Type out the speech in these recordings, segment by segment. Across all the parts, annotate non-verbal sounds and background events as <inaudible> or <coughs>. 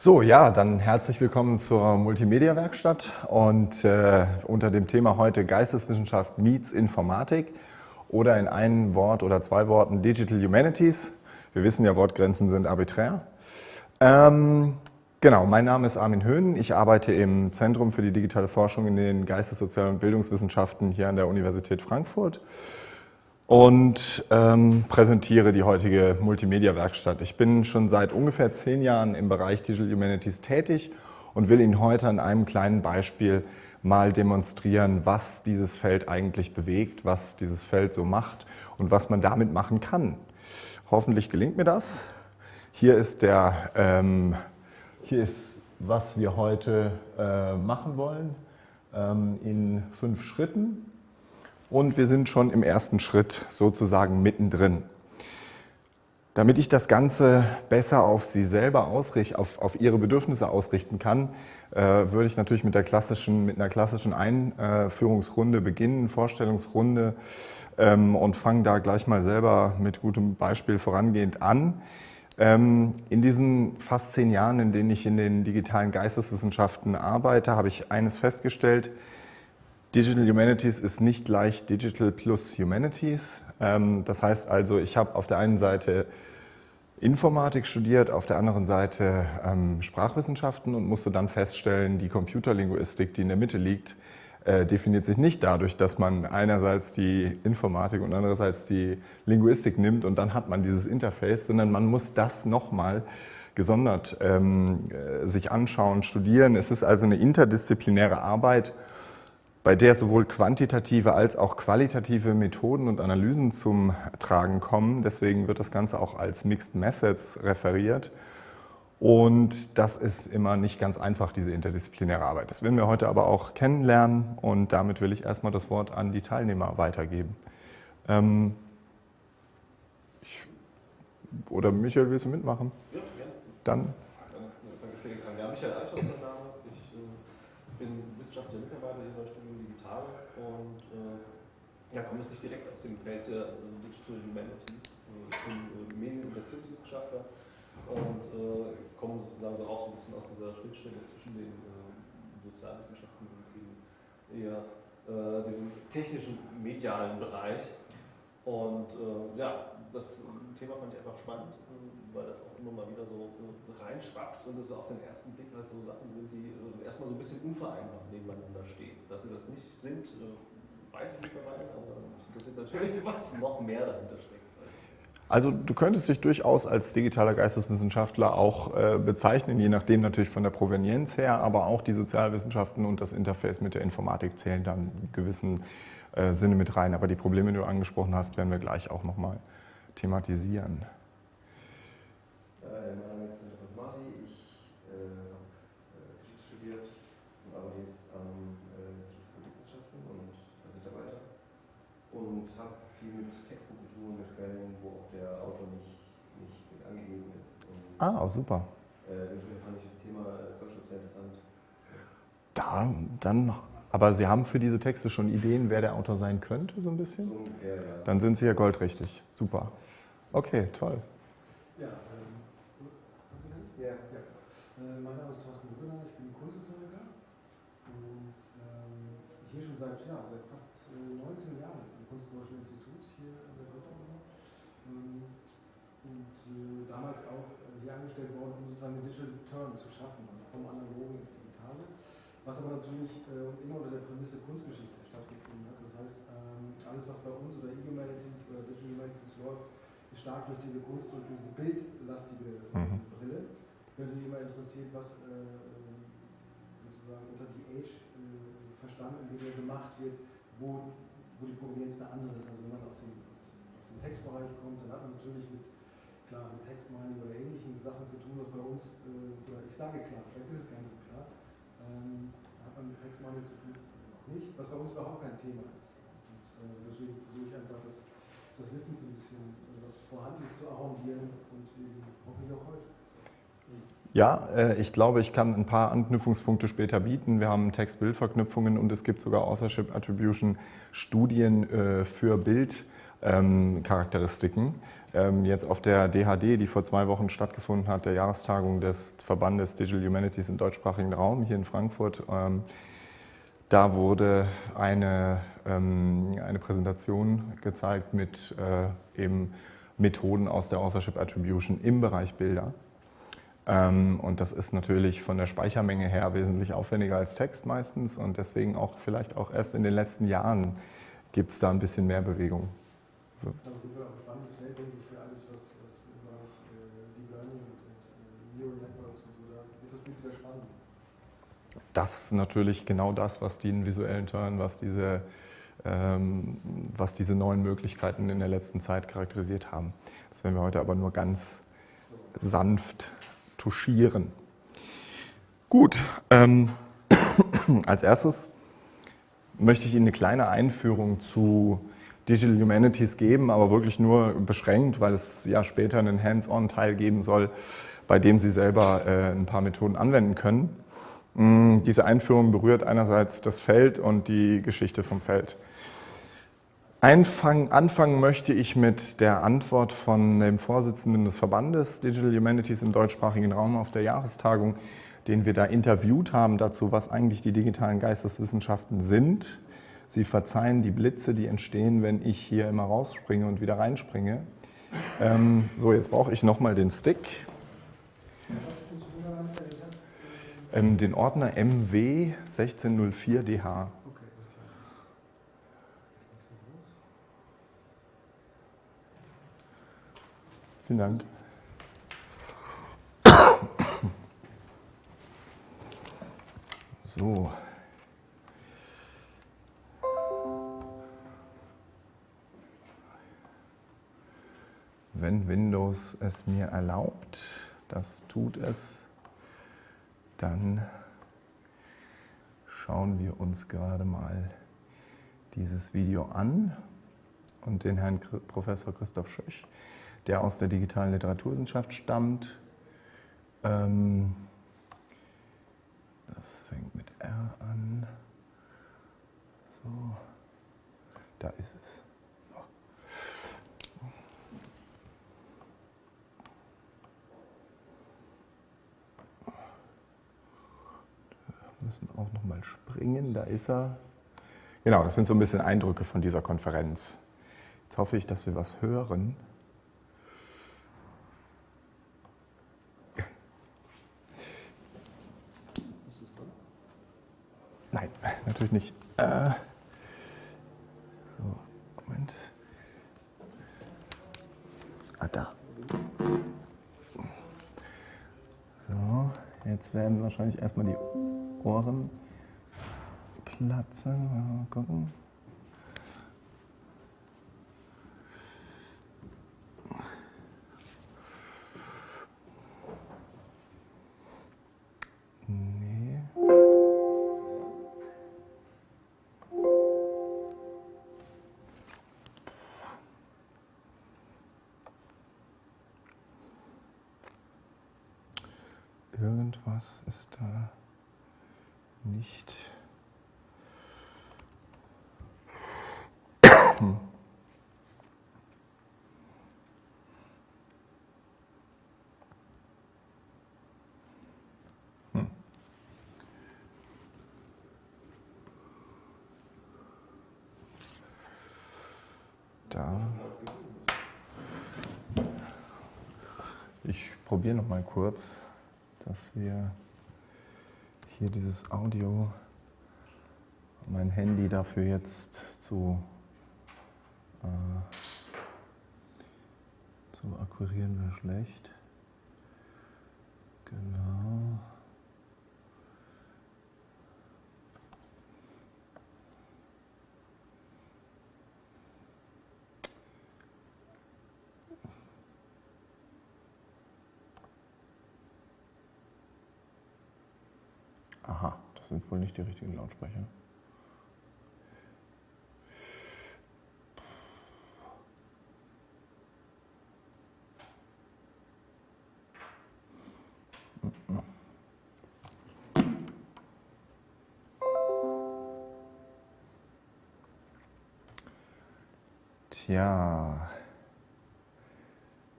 So, ja, dann herzlich willkommen zur Multimedia-Werkstatt und äh, unter dem Thema heute Geisteswissenschaft meets Informatik oder in einem Wort oder zwei Worten Digital Humanities. Wir wissen ja, Wortgrenzen sind arbiträr. Ähm, genau, mein Name ist Armin Höhn. Ich arbeite im Zentrum für die digitale Forschung in den Geistessozialen und Bildungswissenschaften hier an der Universität Frankfurt und ähm, präsentiere die heutige Multimedia-Werkstatt. Ich bin schon seit ungefähr zehn Jahren im Bereich Digital Humanities tätig und will Ihnen heute an einem kleinen Beispiel mal demonstrieren, was dieses Feld eigentlich bewegt, was dieses Feld so macht und was man damit machen kann. Hoffentlich gelingt mir das. Hier ist, der, ähm, hier ist was wir heute äh, machen wollen ähm, in fünf Schritten und wir sind schon im ersten Schritt sozusagen mittendrin. Damit ich das Ganze besser auf Sie selber ausrichten, auf, auf Ihre Bedürfnisse ausrichten kann, äh, würde ich natürlich mit, der klassischen, mit einer klassischen Einführungsrunde beginnen, Vorstellungsrunde ähm, und fange da gleich mal selber mit gutem Beispiel vorangehend an. Ähm, in diesen fast zehn Jahren, in denen ich in den digitalen Geisteswissenschaften arbeite, habe ich eines festgestellt, Digital Humanities ist nicht gleich Digital plus Humanities. Ähm, das heißt also, ich habe auf der einen Seite Informatik studiert, auf der anderen Seite ähm, Sprachwissenschaften und musste dann feststellen, die Computerlinguistik, die in der Mitte liegt, äh, definiert sich nicht dadurch, dass man einerseits die Informatik und andererseits die Linguistik nimmt und dann hat man dieses Interface, sondern man muss das nochmal gesondert ähm, äh, sich anschauen, studieren. Es ist also eine interdisziplinäre Arbeit bei der sowohl quantitative als auch qualitative Methoden und Analysen zum Tragen kommen. Deswegen wird das Ganze auch als Mixed Methods referiert. Und das ist immer nicht ganz einfach, diese interdisziplinäre Arbeit. Das werden wir heute aber auch kennenlernen und damit will ich erstmal das Wort an die Teilnehmer weitergeben. Ähm, ich, oder Michael, willst du mitmachen? Ja, gerne. Dann. Dann fange ich direkt an. Ja, Michael Eichhorst, mein Name. Ich äh, bin wissenschaftlicher Mitarbeiter hier bei Digital und äh, ja, komme jetzt nicht direkt aus dem Feld der äh, Digital Humanities. Ich bin äh, Medien- und Erziehungswissenschaftler und äh, komme sozusagen so auch ein bisschen aus dieser Schnittstelle zwischen den äh, Sozialwissenschaften und eben eher äh, diesem technischen, medialen Bereich. Und ja, das Thema fand ich einfach spannend, weil das auch immer mal wieder so reinschwappt und es auf den ersten Blick halt so Sachen sind, die erstmal so ein bisschen unvereinbar nebeneinander stehen. Dass sie das nicht sind, äh, weiß ich mittlerweile, aber das ist natürlich, <laughs> was noch mehr dahinter steckt. Also du könntest dich durchaus als digitaler Geisteswissenschaftler auch äh, bezeichnen, je nachdem natürlich von der Provenienz her, aber auch die Sozialwissenschaften und das Interface mit der Informatik zählen dann in gewissen äh, Sinne mit rein. Aber die Probleme, die du angesprochen hast, werden wir gleich auch nochmal thematisieren. Ah, super. Äh, fand ich das Thema Social sehr interessant. Da, dann, aber Sie haben für diese Texte schon Ideen, wer der Autor sein könnte, so ein bisschen? So ungefähr, ja. Dann sind Sie ja goldrichtig. Super. Okay, toll. Ja, ähm, ja, ja. Äh, mein Name ist Thorsten Brünner, ich bin Kunsthistoriker und ähm, hier schon seit, ja, seit fast 19 äh, Jahren Kunsthistorischen Institut hier in der Göttingen. Ähm, und äh, damals auch hier angestellt worden, um sozusagen den Digital Turn zu schaffen, also vom Analogen ins Digitale, was aber natürlich äh, immer unter der Prämisse Kunstgeschichte stattgefunden hat. Das heißt, ähm, alles, was bei uns oder E-Humanities oder Digital Humanities läuft, ist stark durch diese Kunst, durch diese bildlastige mhm. Brille. Ich bin natürlich immer interessiert, was äh, sozusagen unter die Age äh, verstanden wird, gemacht wird, wo, wo die Provenienz eine andere ist. Also wenn man aus dem, aus dem Textbereich kommt, dann hat man natürlich mit klar mit Textmining oder ähnlichen Sachen zu tun, was bei uns, äh, oder ich sage klar, vielleicht ist es gar nicht so klar, ähm, hat man mit Textmining zu tun, noch nicht, was bei uns überhaupt kein Thema ist. Und äh, deswegen versuche ich einfach das, das Wissen so ein bisschen, äh, was vorhanden ist, zu arrondieren und eben hoffentlich auch heute. Ja, äh, ich glaube, ich kann ein paar Anknüpfungspunkte später bieten. Wir haben Text-Bild-Verknüpfungen und es gibt sogar Authorship Attribution Studien äh, für Bild ähm. Ähm, jetzt auf der DHD, die vor zwei Wochen stattgefunden hat, der Jahrestagung des Verbandes Digital Humanities im deutschsprachigen Raum hier in Frankfurt, ähm, da wurde eine, eine Präsentation gezeigt mit äh, eben Methoden aus der Authorship Attribution im Bereich Bilder. Ähm, und das ist natürlich von der Speichermenge her wesentlich aufwendiger als Text meistens und deswegen auch vielleicht auch erst in den letzten Jahren gibt es da ein bisschen mehr Bewegung. So. Das ist natürlich genau das, was den visuellen Turn, was diese, ähm, was diese neuen Möglichkeiten in der letzten Zeit charakterisiert haben. Das werden wir heute aber nur ganz sanft touchieren. Gut, ähm, <coughs> als erstes möchte ich Ihnen eine kleine Einführung zu Digital Humanities geben, aber wirklich nur beschränkt, weil es ja später einen Hands-on-Teil geben soll, bei dem Sie selber äh, ein paar Methoden anwenden können. Mm, diese Einführung berührt einerseits das Feld und die Geschichte vom Feld. Einfang, anfangen möchte ich mit der Antwort von dem Vorsitzenden des Verbandes Digital Humanities im deutschsprachigen Raum auf der Jahrestagung, den wir da interviewt haben dazu, was eigentlich die digitalen Geisteswissenschaften sind. Sie verzeihen die Blitze, die entstehen, wenn ich hier immer rausspringe und wieder reinspringe. Ähm, so, jetzt brauche ich nochmal den Stick. Ähm, den Ordner MW 1604DH. Vielen Dank. So. Wenn Windows es mir erlaubt, das tut es, dann schauen wir uns gerade mal dieses Video an und den Herrn Professor Christoph Schöch der aus der digitalen Literaturwissenschaft stammt. Ähm, das fängt mit R an. So, da ist es. So. Wir müssen auch noch mal springen, da ist er. Genau, das sind so ein bisschen Eindrücke von dieser Konferenz. Jetzt hoffe ich, dass wir was hören. Nein, natürlich nicht. Äh, so, Moment. Ah, da. So, jetzt werden wahrscheinlich erstmal die Ohren platzen. Mal gucken. Probiere noch mal kurz dass wir hier dieses Audio, mein Handy dafür jetzt zu, äh, zu akquirieren wäre schlecht. Genau. Aha, das sind wohl nicht die richtigen Lautsprecher. Tja,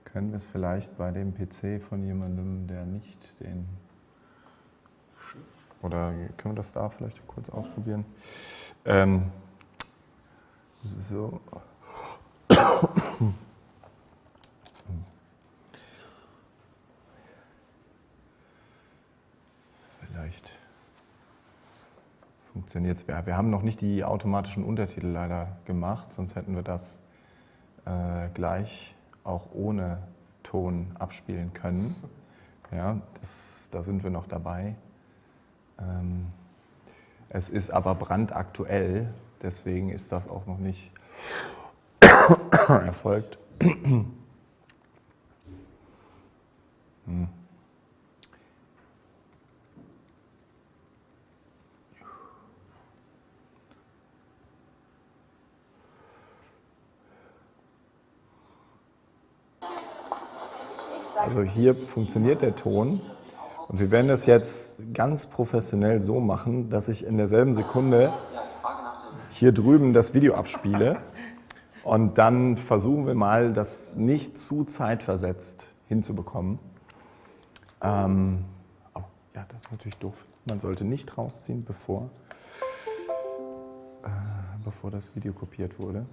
können wir es vielleicht bei dem PC von jemandem, der nicht den... Oder können wir das da vielleicht kurz ausprobieren? Ähm, so. Vielleicht funktioniert es. Wir haben noch nicht die automatischen Untertitel leider gemacht, sonst hätten wir das äh, gleich auch ohne Ton abspielen können. Ja, das, da sind wir noch dabei. Ähm, es ist aber brandaktuell, deswegen ist das auch noch nicht <coughs> erfolgt. <coughs> hm. Also hier funktioniert der Ton und wir werden das jetzt ganz professionell so machen, dass ich in derselben Sekunde hier drüben das Video abspiele und dann versuchen wir mal, das nicht zu zeitversetzt hinzubekommen. Ähm, oh, ja, das ist natürlich doof. Man sollte nicht rausziehen, bevor, äh, bevor das Video kopiert wurde.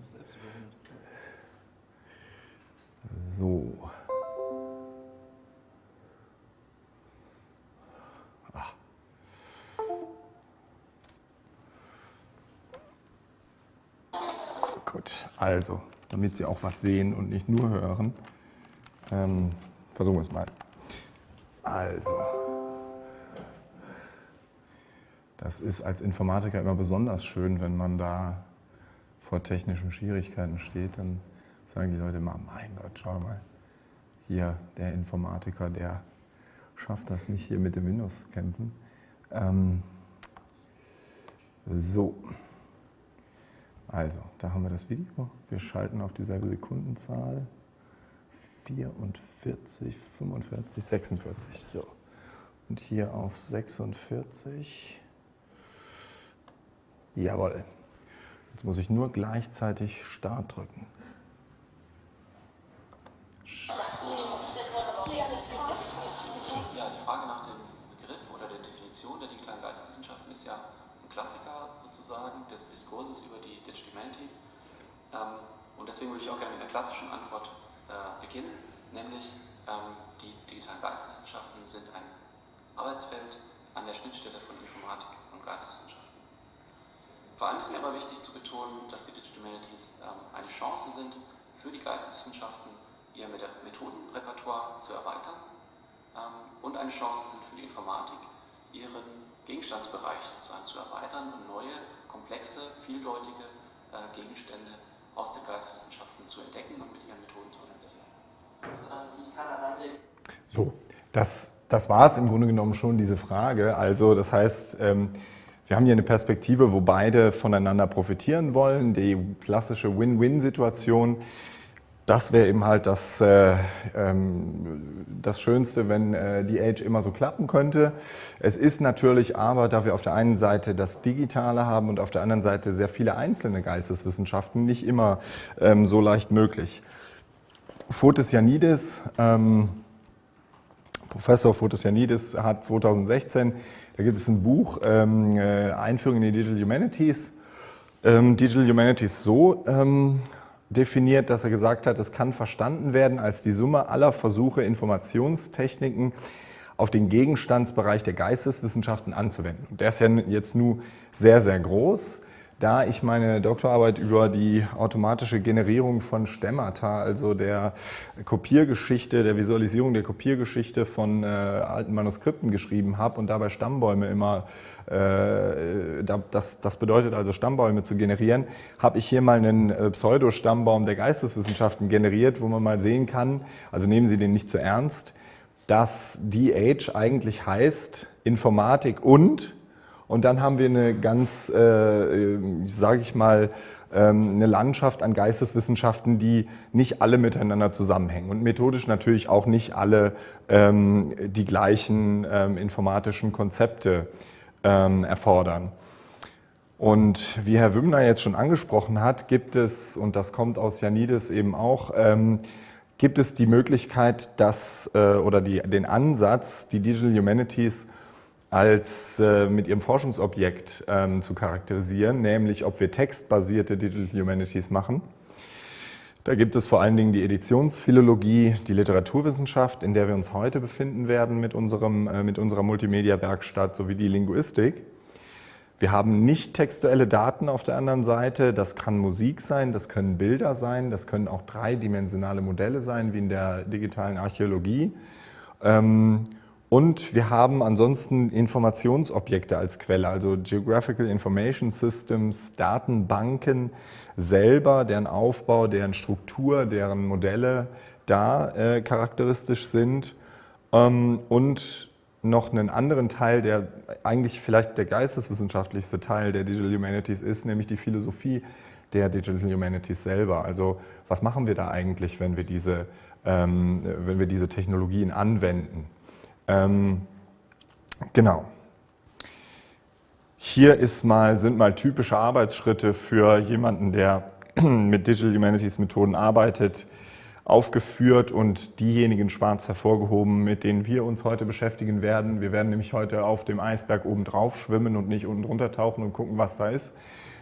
So. Gut, also, damit Sie auch was sehen und nicht nur hören, ähm, versuchen wir es mal. Also, das ist als Informatiker immer besonders schön, wenn man da vor technischen Schwierigkeiten steht, dann sagen die Leute immer, mein Gott, schau mal, hier der Informatiker, der schafft das nicht, hier mit dem Windows zu kämpfen. Ähm, so. Also, da haben wir das Video. Wir schalten auf dieselbe Sekundenzahl. 44, 45, 46. So. Und hier auf 46. Jawohl. Jetzt muss ich nur gleichzeitig Start drücken. Ja, und deswegen würde ich auch gerne mit einer klassischen Antwort äh, beginnen, nämlich ähm, die digitalen Geisteswissenschaften sind ein Arbeitsfeld an der Schnittstelle von Informatik und Geisteswissenschaften. Vor allem ist mir aber wichtig zu betonen, dass die Digital Humanities ähm, eine Chance sind, für die Geisteswissenschaften ihr Methodenrepertoire zu erweitern ähm, und eine Chance sind für die Informatik, ihren Gegenstandsbereich sozusagen zu erweitern und neue, komplexe, vieldeutige äh, Gegenstände aus den Geisteswissenschaften zu entdecken und mit ihren Methoden zu analysieren. So, das, das war es im Grunde genommen schon, diese Frage. Also das heißt, ähm, wir haben hier eine Perspektive, wo beide voneinander profitieren wollen, die klassische Win-Win-Situation. Das wäre eben halt das, äh, ähm, das Schönste, wenn äh, die Age immer so klappen könnte. Es ist natürlich aber, da wir auf der einen Seite das Digitale haben und auf der anderen Seite sehr viele einzelne Geisteswissenschaften, nicht immer ähm, so leicht möglich. Fotis Janidis, ähm, Professor Fotis Janidis hat 2016 da gibt es ein Buch, ähm, äh, Einführung in die Digital Humanities. Ähm, Digital Humanities so ähm, definiert, dass er gesagt hat, es kann verstanden werden als die Summe aller Versuche, Informationstechniken auf den Gegenstandsbereich der Geisteswissenschaften anzuwenden. Und der ist ja jetzt nun sehr, sehr groß da ich meine Doktorarbeit über die automatische Generierung von Stemmata, also der Kopiergeschichte, der Visualisierung der Kopiergeschichte von äh, alten Manuskripten geschrieben habe und dabei Stammbäume immer, äh, das, das bedeutet also Stammbäume zu generieren, habe ich hier mal einen äh, Pseudo-Stammbaum der Geisteswissenschaften generiert, wo man mal sehen kann, also nehmen Sie den nicht zu ernst, dass DH eigentlich heißt Informatik und und dann haben wir eine ganz, äh, sage ich mal, ähm, eine Landschaft an Geisteswissenschaften, die nicht alle miteinander zusammenhängen und methodisch natürlich auch nicht alle ähm, die gleichen ähm, informatischen Konzepte ähm, erfordern. Und wie Herr Wümmner jetzt schon angesprochen hat, gibt es, und das kommt aus Janides eben auch, ähm, gibt es die Möglichkeit, dass, äh, oder die, den Ansatz, die Digital Humanities als äh, mit ihrem Forschungsobjekt ähm, zu charakterisieren, nämlich ob wir textbasierte Digital Humanities machen. Da gibt es vor allen Dingen die Editionsphilologie, die Literaturwissenschaft, in der wir uns heute befinden werden mit, unserem, äh, mit unserer Multimedia-Werkstatt, sowie die Linguistik. Wir haben nicht textuelle Daten auf der anderen Seite. Das kann Musik sein, das können Bilder sein, das können auch dreidimensionale Modelle sein, wie in der digitalen Archäologie. Ähm, und wir haben ansonsten Informationsobjekte als Quelle, also Geographical Information Systems, Datenbanken selber, deren Aufbau, deren Struktur, deren Modelle da äh, charakteristisch sind. Ähm, und noch einen anderen Teil, der eigentlich vielleicht der geisteswissenschaftlichste Teil der Digital Humanities ist, nämlich die Philosophie der Digital Humanities selber. Also was machen wir da eigentlich, wenn wir diese, ähm, wenn wir diese Technologien anwenden? Ähm, genau. Hier mal, sind mal typische Arbeitsschritte für jemanden, der <clears throat> mit Digital Humanities Methoden arbeitet, aufgeführt und diejenigen schwarz hervorgehoben, mit denen wir uns heute beschäftigen werden. Wir werden nämlich heute auf dem Eisberg oben drauf schwimmen und nicht unten drunter tauchen und gucken, was da ist.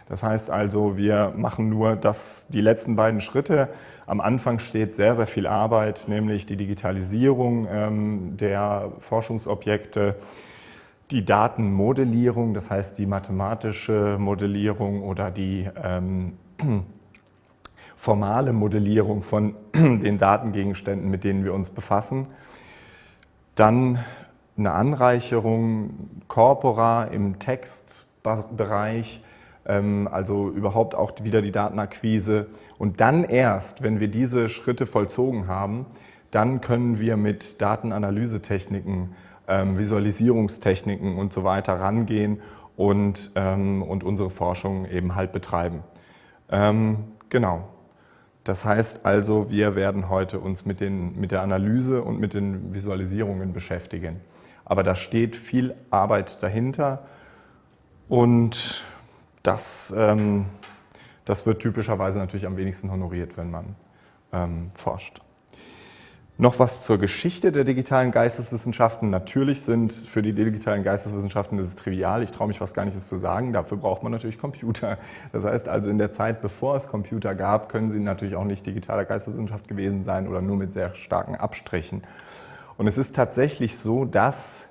Das heißt also, wir machen nur das, die letzten beiden Schritte. Am Anfang steht sehr, sehr viel Arbeit, nämlich die Digitalisierung ähm, der Forschungsobjekte, die Datenmodellierung, das heißt die mathematische Modellierung oder die ähm, <clears throat> formale Modellierung von <clears throat> den Datengegenständen, mit denen wir uns befassen. Dann eine Anreicherung corpora im Textbereich, also überhaupt auch wieder die Datenakquise. Und dann erst, wenn wir diese Schritte vollzogen haben, dann können wir mit Datenanalysetechniken, ähm, Visualisierungstechniken und so weiter rangehen und, ähm, und unsere Forschung eben halt betreiben. Genau. Das heißt also, wir werden heute uns mit, den, mit der Analyse und mit den Visualisierungen beschäftigen. Aber da steht viel Arbeit dahinter und das, ähm, das wird typischerweise natürlich am wenigsten honoriert, wenn man ähm, forscht. Noch was zur Geschichte der digitalen Geisteswissenschaften. Natürlich sind für die digitalen Geisteswissenschaften, das ist trivial, ich traue mich fast gar nicht, das zu sagen, dafür braucht man natürlich Computer. Das heißt also in der Zeit, bevor es Computer gab, können sie natürlich auch nicht digitaler Geisteswissenschaft gewesen sein oder nur mit sehr starken Abstrichen. Und es ist tatsächlich so, dass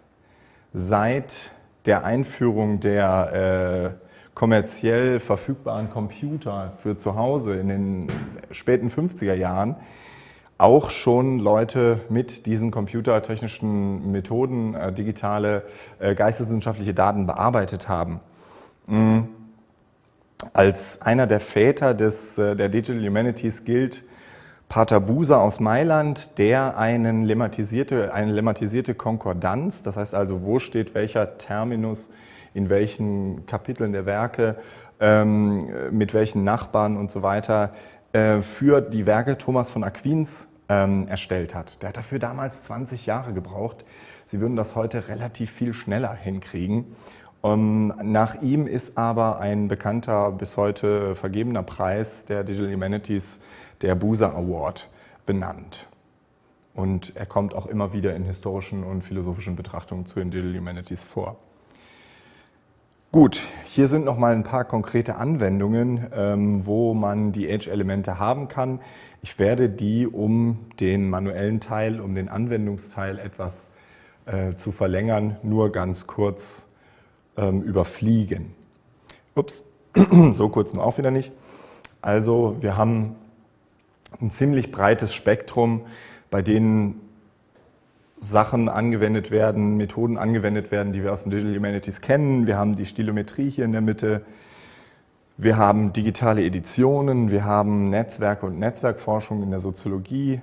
seit der Einführung der äh, kommerziell verfügbaren Computer für zu Hause in den späten 50er Jahren auch schon Leute mit diesen computertechnischen Methoden äh, digitale äh, geisteswissenschaftliche Daten bearbeitet haben. Mhm. Als einer der Väter des, äh, der Digital Humanities gilt Pater Buser aus Mailand, der einen lemmatisierte, eine lemmatisierte Konkordanz, das heißt also, wo steht welcher Terminus in welchen Kapiteln der Werke, ähm, mit welchen Nachbarn und so weiter, äh, für die Werke Thomas von Aquins ähm, erstellt hat. Der hat dafür damals 20 Jahre gebraucht. Sie würden das heute relativ viel schneller hinkriegen. Um, ähm, nach ihm ist aber ein bekannter, bis heute vergebener Preis der Digital Humanities, der Buser Award, benannt. Und er kommt auch immer wieder in historischen und philosophischen Betrachtungen zu den Digital Humanities vor. Gut, hier sind noch mal ein paar konkrete Anwendungen, ähm, wo man die Edge-Elemente haben kann. Ich werde die, um den manuellen Teil, um den Anwendungsteil etwas äh, zu verlängern, nur ganz kurz ähm, überfliegen. Ups, <clears throat> so kurz nur auch wieder nicht. Also wir haben ein ziemlich breites Spektrum, bei denen Sachen angewendet werden, Methoden angewendet werden, die wir aus den Digital Humanities kennen. Wir haben die Stilometrie hier in der Mitte. Wir haben digitale Editionen, wir haben Netzwerke und Netzwerkforschung in der Soziologie,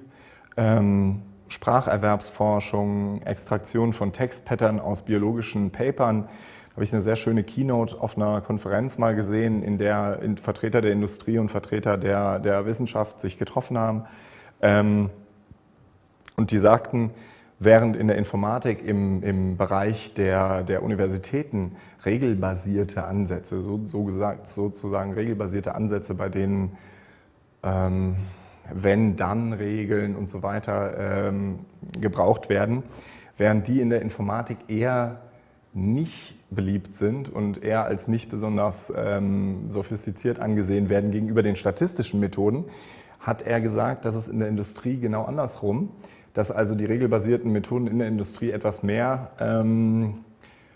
ähm, Spracherwerbsforschung, Extraktion von Textpattern aus biologischen Papern. Da habe ich eine sehr schöne Keynote auf einer Konferenz mal gesehen, in der Vertreter der Industrie und Vertreter der, der Wissenschaft sich getroffen haben. Ähm, und die sagten, Während in der Informatik im, im Bereich der, der Universitäten regelbasierte Ansätze, so, so gesagt, sozusagen regelbasierte Ansätze, bei denen ähm, wenn-dann-Regeln und so weiter ähm, gebraucht werden, während die in der Informatik eher nicht beliebt sind und eher als nicht besonders ähm, sophistiziert angesehen werden gegenüber den statistischen Methoden, hat er gesagt, dass es in der Industrie genau andersrum, dass also die regelbasierten Methoden in der Industrie etwas mehr ähm,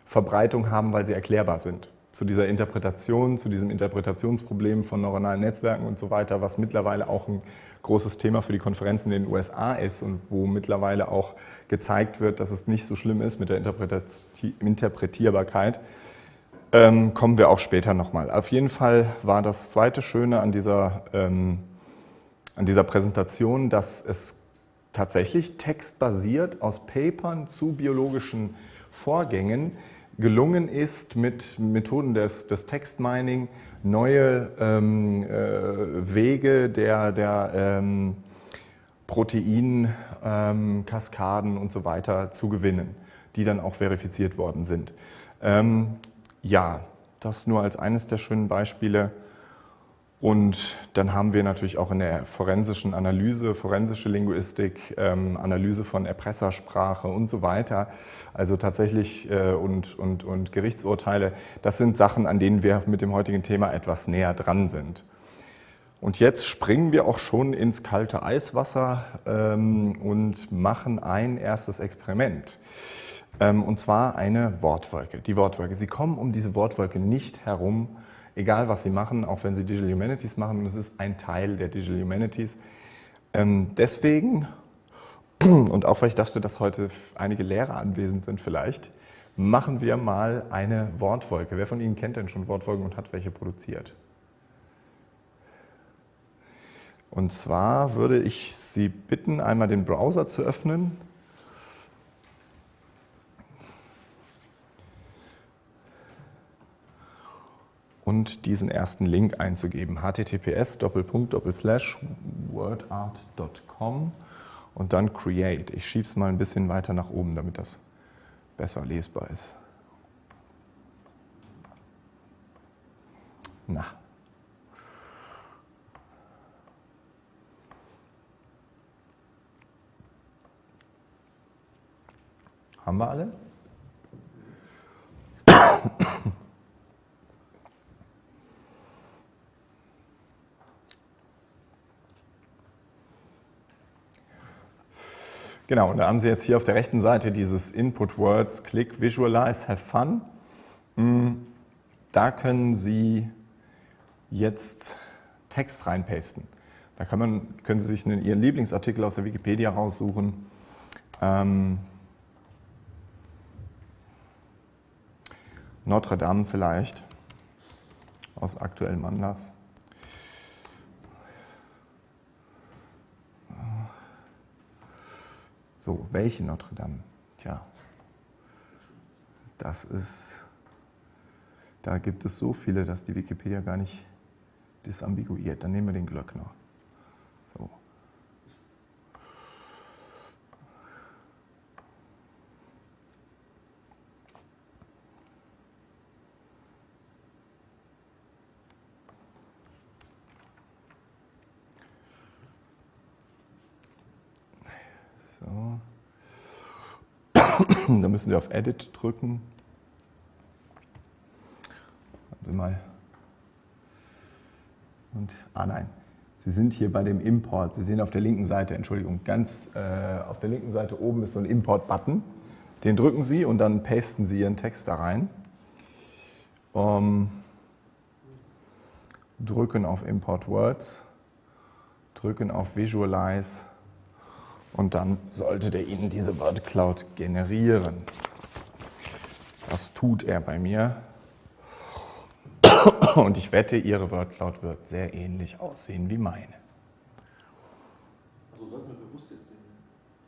Verbreitung haben, weil sie erklärbar sind zu dieser Interpretation, zu diesem Interpretationsproblem von neuronalen Netzwerken und so weiter, was mittlerweile auch ein großes Thema für die Konferenzen in den USA ist und wo mittlerweile auch gezeigt wird, dass es nicht so schlimm ist mit der Interpretierbarkeit, ähm, kommen wir auch später nochmal. Auf jeden Fall war das zweite Schöne an dieser, ähm, an dieser Präsentation, dass es tatsächlich textbasiert aus Papern zu biologischen Vorgängen gelungen ist, mit Methoden des, des Textmining neue ähm, äh, Wege der, der ähm, Proteinkaskaden ähm, und so weiter zu gewinnen, die dann auch verifiziert worden sind. Ähm, ja, das nur als eines der schönen Beispiele. Und dann haben wir natürlich auch in der forensischen Analyse, forensische Linguistik, ähm, Analyse von Erpressersprache und so weiter, also tatsächlich äh, und, und, und Gerichtsurteile, das sind Sachen, an denen wir mit dem heutigen Thema etwas näher dran sind. Und jetzt springen wir auch schon ins kalte Eiswasser ähm, und machen ein erstes Experiment. Ähm, und zwar eine Wortwolke. Die Wortwolke. Sie kommen um diese Wortwolke nicht herum, egal was sie machen, auch wenn sie Digital Humanities machen, und es ist ein Teil der Digital Humanities. Ähm, deswegen, <clears throat> und auch weil ich dachte, dass heute einige Lehrer anwesend sind vielleicht, machen wir mal eine Wortwolke. Wer von Ihnen kennt denn schon Wortwolken und hat welche produziert? Und zwar würde ich Sie bitten, einmal den Browser zu öffnen und diesen ersten Link einzugeben. https wordart.com und dann create. Ich schiebe es mal ein bisschen weiter nach oben, damit das besser lesbar ist. Na. Haben wir alle? Genau, und da haben Sie jetzt hier auf der rechten Seite dieses Input Words, Click, Visualize, Have Fun. Hm, da können Sie jetzt Text reinpasten. Da kann man, können Sie sich einen, Ihren Lieblingsartikel aus der Wikipedia raussuchen. Ähm, Notre Dame vielleicht, aus aktuellem Anlass. So, welche Notre Dame? Tja, das ist, da gibt es so viele, dass die Wikipedia gar nicht disambiguiert. Dann nehmen wir den Glöckner. <coughs> Da müssen Sie auf Edit drücken. Warte mal. Und, ah nein, Sie sind hier bei dem Import. Sie sehen auf der linken Seite, Entschuldigung, ganz äh, auf der linken Seite oben ist so ein Import-Button. Den drücken Sie und dann pasten Sie Ihren Text da rein. Um, drücken auf Import Words, drücken auf Visualize und dann sollte der Ihnen diese WordCloud generieren. Das tut er bei mir. Und ich wette, Ihre WordCloud wird sehr ähnlich aussehen wie meine. Also sollten wir bewusst jetzt den,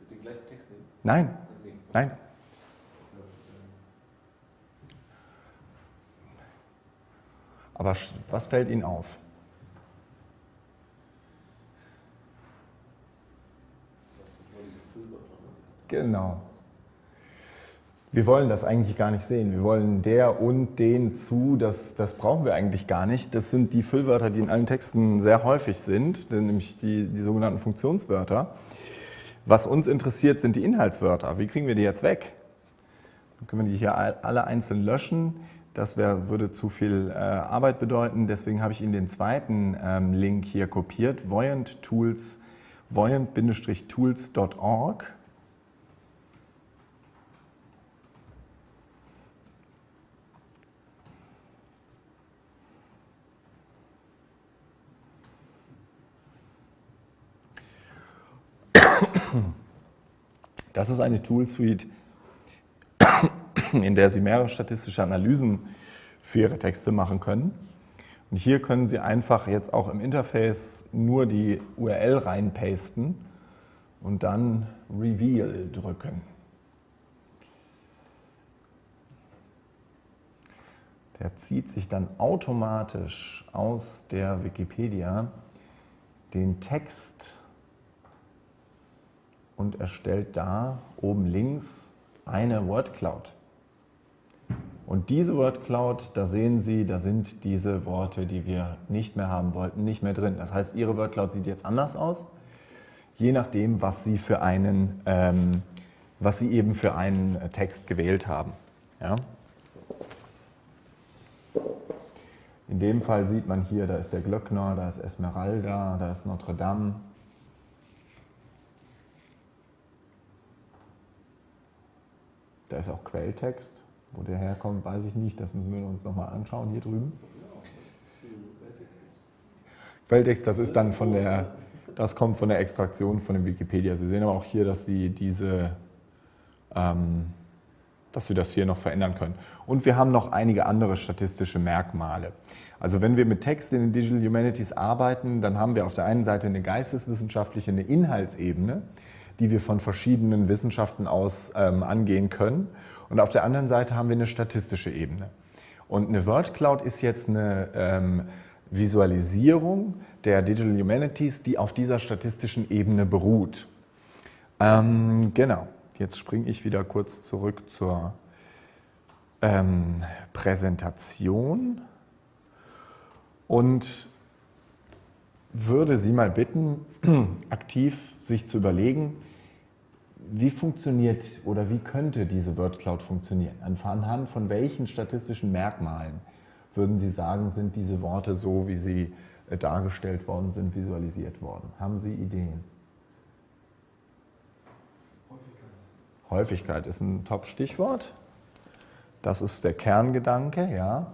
den gleichen Text nehmen? Nein, nein. Aber was fällt Ihnen auf? Genau. Wir wollen das eigentlich gar nicht sehen. Wir wollen der und den zu, das, das brauchen wir eigentlich gar nicht. Das sind die Füllwörter, die in allen Texten sehr häufig sind, nämlich die, die sogenannten Funktionswörter. Was uns interessiert, sind die Inhaltswörter. Wie kriegen wir die jetzt weg? Dann können wir die hier alle einzeln löschen. Das wär, würde zu viel äh, Arbeit bedeuten. Deswegen habe ich Ihnen den zweiten ähm, Link hier kopiert, Voyant Tools, voyant-tools.org. Das ist eine Tool-Suite, in der Sie mehrere statistische Analysen für Ihre Texte machen können. Und hier können Sie einfach jetzt auch im Interface nur die URL reinpasten und dann Reveal drücken. Der zieht sich dann automatisch aus der Wikipedia den Text und erstellt da oben links eine Word Cloud. Und diese Word Cloud, da sehen Sie, da sind diese Worte, die wir nicht mehr haben wollten, nicht mehr drin. Das heißt, Ihre Word Cloud sieht jetzt anders aus, je nachdem, was Sie, für einen, ähm, was Sie eben für einen Text gewählt haben. Ja? In dem Fall sieht man hier, da ist der Glöckner, da ist Esmeralda, da ist Notre Dame, Da ist auch Quelltext. Wo der herkommt, weiß ich nicht. Das müssen wir uns nochmal anschauen hier drüben. Quelltext, das ist dann von der, das kommt von der Extraktion von dem Wikipedia. Sie sehen aber auch hier, dass Sie diese, ähm, dass wir das hier noch verändern können. Und wir haben noch einige andere statistische Merkmale. Also wenn wir mit Text in den Digital Humanities arbeiten, dann haben wir auf der einen Seite eine geisteswissenschaftliche, eine Inhaltsebene die wir von verschiedenen Wissenschaften aus ähm, angehen können. Und auf der anderen Seite haben wir eine statistische Ebene. Und eine Word Cloud ist jetzt eine ähm, Visualisierung der Digital Humanities, die auf dieser statistischen Ebene beruht. Ähm, genau, jetzt springe ich wieder kurz zurück zur ähm, Präsentation und würde Sie mal bitten, <clears throat> aktiv sich zu überlegen, wie funktioniert oder wie könnte diese WordCloud funktionieren? Anhand von welchen statistischen Merkmalen würden Sie sagen, sind diese Worte so, wie sie äh, dargestellt worden sind, visualisiert worden? Haben Sie Ideen? Häufigkeit. Häufigkeit ist ein Top-Stichwort. Das ist der Kerngedanke, ja.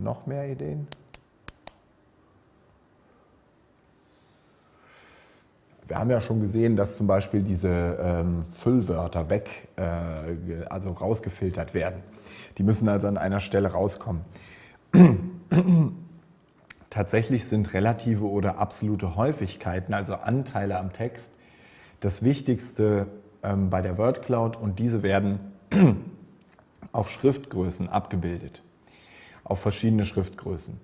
Noch mehr Ideen? Wir haben ja schon gesehen, dass zum Beispiel diese ähm, Füllwörter weg, äh, also rausgefiltert werden. Die müssen also an einer Stelle rauskommen. <clears throat> Tatsächlich sind relative oder absolute Häufigkeiten, also Anteile am Text, das Wichtigste ähm, bei der Word Cloud und diese werden <clears throat> auf Schriftgrößen abgebildet auf verschiedene Schriftgrößen.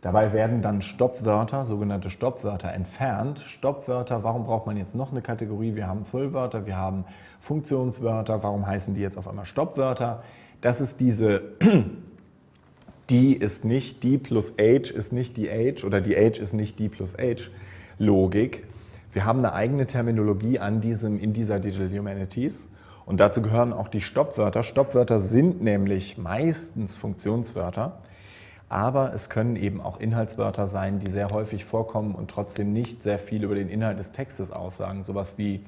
Dabei werden dann Stoppwörter, sogenannte Stoppwörter, entfernt. Stoppwörter, warum braucht man jetzt noch eine Kategorie? Wir haben Füllwörter, wir haben Funktionswörter, warum heißen die jetzt auf einmal Stoppwörter? Das ist diese, <clears throat> die ist nicht, die plus age ist nicht die age oder die age ist nicht die plus age Logik. Wir haben eine eigene Terminologie an diesem, in dieser Digital Humanities und dazu gehören auch die Stoppwörter. Stoppwörter sind nämlich meistens Funktionswörter, aber es können eben auch Inhaltswörter sein, die sehr häufig vorkommen und trotzdem nicht sehr viel über den Inhalt des Textes aussagen. Sowas wie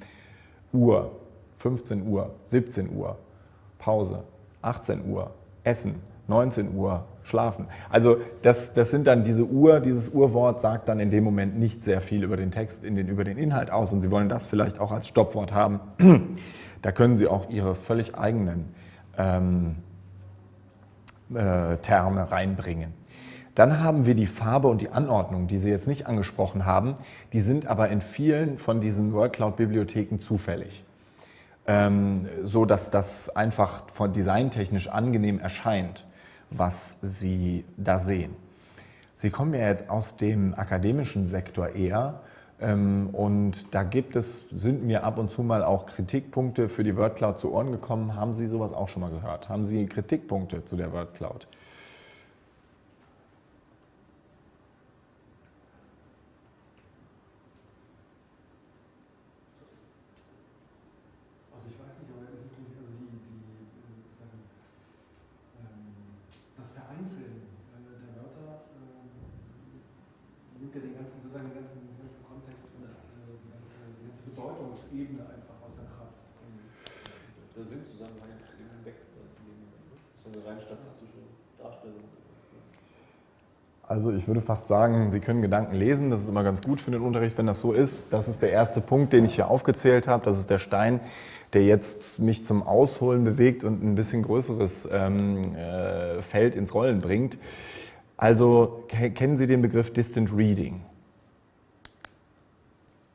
Uhr, 15 Uhr, 17 Uhr, Pause, 18 Uhr, Essen, 19 Uhr, schlafen. Also das, das sind dann diese Uhr, dieses Urwort sagt dann in dem Moment nicht sehr viel über den Text, in den, über den Inhalt aus und Sie wollen das vielleicht auch als Stoppwort haben. Da können Sie auch Ihre völlig eigenen ähm, äh, Terme reinbringen. Dann haben wir die Farbe und die Anordnung, die Sie jetzt nicht angesprochen haben. Die sind aber in vielen von diesen WordCloud-Bibliotheken zufällig, ähm, so dass das einfach von designtechnisch angenehm erscheint was Sie da sehen. Sie kommen ja jetzt aus dem akademischen Sektor eher und da gibt es, sind mir ab und zu mal auch Kritikpunkte für die WordCloud zu Ohren gekommen. Haben Sie sowas auch schon mal gehört? Haben Sie Kritikpunkte zu der WordCloud? Also ich weiß nicht, aber ist es nicht, also die, die sagen, ähm, das Vereinzeln äh, der Wörter äh, nimmt ja den ganzen, sozusagen den ganzen, den ganzen Kontext und das, äh, die, ganze, die ganze Bedeutungsebene einfach außer Kraft. Der Sinnzusammenhang ist eben weg. Das ist eine rein statistische Darstellung. Also ich würde fast sagen, Sie können Gedanken lesen. Das ist immer ganz gut für den Unterricht, wenn das so ist. Das ist der erste Punkt, den ich hier aufgezählt habe. Das ist der Stein, der jetzt mich zum Ausholen bewegt und ein bisschen größeres ähm, äh, Feld ins Rollen bringt. Also kennen Sie den Begriff Distant Reading?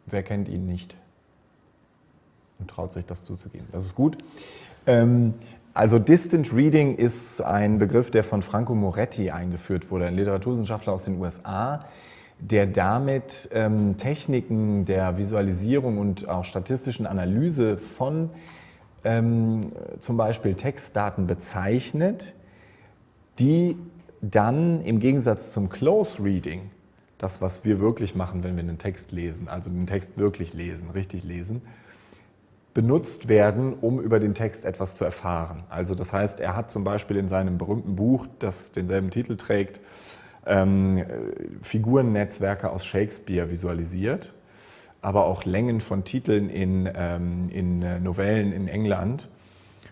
Wer kennt ihn nicht? Und traut sich das zuzugeben. Das ist gut. Ähm, also Distant Reading ist ein Begriff, der von Franco Moretti eingeführt wurde, ein Literaturwissenschaftler aus den USA, der damit ähm, Techniken der Visualisierung und auch statistischen Analyse von ähm, zum Beispiel Textdaten bezeichnet, die dann im Gegensatz zum Close Reading, das was wir wirklich machen, wenn wir einen Text lesen, also den Text wirklich lesen, richtig lesen, benutzt werden, um über den Text etwas zu erfahren. Also das heißt, er hat zum Beispiel in seinem berühmten Buch, das denselben Titel trägt, ähm, Figurennetzwerke aus Shakespeare visualisiert, aber auch Längen von Titeln in, ähm, in äh, Novellen in England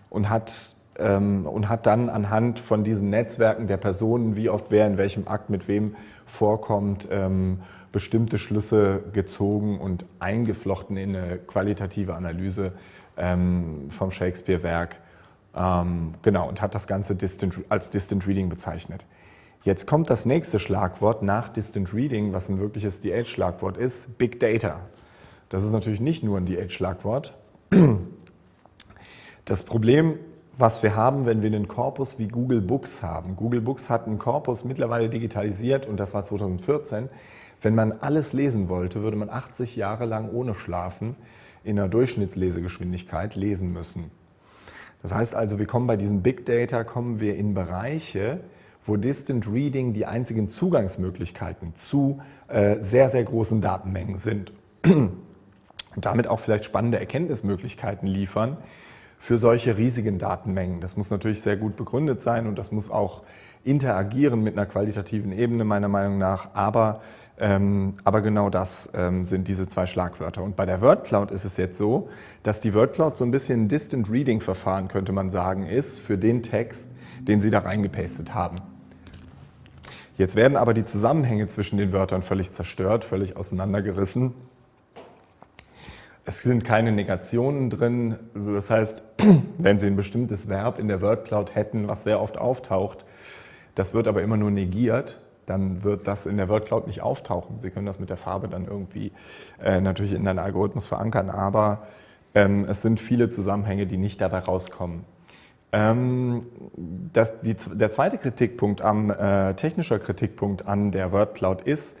und hat, und hat dann anhand von diesen Netzwerken der Personen, wie oft wer in welchem Akt mit wem vorkommt, ähm, bestimmte Schlüsse gezogen und eingeflochten in eine qualitative Analyse ähm, vom Shakespeare-Werk. Ähm, genau, und hat das Ganze als Distant Reading bezeichnet. Jetzt kommt das nächste Schlagwort nach Distant Reading, was ein wirkliches DH-Schlagwort ist, Big Data. Das ist natürlich nicht nur ein DH-Schlagwort. Das Problem, was wir haben, wenn wir einen Korpus wie Google Books haben. Google Books hat einen Korpus mittlerweile digitalisiert und das war 2014. Wenn man alles lesen wollte, würde man 80 Jahre lang ohne Schlafen in einer Durchschnittslesegeschwindigkeit lesen müssen. Das heißt also, wir kommen bei diesen Big Data, kommen wir in Bereiche, wo Distant Reading die einzigen Zugangsmöglichkeiten zu äh, sehr, sehr großen Datenmengen sind. <clears throat> Und damit auch vielleicht spannende Erkenntnismöglichkeiten liefern für solche riesigen Datenmengen. Das muss natürlich sehr gut begründet sein und das muss auch interagieren mit einer qualitativen Ebene meiner Meinung nach, aber, ähm, aber genau das ähm, sind diese zwei Schlagwörter. Und bei der WordCloud ist es jetzt so, dass die WordCloud so ein bisschen ein Distant Reading Verfahren, könnte man sagen, ist für den Text, den Sie da reingepastet haben. Jetzt werden aber die Zusammenhänge zwischen den Wörtern völlig zerstört, völlig auseinandergerissen. Es sind keine Negationen drin. Also das heißt, <clears throat> wenn Sie ein bestimmtes Verb in der WordCloud hätten, was sehr oft auftaucht, das wird aber immer nur negiert, dann wird das in der WordCloud nicht auftauchen. Sie können das mit der Farbe dann irgendwie äh, natürlich in einen Algorithmus verankern, aber ähm, es sind viele Zusammenhänge, die nicht dabei rauskommen. Ähm, das, die, der zweite Kritikpunkt, am, äh, technischer Kritikpunkt an der WordCloud ist,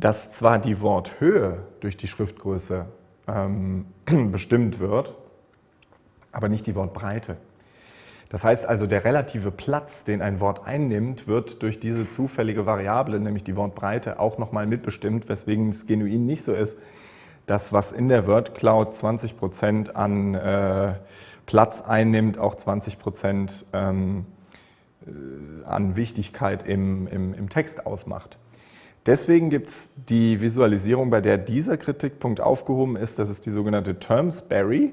dass zwar die Worthöhe durch die Schriftgröße ähm, <clears throat> bestimmt wird, aber nicht die Wortbreite. Das heißt also, der relative Platz, den ein Wort einnimmt, wird durch diese zufällige Variable, nämlich die Wortbreite, auch nochmal mitbestimmt, weswegen es genuin nicht so ist, dass was in der WordCloud 20 Prozent an äh, Platz einnimmt, auch 20 Prozent ähm, äh, an Wichtigkeit im, im, im Text ausmacht. Deswegen gibt es die Visualisierung, bei der dieser Kritikpunkt aufgehoben ist, das ist die sogenannte Termsbury.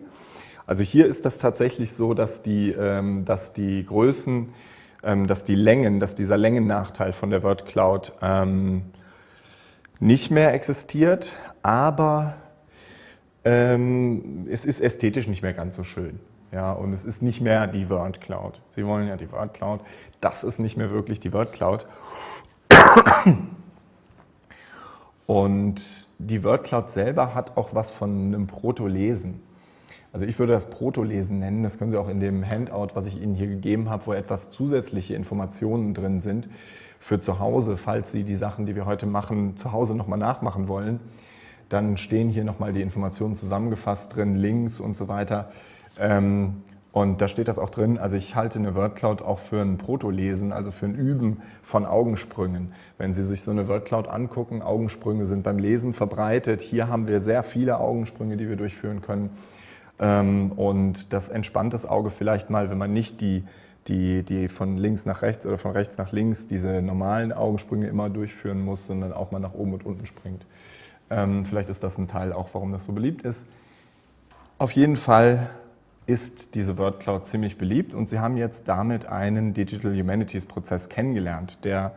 Also hier ist das tatsächlich so, dass die, ähm, dass die Größen, ähm, dass die Längen, dass dieser Längennachteil von der WordCloud ähm, nicht mehr existiert, aber es ist ästhetisch nicht mehr ganz so schön. Ja, und es ist nicht mehr die Word Cloud. Sie wollen ja die Word Cloud. Das ist nicht mehr wirklich die Word Cloud. Und die Word Cloud selber hat auch was von einem Proto-Lesen. Also ich würde das Protolesen nennen, das können Sie auch in dem Handout, was ich Ihnen hier gegeben habe, wo etwas zusätzliche Informationen drin sind für zu Hause, falls Sie die Sachen, die wir heute machen, zu Hause nochmal nachmachen wollen. Dann stehen hier nochmal die Informationen zusammengefasst drin, Links und so weiter. Ähm, und da steht das auch drin, also ich halte eine Wordcloud auch für ein Protolesen, also für ein Üben von Augensprüngen. Wenn Sie sich so eine Wordcloud angucken, Augensprünge sind beim Lesen verbreitet. Hier haben wir sehr viele Augensprünge, die wir durchführen können. Ähm, und das entspannt das Auge vielleicht mal, wenn man nicht die, die, die von links nach rechts oder von rechts nach links diese normalen Augensprünge immer durchführen muss, sondern auch mal nach oben und unten springt. Ähm, vielleicht ist das ein Teil auch, warum das so beliebt ist. Auf jeden Fall ist diese WordCloud ziemlich beliebt und Sie haben jetzt damit einen Digital Humanities Prozess kennengelernt, der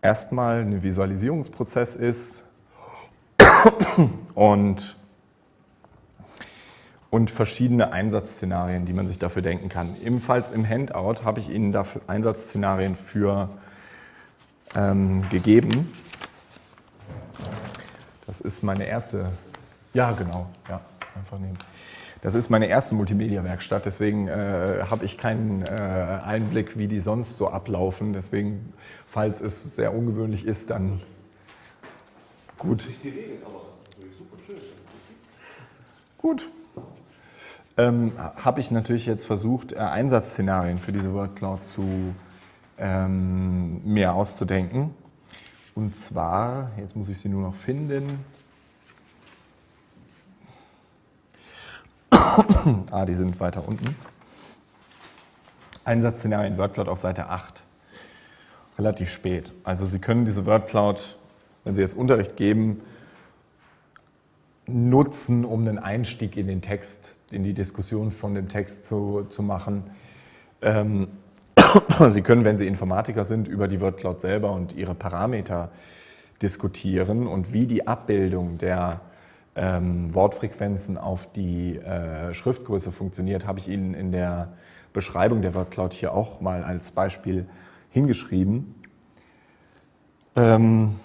erstmal ein Visualisierungsprozess ist <coughs> und, und verschiedene Einsatzszenarien, die man sich dafür denken kann. Ebenfalls im Handout habe ich Ihnen dafür Einsatzszenarien für ähm, gegeben. Das ist meine erste, ja genau, ja, einfach nehmen. Das ist meine erste Multimedia-Werkstatt, deswegen äh, habe ich keinen äh, Einblick, wie die sonst so ablaufen. Deswegen, falls es sehr ungewöhnlich ist, dann gut. Sich die Regeln, aber das ist natürlich super schön. Gut. Ähm, habe ich natürlich jetzt versucht, äh, Einsatzszenarien für diese Wordcloud zu ähm, mir auszudenken. Und zwar, jetzt muss ich sie nur noch finden. <coughs> ah, die sind weiter unten. Einsatzszenarien WordCloud auf Seite 8. Relativ spät. Also Sie können diese WordCloud, wenn Sie jetzt Unterricht geben, nutzen, um einen Einstieg in den Text, in die Diskussion von dem Text zu, zu machen. Ähm, <coughs> Sie können, wenn Sie Informatiker sind, über die WordCloud selber und ihre Parameter diskutieren und wie die Abbildung der ähm, Wortfrequenzen auf die äh, Schriftgröße funktioniert, habe ich Ihnen in der Beschreibung der WordCloud hier auch mal als Beispiel hingeschrieben. Ähm,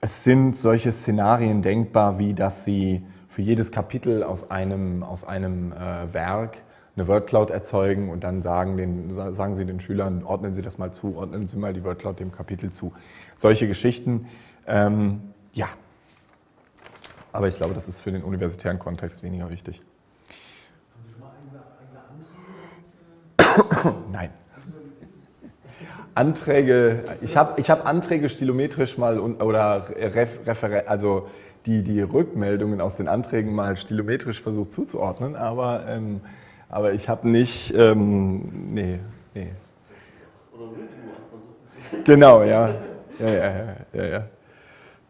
es sind solche Szenarien denkbar, wie dass Sie für jedes Kapitel aus einem, aus einem äh, Werk eine WordCloud erzeugen und dann sagen, den, sagen Sie den Schülern, ordnen Sie das mal zu, ordnen Sie mal die WordCloud dem Kapitel zu. Solche Geschichten, ähm, ja, aber ich glaube, das ist für den universitären Kontext weniger wichtig. Haben Sie schon mal eigene, eigene Anträge? Nein. Anträge, ich habe ich hab Anträge stilometrisch mal oder ref, referen, also die, die Rückmeldungen aus den Anträgen mal stilometrisch versucht zuzuordnen, aber, ähm, aber ich habe nicht, ähm, nee, nee. Oder Review versuchen zu Genau, ja. Ja, ja, ja, ja, ja.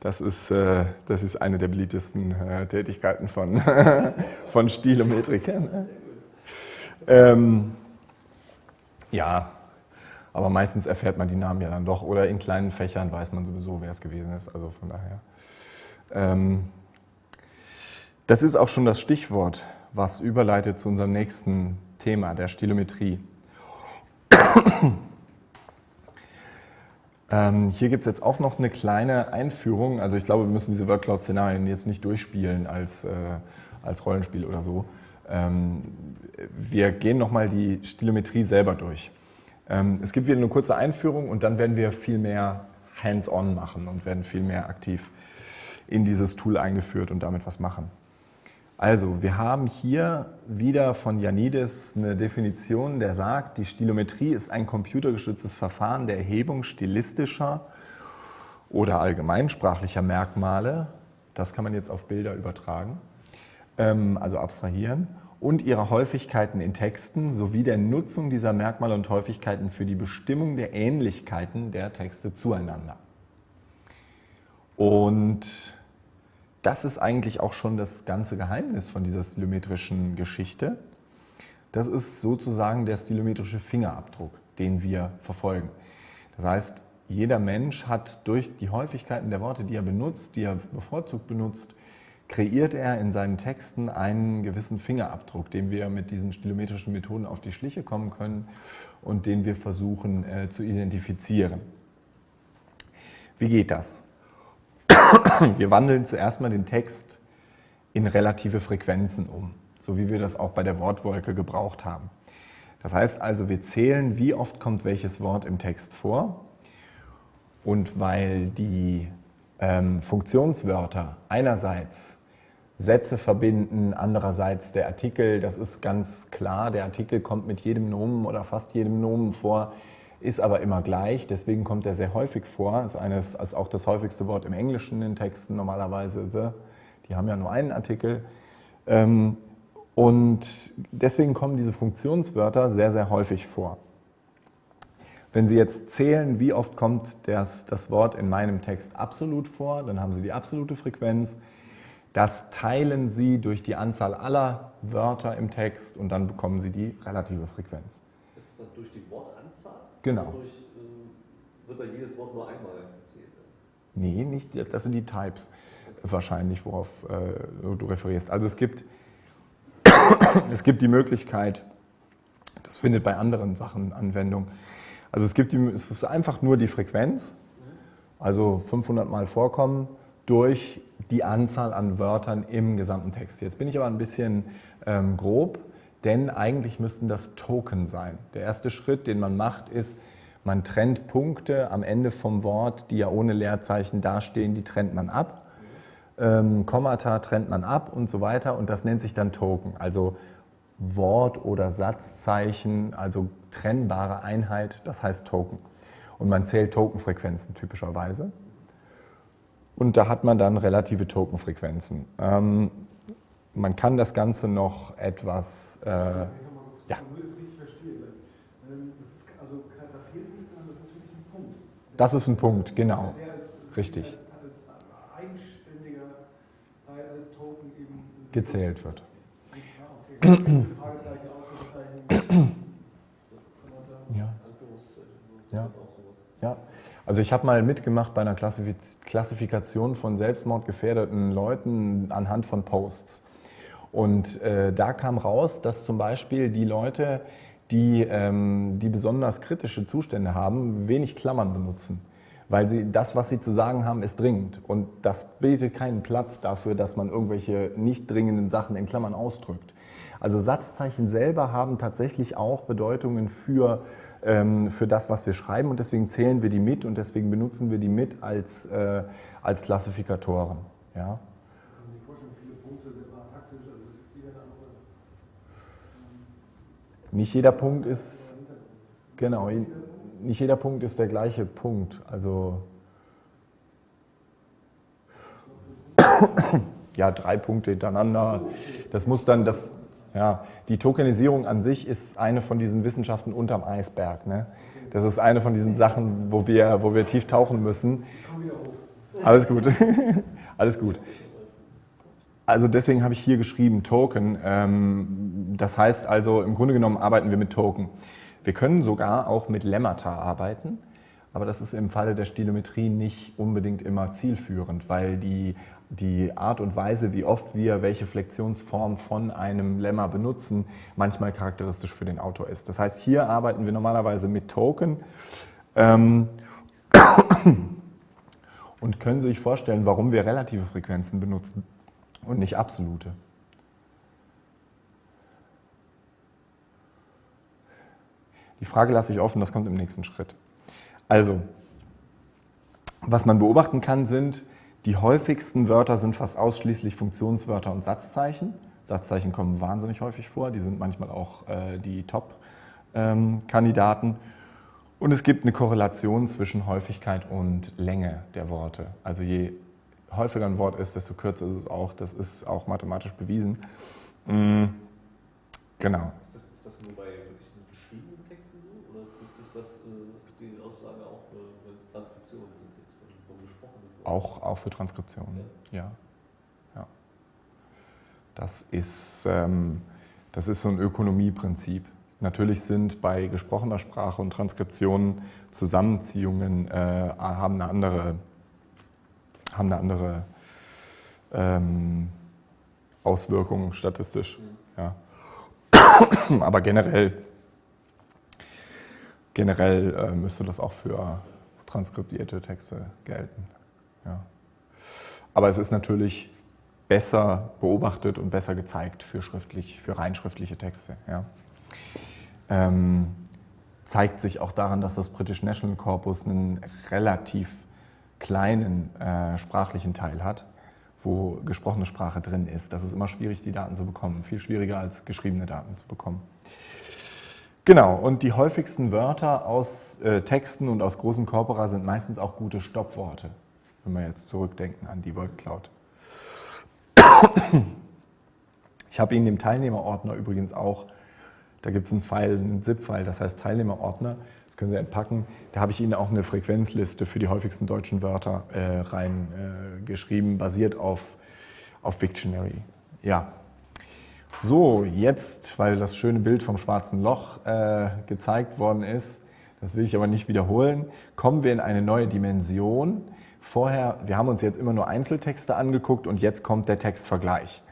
Das ist, äh, das ist eine der beliebtesten äh, Tätigkeiten von, <laughs> von Stilometrikern. Ähm, ja, aber meistens erfährt man die Namen ja dann doch. Oder in kleinen Fächern weiß man sowieso, wer es gewesen ist. Also von daher. Ähm, das ist auch schon das Stichwort, was überleitet zu unserem nächsten Thema, der Stilometrie. Ähm, hier gibt es jetzt auch noch eine kleine Einführung. Also ich glaube, wir müssen diese WordCloud-Szenarien jetzt nicht durchspielen als, äh, als Rollenspiel oder so. Ähm, wir gehen nochmal die Stilometrie selber durch. Ähm, es gibt wieder eine kurze Einführung und dann werden wir viel mehr hands-on machen und werden viel mehr aktiv in dieses Tool eingeführt und damit was machen. Also, wir haben hier wieder von Janidis eine Definition, der sagt, die Stilometrie ist ein computergestütztes Verfahren der Erhebung stilistischer oder allgemeinsprachlicher Merkmale, das kann man jetzt auf Bilder übertragen, ähm, also abstrahieren, und ihrer Häufigkeiten in Texten sowie der Nutzung dieser Merkmale und Häufigkeiten für die Bestimmung der Ähnlichkeiten der Texte zueinander. Und das ist eigentlich auch schon das ganze Geheimnis von dieser stilometrischen Geschichte. Das ist sozusagen der stilometrische Fingerabdruck, den wir verfolgen. Das heißt, jeder Mensch hat durch die Häufigkeiten der Worte, die er benutzt, die er bevorzugt benutzt, kreiert er in seinen Texten einen gewissen Fingerabdruck, dem wir mit diesen stilometrischen Methoden auf die Schliche kommen können und den wir versuchen äh, zu identifizieren. Wie geht das? Wir wandeln zuerst mal den Text in relative Frequenzen um, so wie wir das auch bei der Wortwolke gebraucht haben. Das heißt also, wir zählen, wie oft kommt welches Wort im Text vor. Und weil die ähm, Funktionswörter einerseits Sätze verbinden, andererseits der Artikel, das ist ganz klar, der Artikel kommt mit jedem Nomen oder fast jedem Nomen vor, ist aber immer gleich, deswegen kommt er sehr häufig vor, ist, eines, ist auch das häufigste Wort im Englischen in den Texten normalerweise, the, die haben ja nur einen Artikel. Ähm, und deswegen kommen diese Funktionswörter sehr, sehr häufig vor. Wenn Sie jetzt zählen, wie oft kommt das, das Wort in meinem Text absolut vor, dann haben Sie die absolute Frequenz. Das teilen Sie durch die Anzahl aller Wörter im Text und dann bekommen Sie die relative Frequenz. Ist es dann durch die Wortanzahl? Genau. Oder durch, äh, wird da jedes Wort nur einmal gezählt? Nee, nicht, das sind die Types wahrscheinlich, worauf äh, du referierst. Also es gibt, <coughs> es gibt die Möglichkeit, das findet bei anderen Sachen Anwendung, also es, gibt die, es ist einfach nur die Frequenz, also 500 Mal vorkommen, durch die Anzahl an Wörtern im gesamten Text. Jetzt bin ich aber ein bisschen ähm, grob, denn eigentlich müssten das Token sein. Der erste Schritt, den man macht, ist, man trennt Punkte am Ende vom Wort, die ja ohne Leerzeichen dastehen, die trennt man ab. Ähm, Kommata trennt man ab und so weiter und das nennt sich dann Token. Also Wort- oder Satzzeichen, also trennbare Einheit, das heißt Token. Und man zählt Tokenfrequenzen typischerweise. Und da hat man dann relative Tokenfrequenzen. Ähm, man kann das Ganze noch etwas... Äh, Ja. Weil, ähm, Das ist, also, da fehlt nichts, sondern das ist wirklich ein Punkt. das ist ein Punkt, genau. Als, Richtig. Als, als eigenständiger Teil, als Token eben Gezählt wird. Ah, okay. <clears throat> Ja. Ja. Auch sowas. Ja, also ich habe mal mitgemacht bei einer Klassifiz Klassifikation von selbstmordgefährdeten Leuten anhand von Posts. Und äh, da kam raus, dass zum Beispiel die Leute, die, ähm, die besonders kritische Zustände haben, wenig Klammern benutzen. Weil sie, das, was sie zu sagen haben, ist dringend. Und das bietet keinen Platz dafür, dass man irgendwelche nicht dringenden Sachen in Klammern ausdrückt. Also Satzzeichen selber haben tatsächlich auch Bedeutungen für, ähm, für das, was wir schreiben und deswegen zählen wir die mit und deswegen benutzen wir die mit als, äh, als Klassifikatoren. Ja? Kann man sich vorstellen, viele Punkte sind mal taktisch, also das ist jeder eine andere. Nicht jeder Punkt ist, genau, nicht jeder Punkt ist der gleiche Punkt. Also <coughs> ja, drei Punkte hintereinander. Das muss dann, das, ja, die Tokenisierung an sich ist eine von diesen Wissenschaften unterm Eisberg. Ne? Das ist eine von diesen Sachen, wo wir, wo wir tief tauchen müssen. Alles gut. <laughs> Alles gut. Also deswegen habe ich hier geschrieben Token. Ähm, Das heißt also, im Grunde genommen arbeiten wir mit Token. Wir können sogar auch mit Lemmata arbeiten, aber das ist im Falle der Stilometrie nicht unbedingt immer zielführend, weil die, die Art und Weise, wie oft wir welche Flexionsform von einem Lemma benutzen, manchmal charakteristisch für den Autor ist. Das heißt, hier arbeiten wir normalerweise mit Token. Ähm, <coughs> und können Sie sich vorstellen, warum wir relative Frequenzen benutzen und nicht absolute. Die Frage lasse ich offen, das kommt im nächsten Schritt. Also, was man beobachten kann, sind, die häufigsten Wörter sind fast ausschließlich Funktionswörter und Satzzeichen. Satzzeichen kommen wahnsinnig häufig vor, die sind manchmal auch äh, die Top-Kandidaten. Und es gibt eine Korrelation zwischen Häufigkeit und Länge der Worte. Also je häufiger ein Wort ist, desto kürzer ist es auch. Das ist auch mathematisch bewiesen. Mm, Genau. Ist das, ist das nur bei wirklich geschriebenen Texten so? Oder ist, das, äh, ist die Aussage auch, äh, wenn es Transkriptionen sind, jetzt von, von gesprochenen? Auch, auch für Transkriptionen, ja. ja. Das, ist, ähm, das ist so ein Ökonomieprinzip. Natürlich sind bei gesprochener Sprache und Transkriptionen Zusammenziehungen äh, haben eine andere, haben eine andere ähm, Auswirkung statistisch. Ja. <coughs> Aber generell, generell äh, müsste das auch für transkribierte Texte gelten. Ja. Aber es ist natürlich besser beobachtet und besser gezeigt für, schriftlich, für rein schriftliche Texte. Ja. Ähm, zeigt sich auch daran, dass das British National Corpus einen relativ kleinen äh, sprachlichen Teil hat, wo gesprochene Sprache drin ist. Das ist immer schwierig, die Daten zu bekommen. Viel schwieriger als geschriebene Daten zu bekommen. Genau, und die häufigsten Wörter aus äh, Texten und aus großen Corpora sind meistens auch gute Stoppworte, wenn wir jetzt zurückdenken an die Word Cloud. Ich habe Ihnen im Teilnehmerordner übrigens auch, da gibt es einen File, einen ZIP-File, das heißt Teilnehmerordner, können Sie entpacken. Da habe ich Ihnen auch eine Frequenzliste für die häufigsten deutschen Wörter äh, reingeschrieben, äh, basiert auf, auf Wiktionary. Ja, so, jetzt, weil das schöne Bild vom schwarzen Loch äh, gezeigt worden ist, das will ich aber nicht wiederholen, kommen wir in eine neue Dimension. Vorher, wir haben uns jetzt immer nur Einzeltexte angeguckt und jetzt kommt der Textvergleich.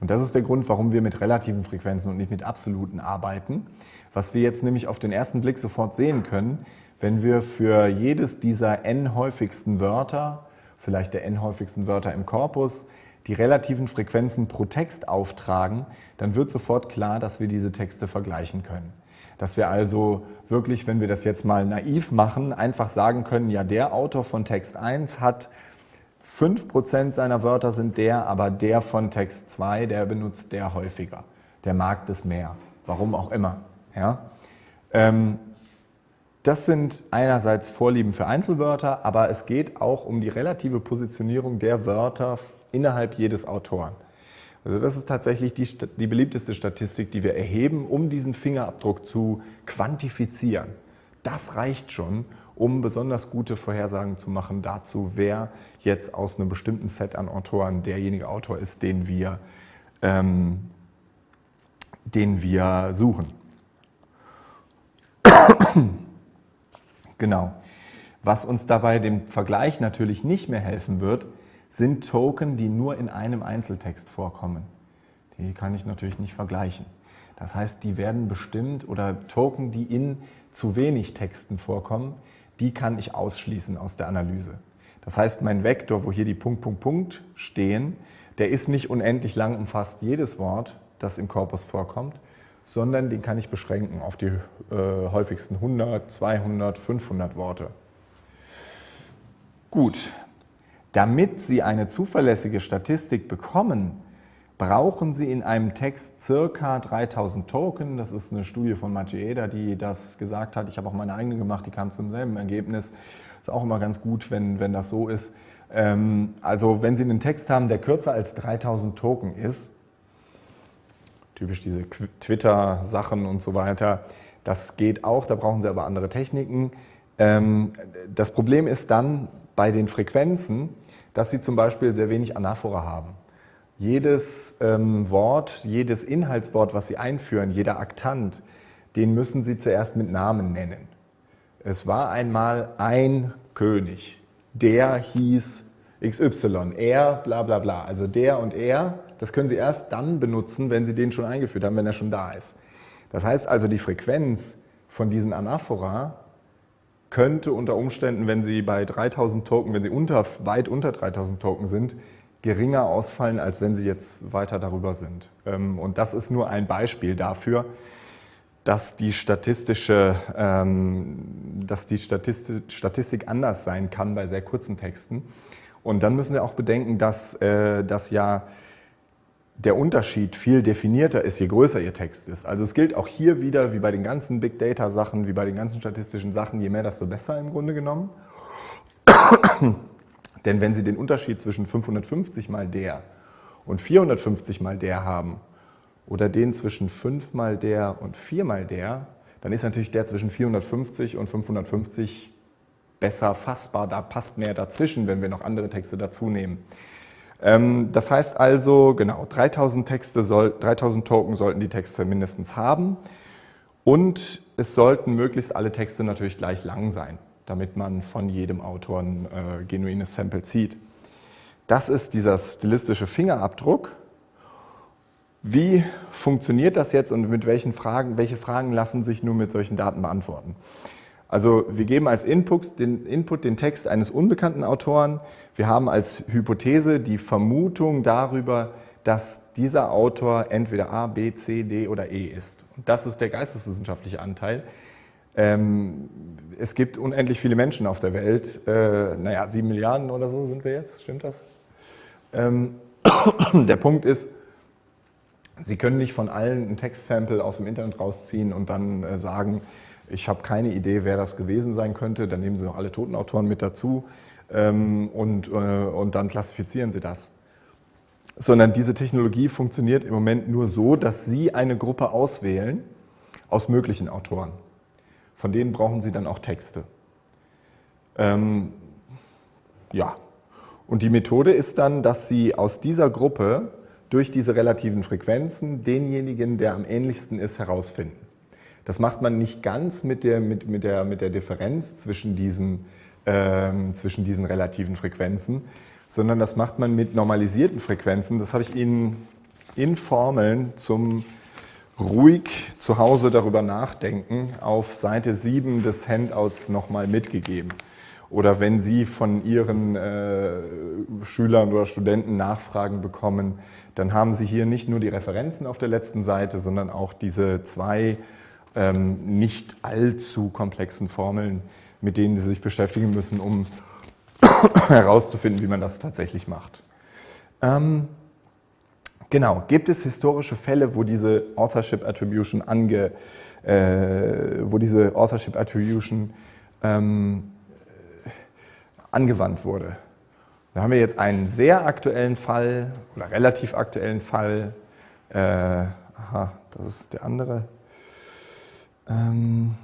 Und das ist der Grund, warum wir mit relativen Frequenzen und nicht mit absoluten arbeiten. Was wir jetzt nämlich auf den ersten Blick sofort sehen können, wenn wir für jedes dieser n häufigsten Wörter, vielleicht der n häufigsten Wörter im Korpus, die relativen Frequenzen pro Text auftragen, dann wird sofort klar, dass wir diese Texte vergleichen können. Dass wir also wirklich, wenn wir das jetzt mal naiv machen, einfach sagen können, ja, der Autor von Text 1 hat 5% seiner Wörter sind der, aber der von Text 2, der benutzt der häufiger. Der mag das mehr. Warum auch immer. Ja? Ähm, das sind einerseits Vorlieben für Einzelwörter, aber es geht auch um die relative Positionierung der Wörter innerhalb jedes Autoren. Also das ist tatsächlich die, die beliebteste Statistik, die wir erheben, um diesen Fingerabdruck zu quantifizieren. Das reicht schon, um besonders gute Vorhersagen zu machen dazu, wer jetzt aus einem bestimmten Set an Autoren derjenige Autor ist, den wir, ähm, den wir suchen. <coughs> genau. Was uns dabei dem Vergleich natürlich nicht mehr helfen wird, sind Token, die nur in einem Einzeltext vorkommen. Die kann ich natürlich nicht vergleichen. Das heißt, die werden bestimmt oder Token, die in zu wenig Texten vorkommen, die kann ich ausschließen aus der Analyse. Das heißt, mein Vektor, wo hier die Punkt, Punkt, Punkt stehen, der ist nicht unendlich lang, umfasst jedes Wort, das im Korpus vorkommt, sondern den kann ich beschränken auf die äh, häufigsten 100, 200, 500 Worte. Gut, damit Sie eine zuverlässige Statistik bekommen, brauchen Sie in einem Text circa 3000 Token. Das ist eine Studie von Macieda, die das gesagt hat. Ich habe auch meine eigene gemacht, die kam zum selben Ergebnis. Ist auch immer ganz gut, wenn, wenn das so ist. Ähm, also wenn Sie einen Text haben, der kürzer als 3000 Token ist, typisch diese Twitter-Sachen und so weiter, das geht auch, da brauchen Sie aber andere Techniken. Ähm, das Problem ist dann bei den Frequenzen, dass sie zum Beispiel sehr wenig Anaphora haben. Jedes ähm, Wort, jedes Inhaltswort, was sie einführen, jeder Aktant, den müssen sie zuerst mit Namen nennen. Es war einmal ein König, der hieß XY, er, bla bla bla. Also der und er, das können Sie erst dann benutzen, wenn Sie den schon eingeführt haben, wenn er schon da ist. Das heißt also, die Frequenz von diesen Anaphora könnte unter Umständen, wenn Sie bei 3000 Token, wenn Sie unter, weit unter 3000 Token sind, geringer ausfallen, als wenn Sie jetzt weiter darüber sind. Ähm, und das ist nur ein Beispiel dafür, dass die statistische, ähm, dass die Statistik anders sein kann bei sehr kurzen Texten. Und dann müssen wir auch bedenken, dass äh, das ja der Unterschied viel definierter ist, je größer Ihr Text ist. Also es gilt auch hier wieder, wie bei den ganzen Big Data Sachen, wie bei den ganzen statistischen Sachen, je mehr, desto besser im Grunde genommen. <coughs> Denn wenn Sie den Unterschied zwischen 550 mal der und 450 mal der haben oder den zwischen 5 mal der und 4 mal der, dann ist natürlich der zwischen 450 und 550 besser fassbar. Da passt mehr dazwischen, wenn wir noch andere Texte dazu nehmen. Ähm, das heißt also, genau, 3000, Texte soll, 3000 Token sollten die Texte mindestens haben und es sollten möglichst alle Texte natürlich gleich lang sein, damit man von jedem Autor ein äh, genuines Sample zieht. Das ist dieser stilistische Fingerabdruck. Wie funktioniert das jetzt und mit welchen Fragen, welche Fragen lassen sich nur mit solchen Daten beantworten? Also wir geben als Input den, Input den Text eines unbekannten Autoren. Wir haben als Hypothese die Vermutung darüber, dass dieser Autor entweder A, B, C, D oder E ist. Und das ist der geisteswissenschaftliche Anteil. Ähm, es gibt unendlich viele Menschen auf der Welt. Äh, naja, sieben Milliarden oder so sind wir jetzt, stimmt das? Ähm, <coughs> der Punkt ist, Sie können nicht von allen ein Textsample aus dem Internet rausziehen und dann äh, sagen, ich habe keine Idee, wer das gewesen sein könnte. Dann nehmen Sie noch alle Totenautoren mit dazu ähm, und, äh, und dann klassifizieren Sie das. Sondern diese Technologie funktioniert im Moment nur so, dass Sie eine Gruppe auswählen aus möglichen Autoren. Von denen brauchen Sie dann auch Texte. Ähm, ja, und die Methode ist dann, dass Sie aus dieser Gruppe durch diese relativen Frequenzen denjenigen, der am ähnlichsten ist, herausfinden. Das macht man nicht ganz mit der, mit, mit der, mit der Differenz zwischen diesen, ähm, zwischen diesen relativen Frequenzen, sondern das macht man mit normalisierten Frequenzen. Das habe ich Ihnen in Formeln zum ruhig zu Hause darüber nachdenken auf Seite 7 des Handouts nochmal mitgegeben. Oder wenn Sie von Ihren äh, Schülern oder Studenten Nachfragen bekommen, dann haben Sie hier nicht nur die Referenzen auf der letzten Seite, sondern auch diese zwei ähm, nicht allzu komplexen Formeln, mit denen Sie sich beschäftigen müssen, um <coughs> herauszufinden, wie man das tatsächlich macht. Ähm, genau, gibt es historische Fälle, wo diese Authorship Attribution, ange, äh, wo diese Authorship Attribution ähm, angewandt wurde? Da haben wir jetzt einen sehr aktuellen Fall oder relativ aktuellen Fall. Äh, aha, das ist der andere. Ähm,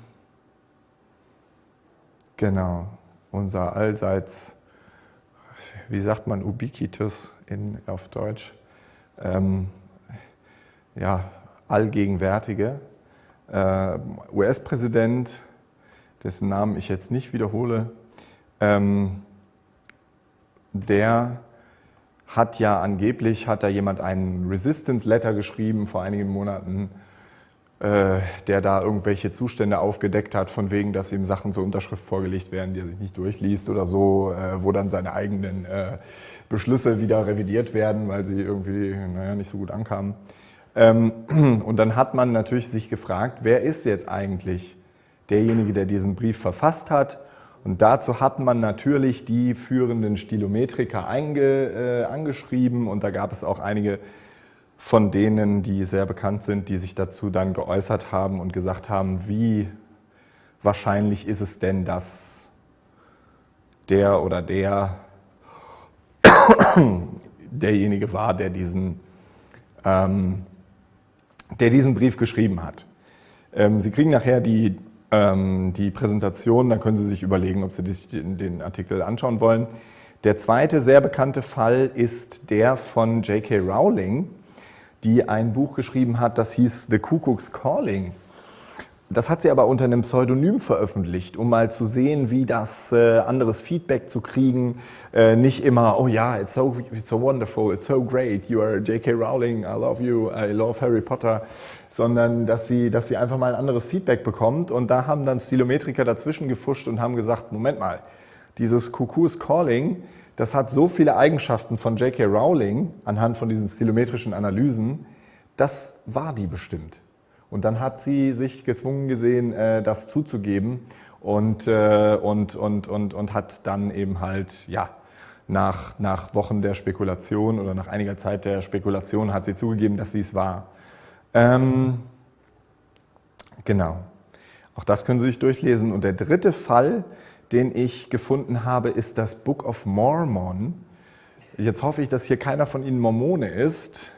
genau, unser allseits, wie sagt man, ubiquitous in, auf Deutsch, ähm, ja, allgegenwärtige. Äh, US-Präsident, dessen Namen ich jetzt nicht wiederhole, ähm, der hat ja angeblich, hat da jemand einen Resistance Letter geschrieben vor einigen Monaten, äh, der da irgendwelche Zustände aufgedeckt hat, von wegen, dass ihm Sachen zur Unterschrift vorgelegt werden, die er sich nicht durchliest oder so, äh, wo dann seine eigenen äh, Beschlüsse wieder revidiert werden, weil sie irgendwie naja, nicht so gut ankamen. Ähm, <clears throat> und dann hat man natürlich sich gefragt, wer ist jetzt eigentlich derjenige, der diesen Brief verfasst hat und dazu hat man natürlich die führenden Stilometriker einge, äh, angeschrieben und da gab es auch einige von denen, die sehr bekannt sind, die sich dazu dann geäußert haben und gesagt haben, wie wahrscheinlich ist es denn, dass der oder der <coughs> derjenige war, der diesen, ähm, der diesen Brief geschrieben hat. Ähm, Sie kriegen nachher die ähm, die Präsentation, dann können Sie sich überlegen, ob Sie den Artikel anschauen wollen. Der zweite sehr bekannte Fall ist der von J.K. Rowling, die ein Buch geschrieben hat, das hieß The Cuckoo's Calling. Das hat sie aber unter einem Pseudonym veröffentlicht, um mal zu sehen, wie das äh, anderes Feedback zu kriegen. Äh, nicht immer, oh ja, it's so, it's so wonderful, it's so great, you are J.K. Rowling, I love you, I love Harry Potter, sondern dass sie, dass sie einfach mal ein anderes Feedback bekommt. Und da haben dann Stilometriker dazwischen gefuscht und haben gesagt, Moment mal, dieses Cuckoo's Calling, das hat so viele Eigenschaften von J.K. Rowling anhand von diesen stilometrischen Analysen, das war die bestimmt. Und dann hat sie sich gezwungen gesehen, äh, das zuzugeben und, äh, und, und, und, und hat dann eben halt, ja, nach, nach Wochen der Spekulation oder nach einiger Zeit der Spekulation hat sie zugegeben, dass sie es war. Ähm, genau. Auch das können Sie sich durchlesen. Und der dritte Fall, den ich gefunden habe, ist das Book of Mormon. Jetzt hoffe ich, dass hier keiner von Ihnen Mormone ist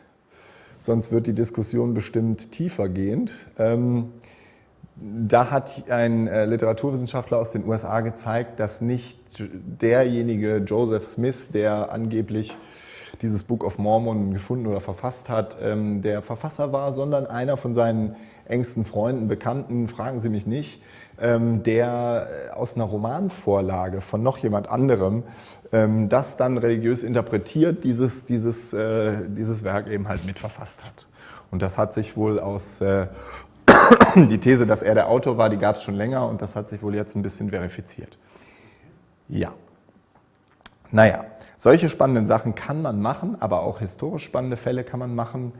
sonst wird die Diskussion bestimmt tiefergehend. Ähm, da hat ein äh, Literaturwissenschaftler aus den USA gezeigt, dass nicht derjenige Joseph Smith, der angeblich dieses Book of Mormon gefunden oder verfasst hat, ähm, der Verfasser war, sondern einer von seinen engsten Freunden, Bekannten, fragen Sie mich nicht, der äh, aus einer Romanvorlage von noch jemand anderem ähm, das dann religiös interpretiert, dieses, dieses, äh, dieses Werk eben halt mitverfasst hat. Und das hat sich wohl aus, äh, <coughs> die These, dass er der Autor war, die gab es schon länger und das hat sich wohl jetzt ein bisschen verifiziert. Ja. Naja, solche spannenden Sachen kann man machen, aber auch historisch spannende Fälle kann man machen.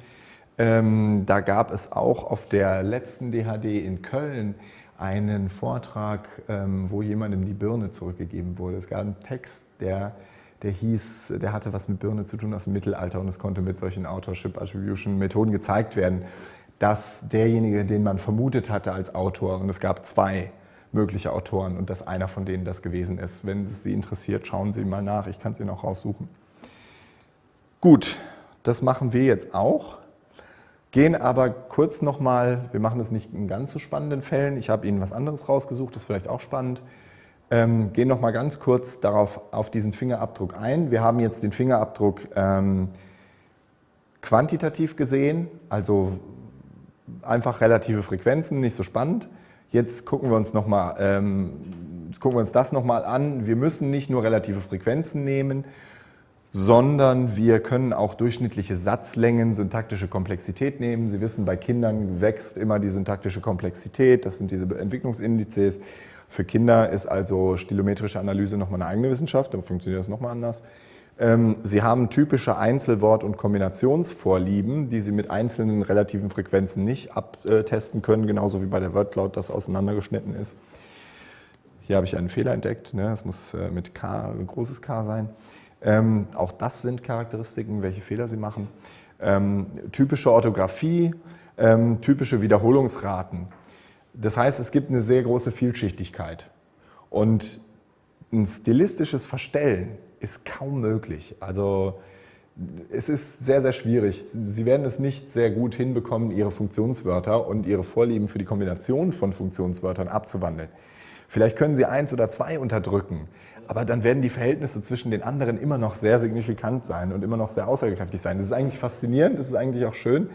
Ähm, da gab es auch auf der letzten DHD in Köln einen Vortrag, ähm, wo jemandem die Birne zurückgegeben wurde. Es gab einen Text, der, der hieß, der hatte was mit Birne zu tun aus dem Mittelalter und es konnte mit solchen Authorship Attribution Methoden gezeigt werden, dass derjenige, den man vermutet hatte als Autor, und es gab zwei mögliche Autoren und dass einer von denen das gewesen ist. Wenn es Sie interessiert, schauen Sie mal nach, ich kann es Ihnen auch raussuchen. Gut, das machen wir jetzt auch. Gehen aber kurz nochmal, wir machen das nicht in ganz so spannenden Fällen, ich habe Ihnen was anderes rausgesucht, das ist vielleicht auch spannend. Ähm, gehen nochmal ganz kurz darauf, auf diesen Fingerabdruck ein. Wir haben jetzt den Fingerabdruck ähm, quantitativ gesehen, also einfach relative Frequenzen, nicht so spannend. Jetzt gucken wir uns, noch mal, ähm, gucken wir uns das nochmal an. Wir müssen nicht nur relative Frequenzen nehmen, sondern wir können auch durchschnittliche Satzlängen, syntaktische Komplexität nehmen. Sie wissen, bei Kindern wächst immer die syntaktische Komplexität, das sind diese Entwicklungsindizes. Für Kinder ist also stilometrische Analyse nochmal eine eigene Wissenschaft, dann funktioniert das nochmal anders. Ähm, Sie haben typische Einzelwort- und Kombinationsvorlieben, die Sie mit einzelnen relativen Frequenzen nicht abtesten können, genauso wie bei der Wordcloud das auseinandergeschnitten ist. Hier habe ich einen Fehler entdeckt, ne? das muss äh, mit K, ein großes K sein. Ähm, auch das sind Charakteristiken, welche Fehler sie machen. Ähm, typische Orthographie, ähm, typische Wiederholungsraten. Das heißt, es gibt eine sehr große Vielschichtigkeit. Und ein stilistisches Verstellen ist kaum möglich. Also es ist sehr, sehr schwierig. Sie werden es nicht sehr gut hinbekommen, Ihre Funktionswörter und Ihre Vorlieben für die Kombination von Funktionswörtern abzuwandeln. Vielleicht können Sie eins oder zwei unterdrücken, aber dann werden die Verhältnisse zwischen den anderen immer noch sehr signifikant sein und immer noch sehr aussagekräftig sein. Das ist eigentlich faszinierend, das ist eigentlich auch schön.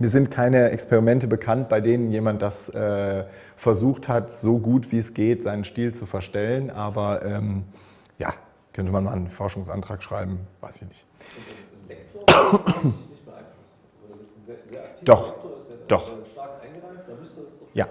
Mir sind keine Experimente bekannt, bei denen jemand das äh, versucht hat, so gut wie es geht, seinen Stil zu verstellen. Aber ähm, ja, könnte man mal einen Forschungsantrag schreiben, weiß ich nicht. Doch, doch. Ja.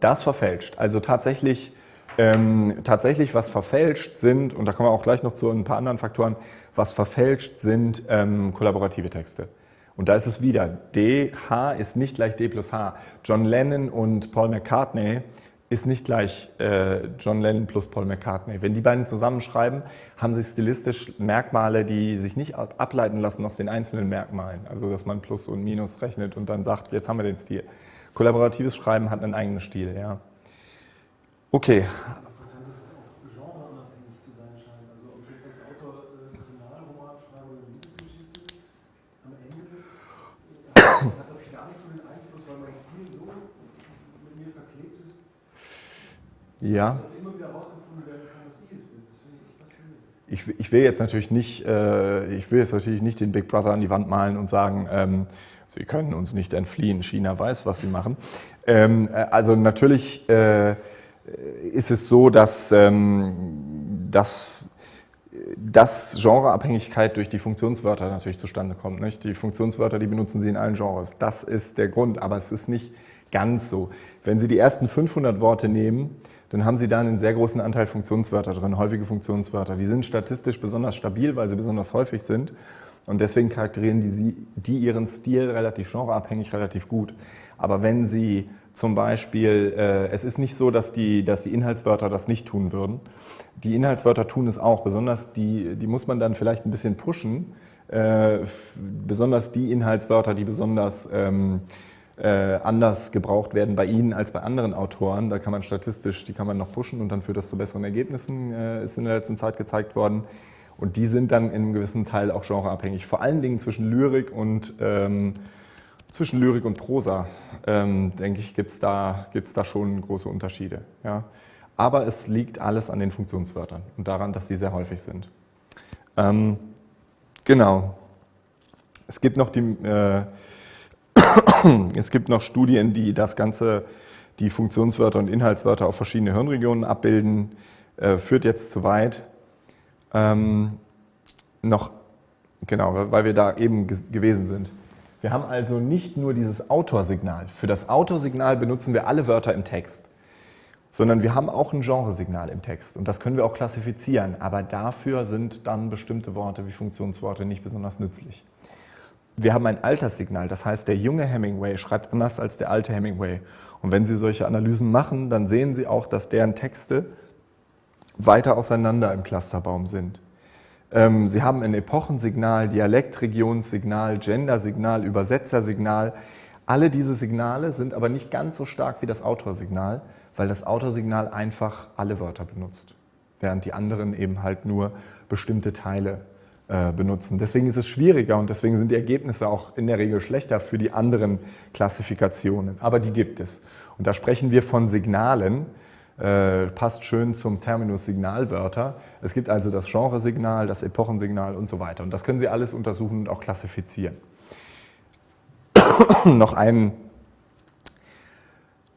Das verfälscht. Also tatsächlich, ähm, tatsächlich, was verfälscht sind, und da kommen wir auch gleich noch zu ein paar anderen Faktoren, was verfälscht sind ähm, kollaborative Texte. Und da ist es wieder, D, H ist nicht gleich D plus H. John Lennon und Paul McCartney ist nicht gleich äh, John Lennon plus Paul McCartney. Wenn die beiden zusammenschreiben, haben sie stilistisch Merkmale, die sich nicht ab- ableiten lassen aus den einzelnen Merkmalen. Also dass man Plus und Minus rechnet und dann sagt, jetzt haben wir den Stil. Kollaboratives Schreiben hat einen eigenen Stil, ja. Okay, ja. Ich, ich will jetzt natürlich nicht, äh, ich will jetzt natürlich nicht den Big Brother an die Wand malen und sagen, ähm, Sie können uns nicht entfliehen. China weiß, was Sie machen. Ähm, äh, also natürlich äh, ist es so, dass, ähm, dass, dass Genreabhängigkeit durch die Funktionswörter natürlich zustande kommt. Nicht? Die Funktionswörter, die benutzen Sie in allen Genres. Das ist der Grund, aber es ist nicht ganz so. Wenn Sie die ersten 500 Worte nehmen, dann haben Sie da einen sehr großen Anteil Funktionswörter drin, häufige Funktionswörter. Die sind statistisch besonders stabil, weil sie besonders häufig sind. Und deswegen charakterieren die, die ihren Stil relativ genreabhängig, relativ gut. Aber wenn Sie zum Beispiel, äh, es ist nicht so, dass die, dass die Inhaltswörter das nicht tun würden. Die Inhaltswörter tun es auch, besonders die, die muss man dann vielleicht ein bisschen pushen. Äh, besonders die Inhaltswörter, die besonders ähm, äh, anders gebraucht werden bei Ihnen als bei anderen Autoren. Da kann man statistisch, die kann man noch pushen und dann führt das zu besseren Ergebnissen, äh, ist in der letzten Zeit gezeigt worden. Und die sind dann in einem gewissen Teil auch genreabhängig. Vor allen Dingen zwischen Lyrik und, ähm, zwischen Lyrik und Prosa, ähm, denke ich, gibt es da, gibt's da schon große Unterschiede. Ja. Aber es liegt alles an den Funktionswörtern und daran, dass die sehr häufig sind. Ähm, genau. Es gibt noch die, äh, <coughs> es gibt noch Studien, die das Ganze, die Funktionswörter und Inhaltswörter auf verschiedene Hirnregionen abbilden. Äh, führt jetzt zu weit. Ähm, noch, genau, weil wir da eben ge- gewesen sind. Wir haben also nicht nur dieses Autorsignal. Für das Autorsignal benutzen wir alle Wörter im Text, sondern wir haben auch ein Genresignal im Text und das können wir auch klassifizieren, aber dafür sind dann bestimmte Worte wie Funktionsworte nicht besonders nützlich. Wir haben ein Alterssignal, das heißt, der junge Hemingway schreibt anders als der alte Hemingway. Und wenn Sie solche Analysen machen, dann sehen Sie auch, dass deren Texte weiter auseinander im Clusterbaum sind. Ähm, Sie haben ein Epochensignal, Dialektregionssignal, Gendersignal, Übersetzersignal. Alle diese Signale sind aber nicht ganz so stark wie das Autorsignal, weil das Autorsignal einfach alle Wörter benutzt, während die anderen eben halt nur bestimmte Teile äh, benutzen. Deswegen ist es schwieriger und deswegen sind die Ergebnisse auch in der Regel schlechter für die anderen Klassifikationen. Aber die gibt es. Und da sprechen wir von Signalen, äh, passt schön zum Terminus Signalwörter. Es gibt also das Genresignal, das Epochensignal und so weiter. Und das können Sie alles untersuchen und auch klassifizieren. <coughs> noch ein,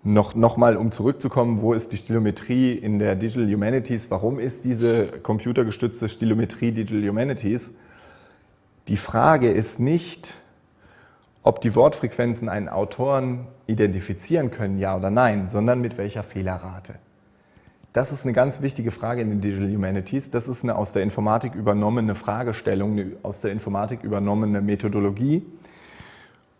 noch, noch mal, um zurückzukommen, wo ist die Stilometrie in der Digital Humanities? Warum ist diese computergestützte Stilometrie Digital Humanities? Die Frage ist nicht, ob die Wortfrequenzen einen Autoren identifizieren können, ja oder nein, sondern mit welcher Fehlerrate. Das ist eine ganz wichtige Frage in den Digital Humanities. Das ist eine aus der Informatik übernommene Fragestellung, eine aus der Informatik übernommene Methodologie.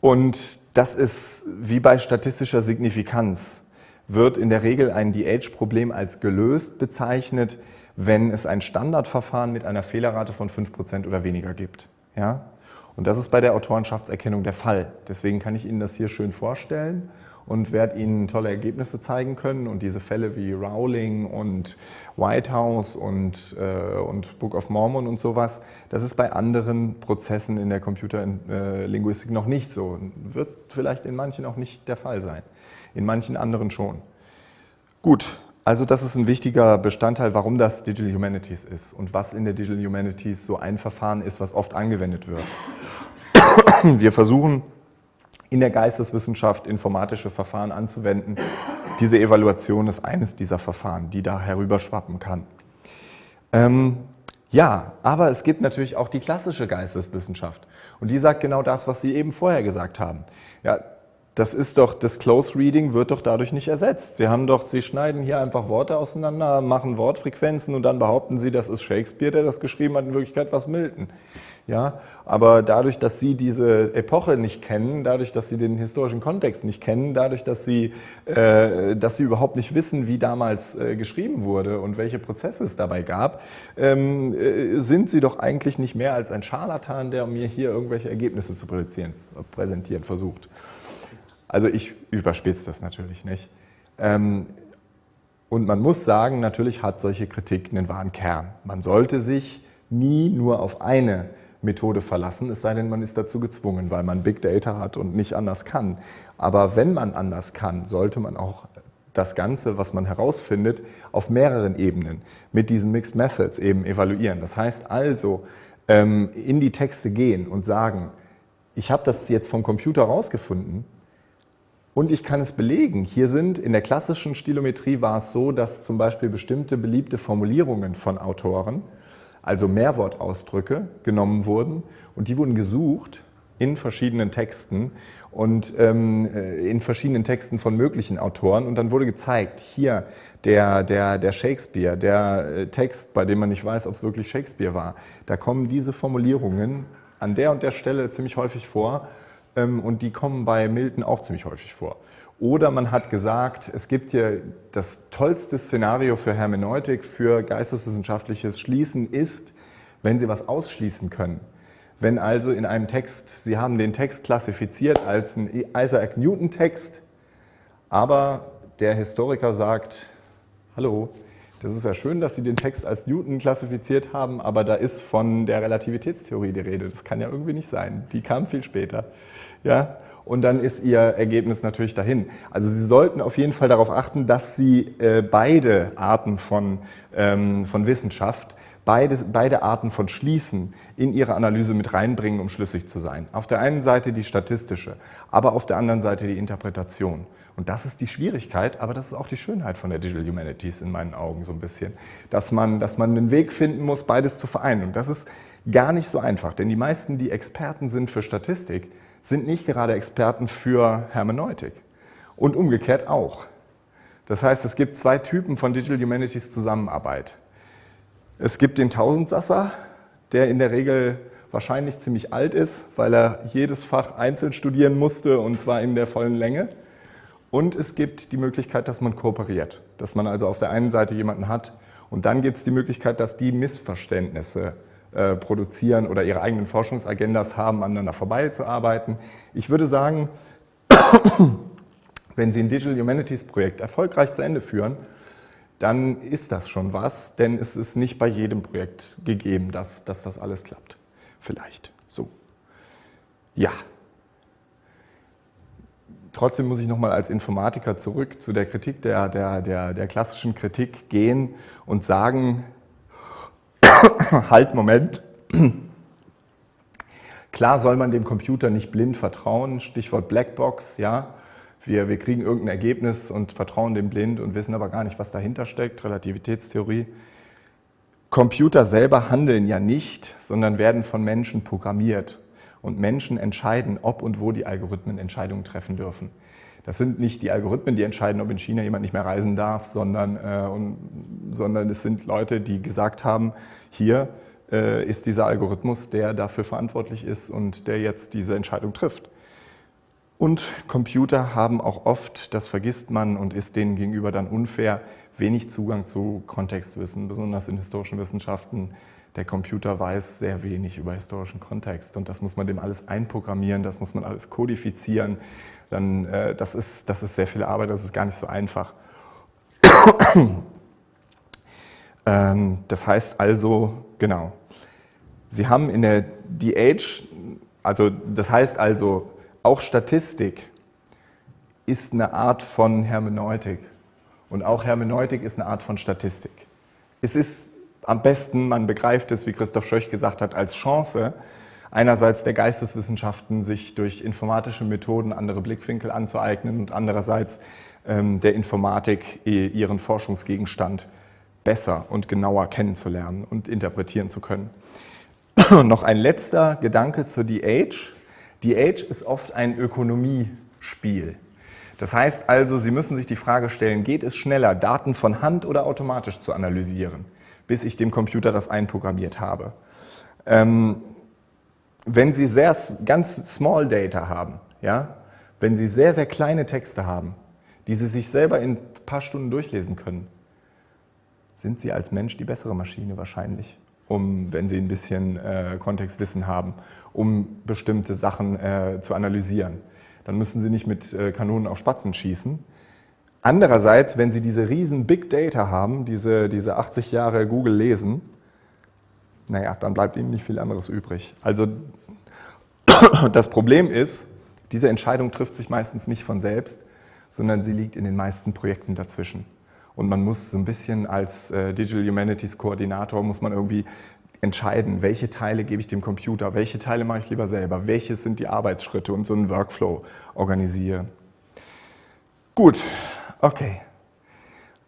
Und das ist wie bei statistischer Signifikanz, wird in der Regel ein DH-Problem als gelöst bezeichnet, wenn es ein Standardverfahren mit einer Fehlerrate von 5% oder weniger gibt. Ja? Und das ist bei der Autorenschaftserkennung der Fall. Deswegen kann ich Ihnen das hier schön vorstellen und werde Ihnen tolle Ergebnisse zeigen können. Und diese Fälle wie Rowling und White House und, äh, und Book of Mormon und sowas, das ist bei anderen Prozessen in der Computerlinguistik noch nicht so. Wird vielleicht in manchen auch nicht der Fall sein. In manchen anderen schon. Gut, also das ist ein wichtiger Bestandteil, warum das Digital Humanities ist und was in der Digital Humanities so ein Verfahren ist, was oft angewendet wird. Wir versuchen in der Geisteswissenschaft informatische Verfahren anzuwenden. Diese Evaluation ist eines dieser Verfahren, die da herüberschwappen kann. Ähm, ja, aber es gibt natürlich auch die klassische Geisteswissenschaft und die sagt genau das, was Sie eben vorher gesagt haben. Ja, das ist doch, das Close Reading wird doch dadurch nicht ersetzt. Sie haben doch, Sie schneiden hier einfach Worte auseinander, machen Wortfrequenzen und dann behaupten Sie, das ist Shakespeare, der das geschrieben hat, in Wirklichkeit was Milton. Ja, aber dadurch, dass Sie diese Epoche nicht kennen, dadurch, dass Sie den historischen Kontext nicht kennen, dadurch, dass Sie, äh, dass Sie überhaupt nicht wissen, wie damals äh, geschrieben wurde und welche Prozesse es dabei gab, ähm, äh, sind Sie doch eigentlich nicht mehr als ein Scharlatan, der mir hier irgendwelche Ergebnisse zu präsentieren, präsentieren versucht. Also ich überspitze das natürlich nicht. Ähm, und man muss sagen, natürlich hat solche Kritik einen wahren Kern. Man sollte sich nie nur auf eine Methode verlassen, es sei denn, man ist dazu gezwungen, weil man Big Data hat und nicht anders kann. Aber wenn man anders kann, sollte man auch das Ganze, was man herausfindet, auf mehreren Ebenen mit diesen Mixed Methods eben evaluieren. Das heißt also, ähm, in die Texte gehen und sagen, ich habe das jetzt vom Computer rausgefunden und ich kann es belegen. Hier sind in der klassischen Stilometrie war es so, dass zum Beispiel bestimmte beliebte Formulierungen von Autoren also Mehrwortausdrücke, genommen wurden. Und die wurden gesucht in verschiedenen Texten und ähm, äh, in verschiedenen Texten von möglichen Autoren. Und dann wurde gezeigt, hier der, der, der Shakespeare, der äh, Text, bei dem man nicht weiß, ob es wirklich Shakespeare war, da kommen diese Formulierungen an der und der Stelle ziemlich häufig vor ähm, und die kommen bei Milton auch ziemlich häufig vor. Oder man hat gesagt, es gibt hier das tollste Szenario für Hermeneutik, für geisteswissenschaftliches Schließen ist, wenn Sie was ausschließen können. Wenn also in einem Text, Sie haben den Text klassifiziert als ein Isaac Newton Text, aber der Historiker sagt, hallo, das ist ja schön, dass Sie den Text als Newton klassifiziert haben, aber da ist von der Relativitätstheorie die Rede. Das kann ja irgendwie nicht sein. Die kam viel später. Ja? Und dann ist Ihr Ergebnis natürlich dahin. Also Sie sollten auf jeden Fall darauf achten, dass Sie äh, beide Arten von, ähm, von Wissenschaft, beide, beide Arten von Schließen in Ihre Analyse mit reinbringen, um schlüssig zu sein. Auf der einen Seite die statistische, aber auf der anderen Seite die Interpretation. Und das ist die Schwierigkeit, aber das ist auch die Schönheit von der Digital Humanities in meinen Augen so ein bisschen, dass man, dass man einen Weg finden muss, beides zu vereinen. Und das ist gar nicht so einfach, denn die meisten, die Experten sind für Statistik, sind nicht gerade Experten für Hermeneutik. Und umgekehrt auch. Das heißt, es gibt zwei Typen von Digital Humanities Zusammenarbeit. Es gibt den Tausendsasser, der in der Regel wahrscheinlich ziemlich alt ist, weil er jedes Fach einzeln studieren musste und zwar in der vollen Länge. Und es gibt die Möglichkeit, dass man kooperiert, dass man also auf der einen Seite jemanden hat und dann gibt es die Möglichkeit, dass die Missverständnisse äh, produzieren oder ihre eigenen Forschungsagendas haben, aneinander vorbeizuarbeiten. Ich würde sagen, <coughs> wenn Sie ein Digital Humanities Projekt erfolgreich zu Ende führen, dann ist das schon was, denn es ist nicht bei jedem Projekt gegeben, dass, dass das alles klappt. Vielleicht. So. Ja. Trotzdem muss ich nochmal als Informatiker zurück zu der Kritik, der, der, der, der klassischen Kritik gehen und sagen, <coughs> halt, Moment. <clears throat> Klar soll man dem Computer nicht blind vertrauen, Stichwort Blackbox, ja. Wir, wir kriegen irgendein Ergebnis und vertrauen dem blind und wissen aber gar nicht, was dahinter steckt, Relativitätstheorie. Computer selber handeln ja nicht, sondern werden von Menschen programmiert. Und Menschen entscheiden, ob und wo die Algorithmen Entscheidungen treffen dürfen. Das sind nicht die Algorithmen, die entscheiden, ob in China jemand nicht mehr reisen darf, sondern, äh, und, sondern es sind Leute, die gesagt haben, hier äh, ist dieser Algorithmus, der dafür verantwortlich ist und der jetzt diese Entscheidung trifft. Und Computer haben auch oft, das vergisst man und ist denen gegenüber dann unfair, wenig Zugang zu Kontextwissen, besonders in historischen Wissenschaften. Der Computer weiß sehr wenig über historischen Kontext und das muss man dem alles einprogrammieren, das muss man alles kodifizieren. Dann, äh, das, ist, das ist sehr viel Arbeit, das ist gar nicht so einfach. <coughs> ähm, das heißt also, genau, Sie haben in der DH, also das heißt also, auch Statistik ist eine Art von Hermeneutik. Und auch Hermeneutik ist eine Art von Statistik. Es ist am besten, man begreift es, wie Christoph Schöch gesagt hat, als Chance, einerseits der Geisteswissenschaften, sich durch informatische Methoden andere Blickwinkel anzueignen und andererseits ähm, der Informatik ihren Forschungsgegenstand besser und genauer kennenzulernen und interpretieren zu können. <clears throat> Noch ein letzter Gedanke zur DH. DH ist oft ein Ökonomiespiel. Das heißt also, Sie müssen sich die Frage stellen, geht es schneller, Daten von Hand oder automatisch zu analysieren, bis ich dem Computer das einprogrammiert habe. Ähm, wenn Sie sehr, ganz Small Data haben, ja, wenn Sie sehr, sehr kleine Texte haben, die Sie sich selber in ein paar Stunden durchlesen können, sind Sie als Mensch die bessere Maschine wahrscheinlich, um, wenn Sie ein bisschen äh, Kontextwissen haben, um bestimmte Sachen äh, zu analysieren dann müssen Sie nicht mit äh, Kanonen auf Spatzen schießen. Andererseits, wenn Sie diese riesen Big Data haben, diese, diese 80 Jahre Google lesen, naja, dann bleibt Ihnen nicht viel anderes übrig. Also <coughs> das Problem ist, diese Entscheidung trifft sich meistens nicht von selbst, sondern sie liegt in den meisten Projekten dazwischen. Und man muss so ein bisschen als äh, Digital Humanities Koordinator, muss man irgendwie entscheiden, welche Teile gebe ich dem Computer, welche Teile mache ich lieber selber, welche sind die Arbeitsschritte und so einen Workflow organisiere. Gut, okay.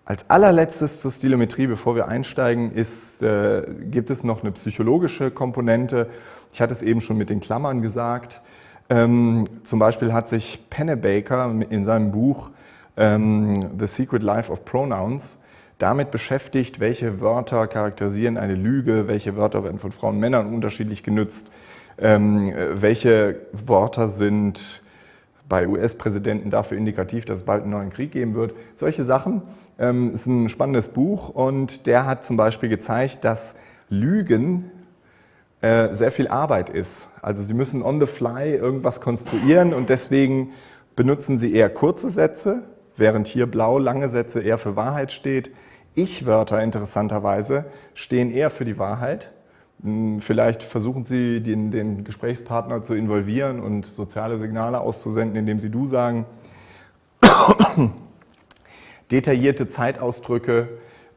Als allerletztes zur Stilometrie, bevor wir einsteigen, ist, äh, gibt es noch eine psychologische Komponente. Ich hatte es eben schon mit den Klammern gesagt. Ähm, zum Beispiel hat sich Pennebaker in seinem Buch ähm, The Secret Life of Pronouns damit beschäftigt, welche Wörter charakterisieren eine Lüge, welche Wörter werden von Frauen und Männern unterschiedlich genutzt, ähm, welche Wörter sind bei US-Präsidenten dafür indikativ, dass es bald einen neuen Krieg geben wird. Solche Sachen. Ähm, ist ein spannendes Buch und der hat zum Beispiel gezeigt, dass Lügen äh, sehr viel Arbeit ist. Also Sie müssen on the fly irgendwas konstruieren und deswegen benutzen Sie eher kurze Sätze, während hier blau lange Sätze eher für Wahrheit steht. Ich-Wörter interessanterweise stehen eher für die Wahrheit. Hm, vielleicht versuchen Sie, den, den, Gesprächspartner zu involvieren und soziale Signale auszusenden, indem Sie du sagen. <coughs> Detaillierte Zeitausdrücke,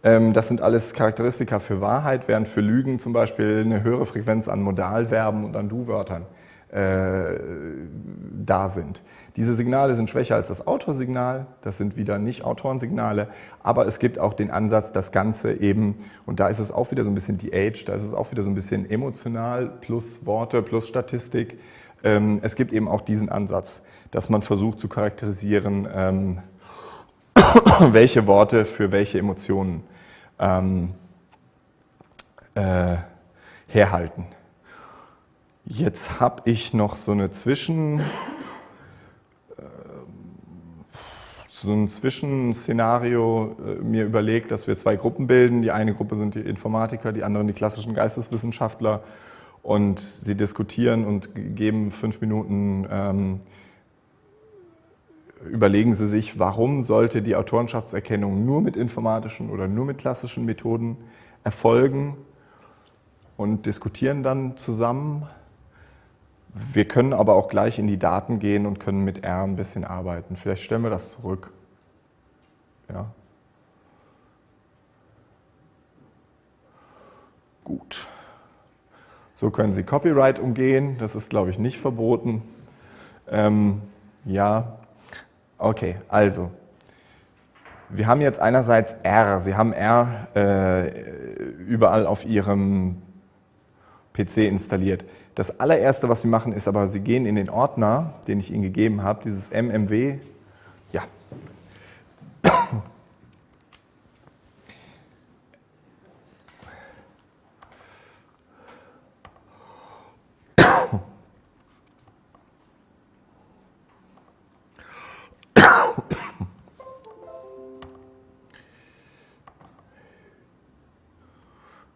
ähm, das sind alles Charakteristika für Wahrheit, während für Lügen zum Beispiel eine höhere Frequenz an Modalverben und an Du-Wörtern äh, da sind. Diese Signale sind schwächer als das Autorsignal, das sind wieder nicht Autorensignale, aber es gibt auch den Ansatz, das Ganze eben, und da ist es auch wieder so ein bisschen die Age, da ist es auch wieder so ein bisschen emotional plus Worte plus Statistik, ähm, es gibt eben auch diesen Ansatz, dass man versucht zu charakterisieren, ähm, <coughs> welche Worte für welche Emotionen ähm, äh, herhalten. Jetzt habe ich noch so eine Zwischen, äh, so ein Zwischenszenario äh, mir überlegt, dass wir zwei Gruppen bilden. Die eine Gruppe sind die Informatiker, die anderen die klassischen Geisteswissenschaftler und sie diskutieren und geben fünf Minuten, ähm, überlegen sie sich, warum sollte die Autorenschaftserkennung nur mit informatischen oder nur mit klassischen Methoden erfolgen und diskutieren dann zusammen. Wir können aber auch gleich in die Daten gehen und können mit R ein bisschen arbeiten. Vielleicht stellen wir das zurück. Ja. Gut. So können Sie Copyright umgehen. Das ist, glaube ich, nicht verboten. Ähm, ja, okay, also. Wir haben jetzt einerseits R. Sie haben R äh, überall auf Ihrem PC installiert. Das allererste, was Sie machen, ist aber, Sie gehen in den Ordner, den ich Ihnen gegeben habe, dieses MMW. Ja.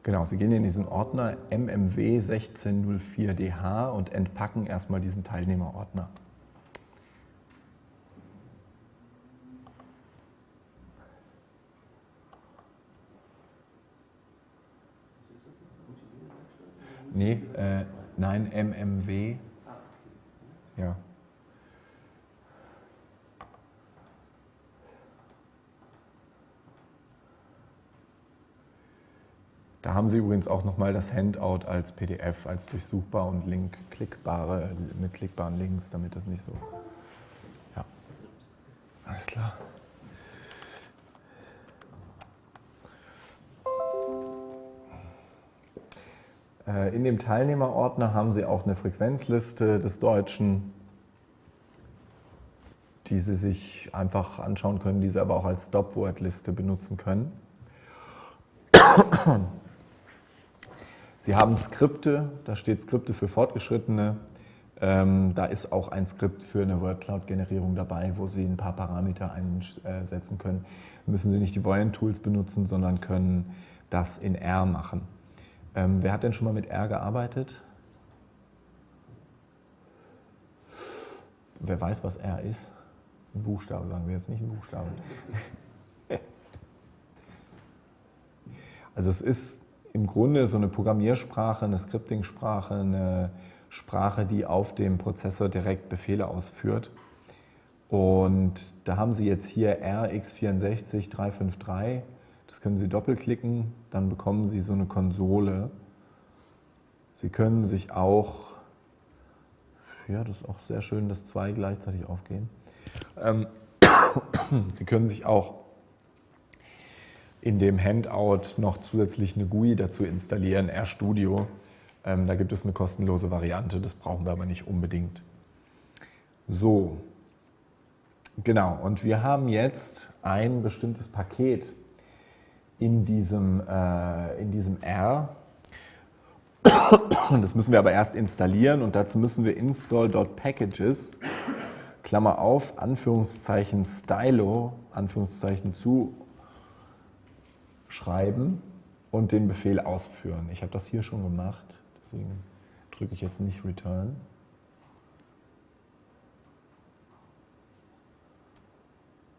Genau, Sie gehen in diesen Ordner MMW 1604DH und entpacken erstmal diesen Teilnehmerordner. Nee, äh, nein, MMW. Ja. Da haben Sie übrigens auch nochmal das Handout als PDF, als durchsuchbar und Link klickbare, mit klickbaren Links, damit das nicht so. Ja. Alles klar. Äh, in dem Teilnehmerordner haben Sie auch eine Frequenzliste des Deutschen, die Sie sich einfach anschauen können, die Sie aber auch als Stopword-Liste benutzen können. Sie haben Skripte, da steht Skripte für Fortgeschrittene. Ähm, da ist auch ein Skript für eine WordCloud-Generierung dabei, wo Sie ein paar Parameter einsetzen können. Müssen Sie nicht die Voyant-Tools benutzen, sondern können das in R machen. Ähm, wer hat denn schon mal mit R gearbeitet? Wer weiß, was R ist? Ein Buchstabe, sagen wir jetzt nicht ein Buchstabe. <laughs> Also es ist im Grunde so eine Programmiersprache, eine Scripting-Sprache, eine Sprache, die auf dem Prozessor direkt Befehle ausführt. Und da haben Sie jetzt hier RX64353. Das können Sie doppelklicken, dann bekommen Sie so eine Konsole. Sie können sich auch, ja, das ist auch sehr schön, dass zwei gleichzeitig aufgehen. Ähm, <coughs> Sie können sich auch in dem Handout noch zusätzlich eine GUI dazu installieren, RStudio. Ähm, da gibt es eine kostenlose Variante, das brauchen wir aber nicht unbedingt. So, genau, und wir haben jetzt ein bestimmtes Paket in diesem, äh, in diesem R. Das müssen wir aber erst installieren und dazu müssen wir install.packages, Klammer auf, Anführungszeichen stylo, Anführungszeichen zu schreiben und den Befehl ausführen. Ich habe das hier schon gemacht, deswegen drücke ich jetzt nicht Return.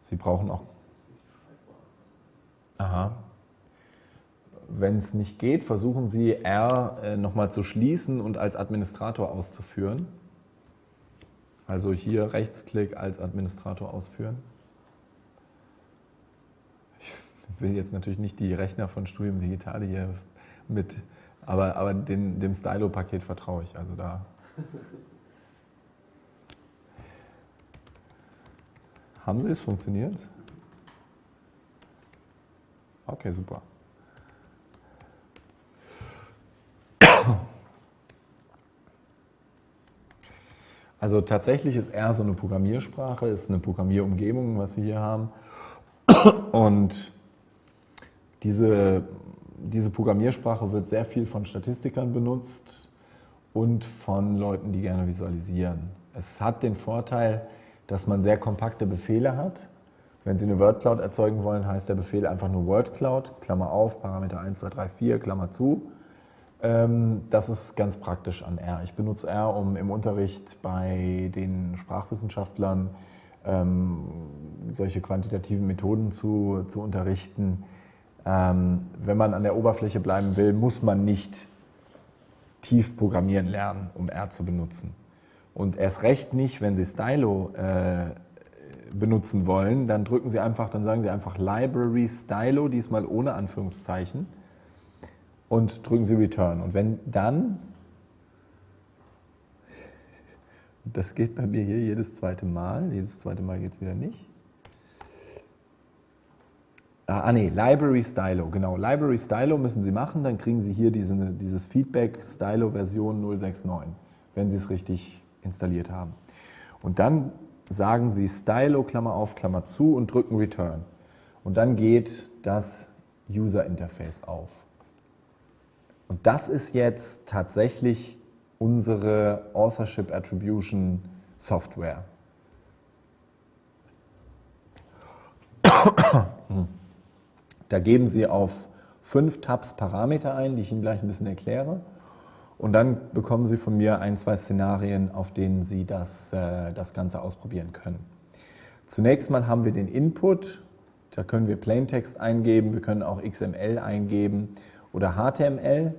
Sie brauchen auch... Aha. Wenn es nicht geht, versuchen Sie R äh, nochmal zu schließen und als Administrator auszuführen. Also hier Rechtsklick als Administrator ausführen will jetzt natürlich nicht die Rechner von Studium Digital hier mit, aber, aber den, dem Stylo-Paket vertraue ich. Also da. <laughs> Haben Sie es? Funktioniert Okay, super. <coughs> Also tatsächlich ist R so eine Programmiersprache, ist eine Programmierumgebung, was Sie hier haben. <coughs> Und diese, diese Programmiersprache wird sehr viel von Statistikern benutzt und von Leuten, die gerne visualisieren. Es hat den Vorteil, dass man sehr kompakte Befehle hat. Wenn Sie eine Word Cloud erzeugen wollen, heißt der Befehl einfach nur Word Cloud, Klammer auf, Parameter 1, 2, 3, 4, Klammer zu. Ähm, das ist ganz praktisch an R. Ich benutze R, um im Unterricht bei den Sprachwissenschaftlern ähm, solche quantitativen Methoden zu, zu unterrichten. Ähm, wenn man an der Oberfläche bleiben will, muss man nicht tief programmieren lernen, um R zu benutzen. Und erst recht nicht, wenn Sie Stylo äh, benutzen wollen, dann drücken Sie einfach, dann sagen Sie einfach Library Stylo, diesmal ohne Anführungszeichen und drücken Sie Return. Und wenn dann, das geht bei mir hier jedes zweite Mal, jedes zweite Mal geht es wieder nicht. Ah, ah nee, Library Stylo, genau. Library Stylo müssen Sie machen, dann kriegen Sie hier diese, dieses Feedback Stylo Version 069, wenn Sie es richtig installiert haben. Und dann sagen Sie Stylo, Klammer auf, Klammer zu und drücken Return. Und dann geht das User Interface auf. Und das ist jetzt tatsächlich unsere Authorship Attribution Software. <coughs> Da geben Sie auf fünf Tabs Parameter ein, die ich Ihnen gleich ein bisschen erkläre. Und dann bekommen Sie von mir ein, zwei Szenarien, auf denen Sie das, äh, das Ganze ausprobieren können. Zunächst mal haben wir den Input. Da können wir Plaintext eingeben, wir können auch XML eingeben oder HTML.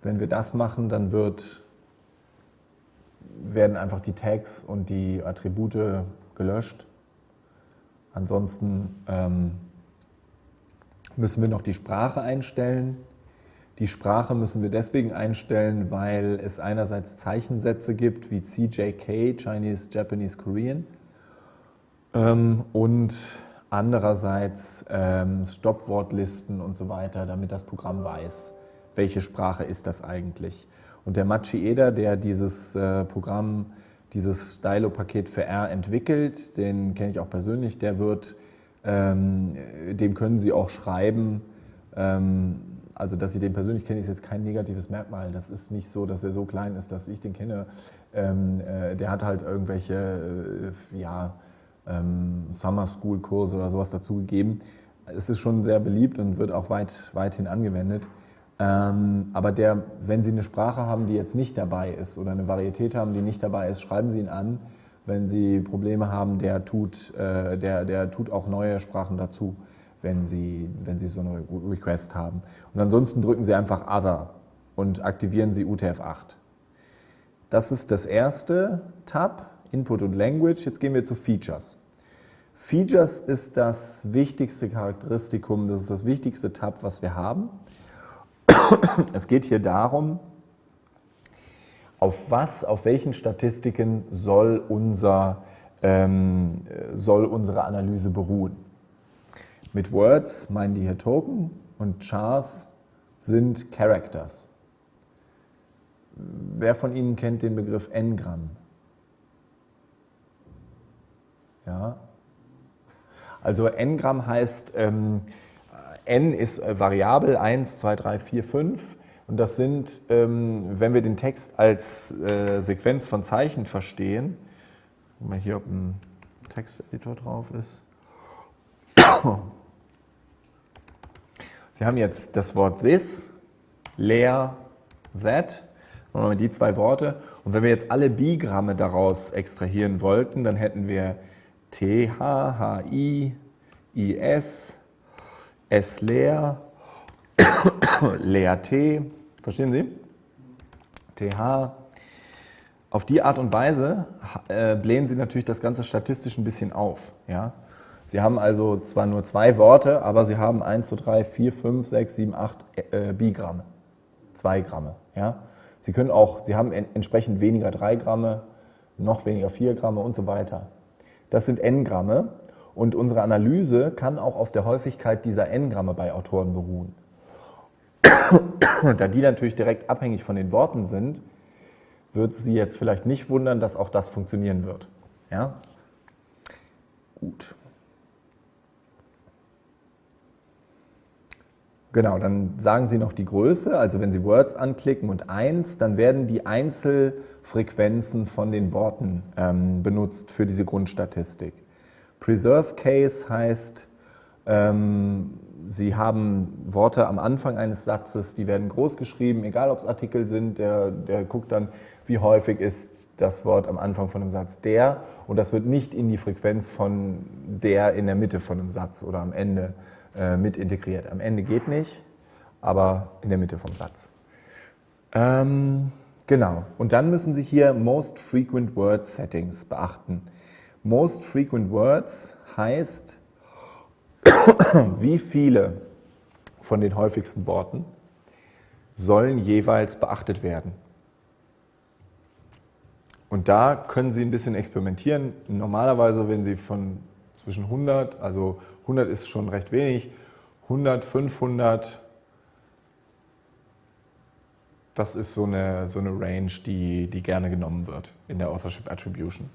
Wenn wir das machen, dann wird, werden einfach die Tags und die Attribute gelöscht. Ansonsten ähm, müssen wir noch die Sprache einstellen. Die Sprache müssen wir deswegen einstellen, weil es einerseits Zeichensätze gibt wie CJK, Chinese, Japanese, Korean, ähm, und andererseits ähm, Stoppwortlisten und so weiter, damit das Programm weiß, welche Sprache ist das eigentlich. Und der Machieda, der dieses äh, Programm, dieses Stylo-Paket für R entwickelt, den kenne ich auch persönlich, der wird, ähm, dem können Sie auch schreiben, ähm, also dass Sie den persönlich kennen, ist jetzt kein negatives Merkmal. Das ist nicht so, dass er so klein ist, dass ich den kenne. Ähm, äh, der hat halt irgendwelche, äh, ja, ähm, Summer School Kurse oder sowas dazu gegeben. Es ist schon sehr beliebt und wird auch weit, weithin angewendet. Ähm, aber der, wenn Sie eine Sprache haben, die jetzt nicht dabei ist oder eine Varietät haben, die nicht dabei ist, schreiben Sie ihn an. Wenn Sie Probleme haben, der tut, äh, der, der tut auch neue Sprachen dazu, wenn Sie, wenn Sie so eine Request haben. Und ansonsten drücken Sie einfach Other und aktivieren Sie UTF-8. Das ist das erste Tab, Input und Language. Jetzt gehen wir zu Features. Features ist das wichtigste Charakteristikum, das ist das wichtigste Tab, was wir haben. <coughs> Es geht hier darum, auf was, auf welchen Statistiken soll, unser, ähm, soll unsere Analyse beruhen. Mit Words meinen die hier Token und Chars sind Characters. Wer von Ihnen kennt den Begriff N-Gramm? Ja. Also N-Gramm heißt, ähm, n ist äh, variabel, 1, 2, 3, 4, 5. Und das sind, ähm, wenn wir den Text als äh, Sequenz von Zeichen verstehen, mal hier, ob ein Texteditor drauf ist. Sie haben jetzt das Wort this, leer, that, die zwei Worte. Und wenn wir jetzt alle Bigramme daraus extrahieren wollten, dann hätten wir T, H, H, I, I, S, S leer, leer T, verstehen Sie? TH. Auf die Art und Weise äh, blähen Sie natürlich das Ganze statistisch ein bisschen auf. Ja? Sie haben also zwar nur zwei Worte, aber Sie haben 1, 2, 3, 4, 5, 6, 7, 8 äh, Bigramme, 2 Gramme. Ja? Sie können auch, Sie haben entsprechend weniger 3 Gramme, noch weniger 4 Gramme und so weiter. Das sind N-Gramme und unsere Analyse kann auch auf der Häufigkeit dieser N-Gramme bei Autoren beruhen. Da die natürlich direkt abhängig von den Worten sind, wird Sie jetzt vielleicht nicht wundern, dass auch das funktionieren wird. Ja? Gut. Genau, dann sagen Sie noch die Größe, also wenn Sie Words anklicken und 1, dann werden die Einzelfrequenzen von den Worten ähm, benutzt für diese Grundstatistik. Preserve Case heißt, ähm, Sie haben Worte am Anfang eines Satzes, die werden groß geschrieben, egal ob es Artikel sind, der, der guckt dann, wie häufig ist das Wort am Anfang von einem Satz der und das wird nicht in die Frequenz von der in der Mitte von einem Satz oder am Ende äh, mit integriert. Am Ende geht nicht, aber in der Mitte vom Satz. Ähm, genau. Und dann müssen Sie hier Most Frequent Word Settings beachten. Most Frequent Words heißt, <coughs> wie viele von den häufigsten Worten sollen jeweils beachtet werden. Und da können Sie ein bisschen experimentieren. Normalerweise, wenn Sie von zwischen 100, also 100 ist schon recht wenig, 100, 500, das ist so eine, so eine Range, die, die gerne genommen wird in der Authorship Attribution.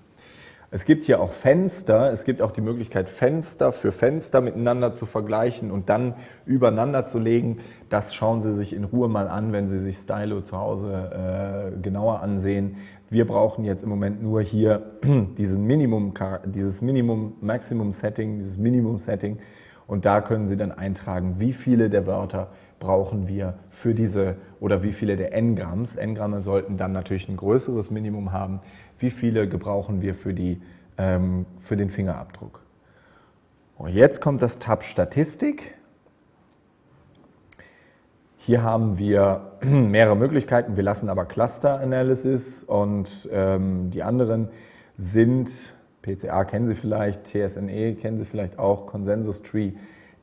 Es gibt hier auch Fenster, es gibt auch die Möglichkeit, Fenster für Fenster miteinander zu vergleichen und dann übereinander zu legen. Das schauen Sie sich in Ruhe mal an, wenn Sie sich Stylo zu Hause äh, genauer ansehen. Wir brauchen jetzt im Moment nur hier <clears throat> diesen Minimum, dieses Minimum-Maximum-Setting, dieses Minimum-Setting und da können Sie dann eintragen, wie viele der Wörter brauchen wir für diese oder wie viele der N-Gramms. N-Gramme sollten dann natürlich ein größeres Minimum haben. Wie viele gebrauchen wir für, die, ähm, für den Fingerabdruck? Und jetzt kommt das Tab Statistik. Hier haben wir <clears throat> mehrere Möglichkeiten. Wir lassen aber Cluster Analysis und ähm, die anderen sind, PCA kennen Sie vielleicht, TSNE kennen Sie vielleicht auch, Consensus Tree,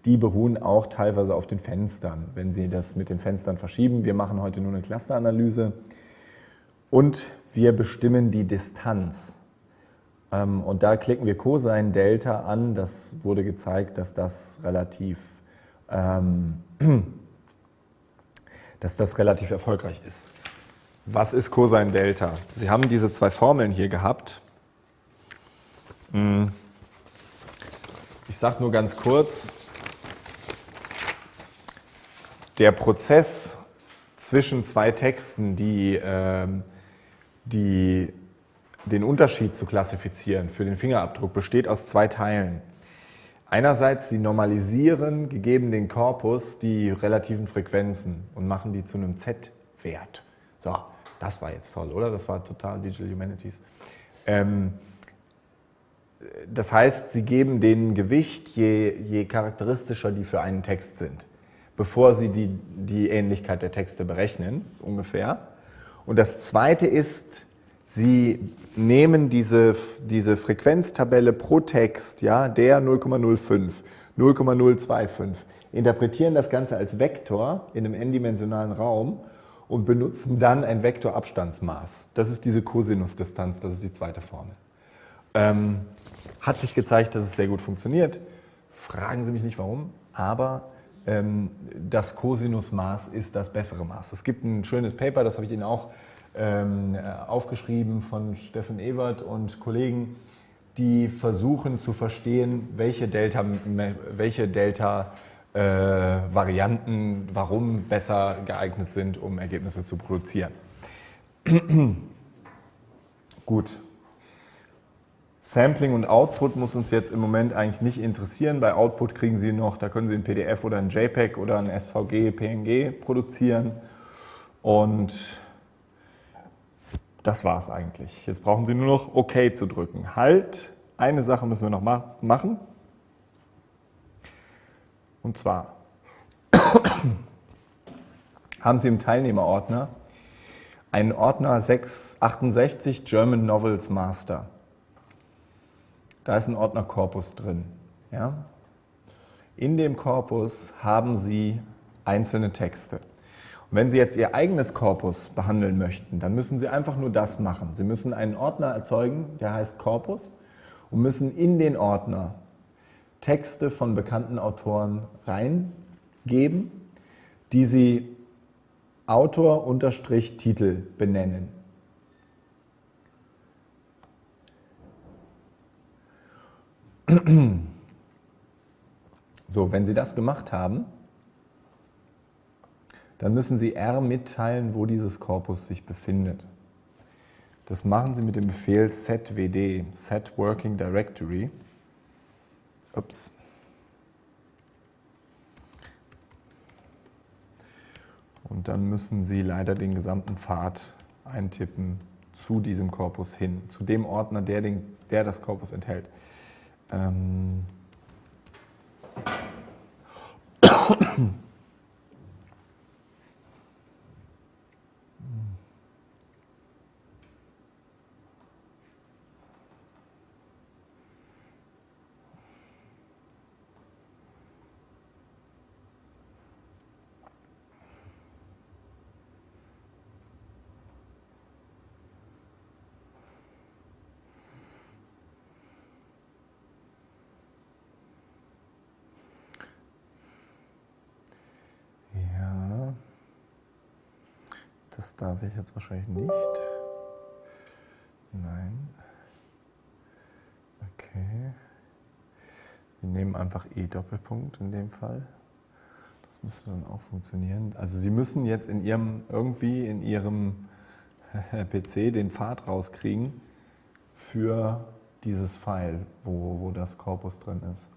die beruhen auch teilweise auf den Fenstern, wenn Sie das mit den Fenstern verschieben. Wir machen heute nur eine Clusteranalyse und wir bestimmen die Distanz. Ähm, und da klicken wir Cosine Delta an. Das wurde gezeigt, dass das relativ ähm, <clears throat> dass das relativ erfolgreich ist. Was ist Cosine Delta? Sie haben diese zwei Formeln hier gehabt. Hm. Ich sage nur ganz kurz, der Prozess zwischen zwei Texten, die, ähm, die den Unterschied zu klassifizieren für den Fingerabdruck, besteht aus zwei Teilen. Einerseits, sie normalisieren, gegeben den Korpus, die relativen Frequenzen und machen die zu einem Z-Wert. So, das war jetzt toll, oder? Das war total Digital Humanities. Ähm, das heißt, sie geben denen Gewicht, je, je charakteristischer die für einen Text sind, bevor sie die, die Ähnlichkeit der Texte berechnen, ungefähr. Und das Zweite ist, Sie nehmen diese, diese Frequenztabelle pro Text, ja, der 0,05, 0,025, interpretieren das Ganze als Vektor in einem n-dimensionalen Raum und benutzen dann ein Vektorabstandsmaß. Das ist diese Cosinusdistanz, das ist die zweite Formel. Ähm, hat sich gezeigt, dass es sehr gut funktioniert. Fragen Sie mich nicht warum, aber das Cosinusmaß ist das bessere Maß. Es gibt ein schönes Paper, das habe ich Ihnen auch ähm, äh, aufgeschrieben von Steffen Ewert und Kollegen, die versuchen zu verstehen, welche Delta, welche Delta äh, Varianten warum besser geeignet sind, um Ergebnisse zu produzieren. <clears throat> Gut. Sampling und Output muss uns jetzt im Moment eigentlich nicht interessieren. Bei Output kriegen Sie noch, da können Sie ein PDF oder ein JPEG oder ein SVG, PNG produzieren. Und das war es eigentlich. Jetzt brauchen Sie nur noch OK zu drücken. Halt, eine Sache müssen wir noch ma machen. Und zwar <coughs> haben Sie im Teilnehmerordner einen Ordner 668 German Novels Master. Da ist ein Ordner Korpus drin. Ja? In dem Korpus haben Sie einzelne Texte. Und wenn Sie jetzt Ihr eigenes Korpus behandeln möchten, dann müssen Sie einfach nur das machen. Sie müssen einen Ordner erzeugen, der heißt Korpus und müssen in den Ordner Texte von bekannten Autoren reingeben, die Sie Autor-Titel benennen. <clears throat> So, wenn Sie das gemacht haben, dann müssen Sie R mitteilen, wo dieses Korpus sich befindet. Das machen Sie mit dem Befehl setwd, set working directory. Ups. Und dann müssen Sie leider den gesamten Pfad eintippen zu diesem Korpus hin, zu dem Ordner, der, den, der das Korpus enthält. Ähm <coughs> <coughs> <coughs> Ja, das darf ich jetzt wahrscheinlich nicht. Nein. Okay. Wir nehmen einfach E-Doppelpunkt in dem Fall. Das müsste dann auch funktionieren. Also Sie müssen jetzt in Ihrem, irgendwie in Ihrem <laughs> PC den Pfad rauskriegen für dieses File, wo, wo das Korpus drin ist.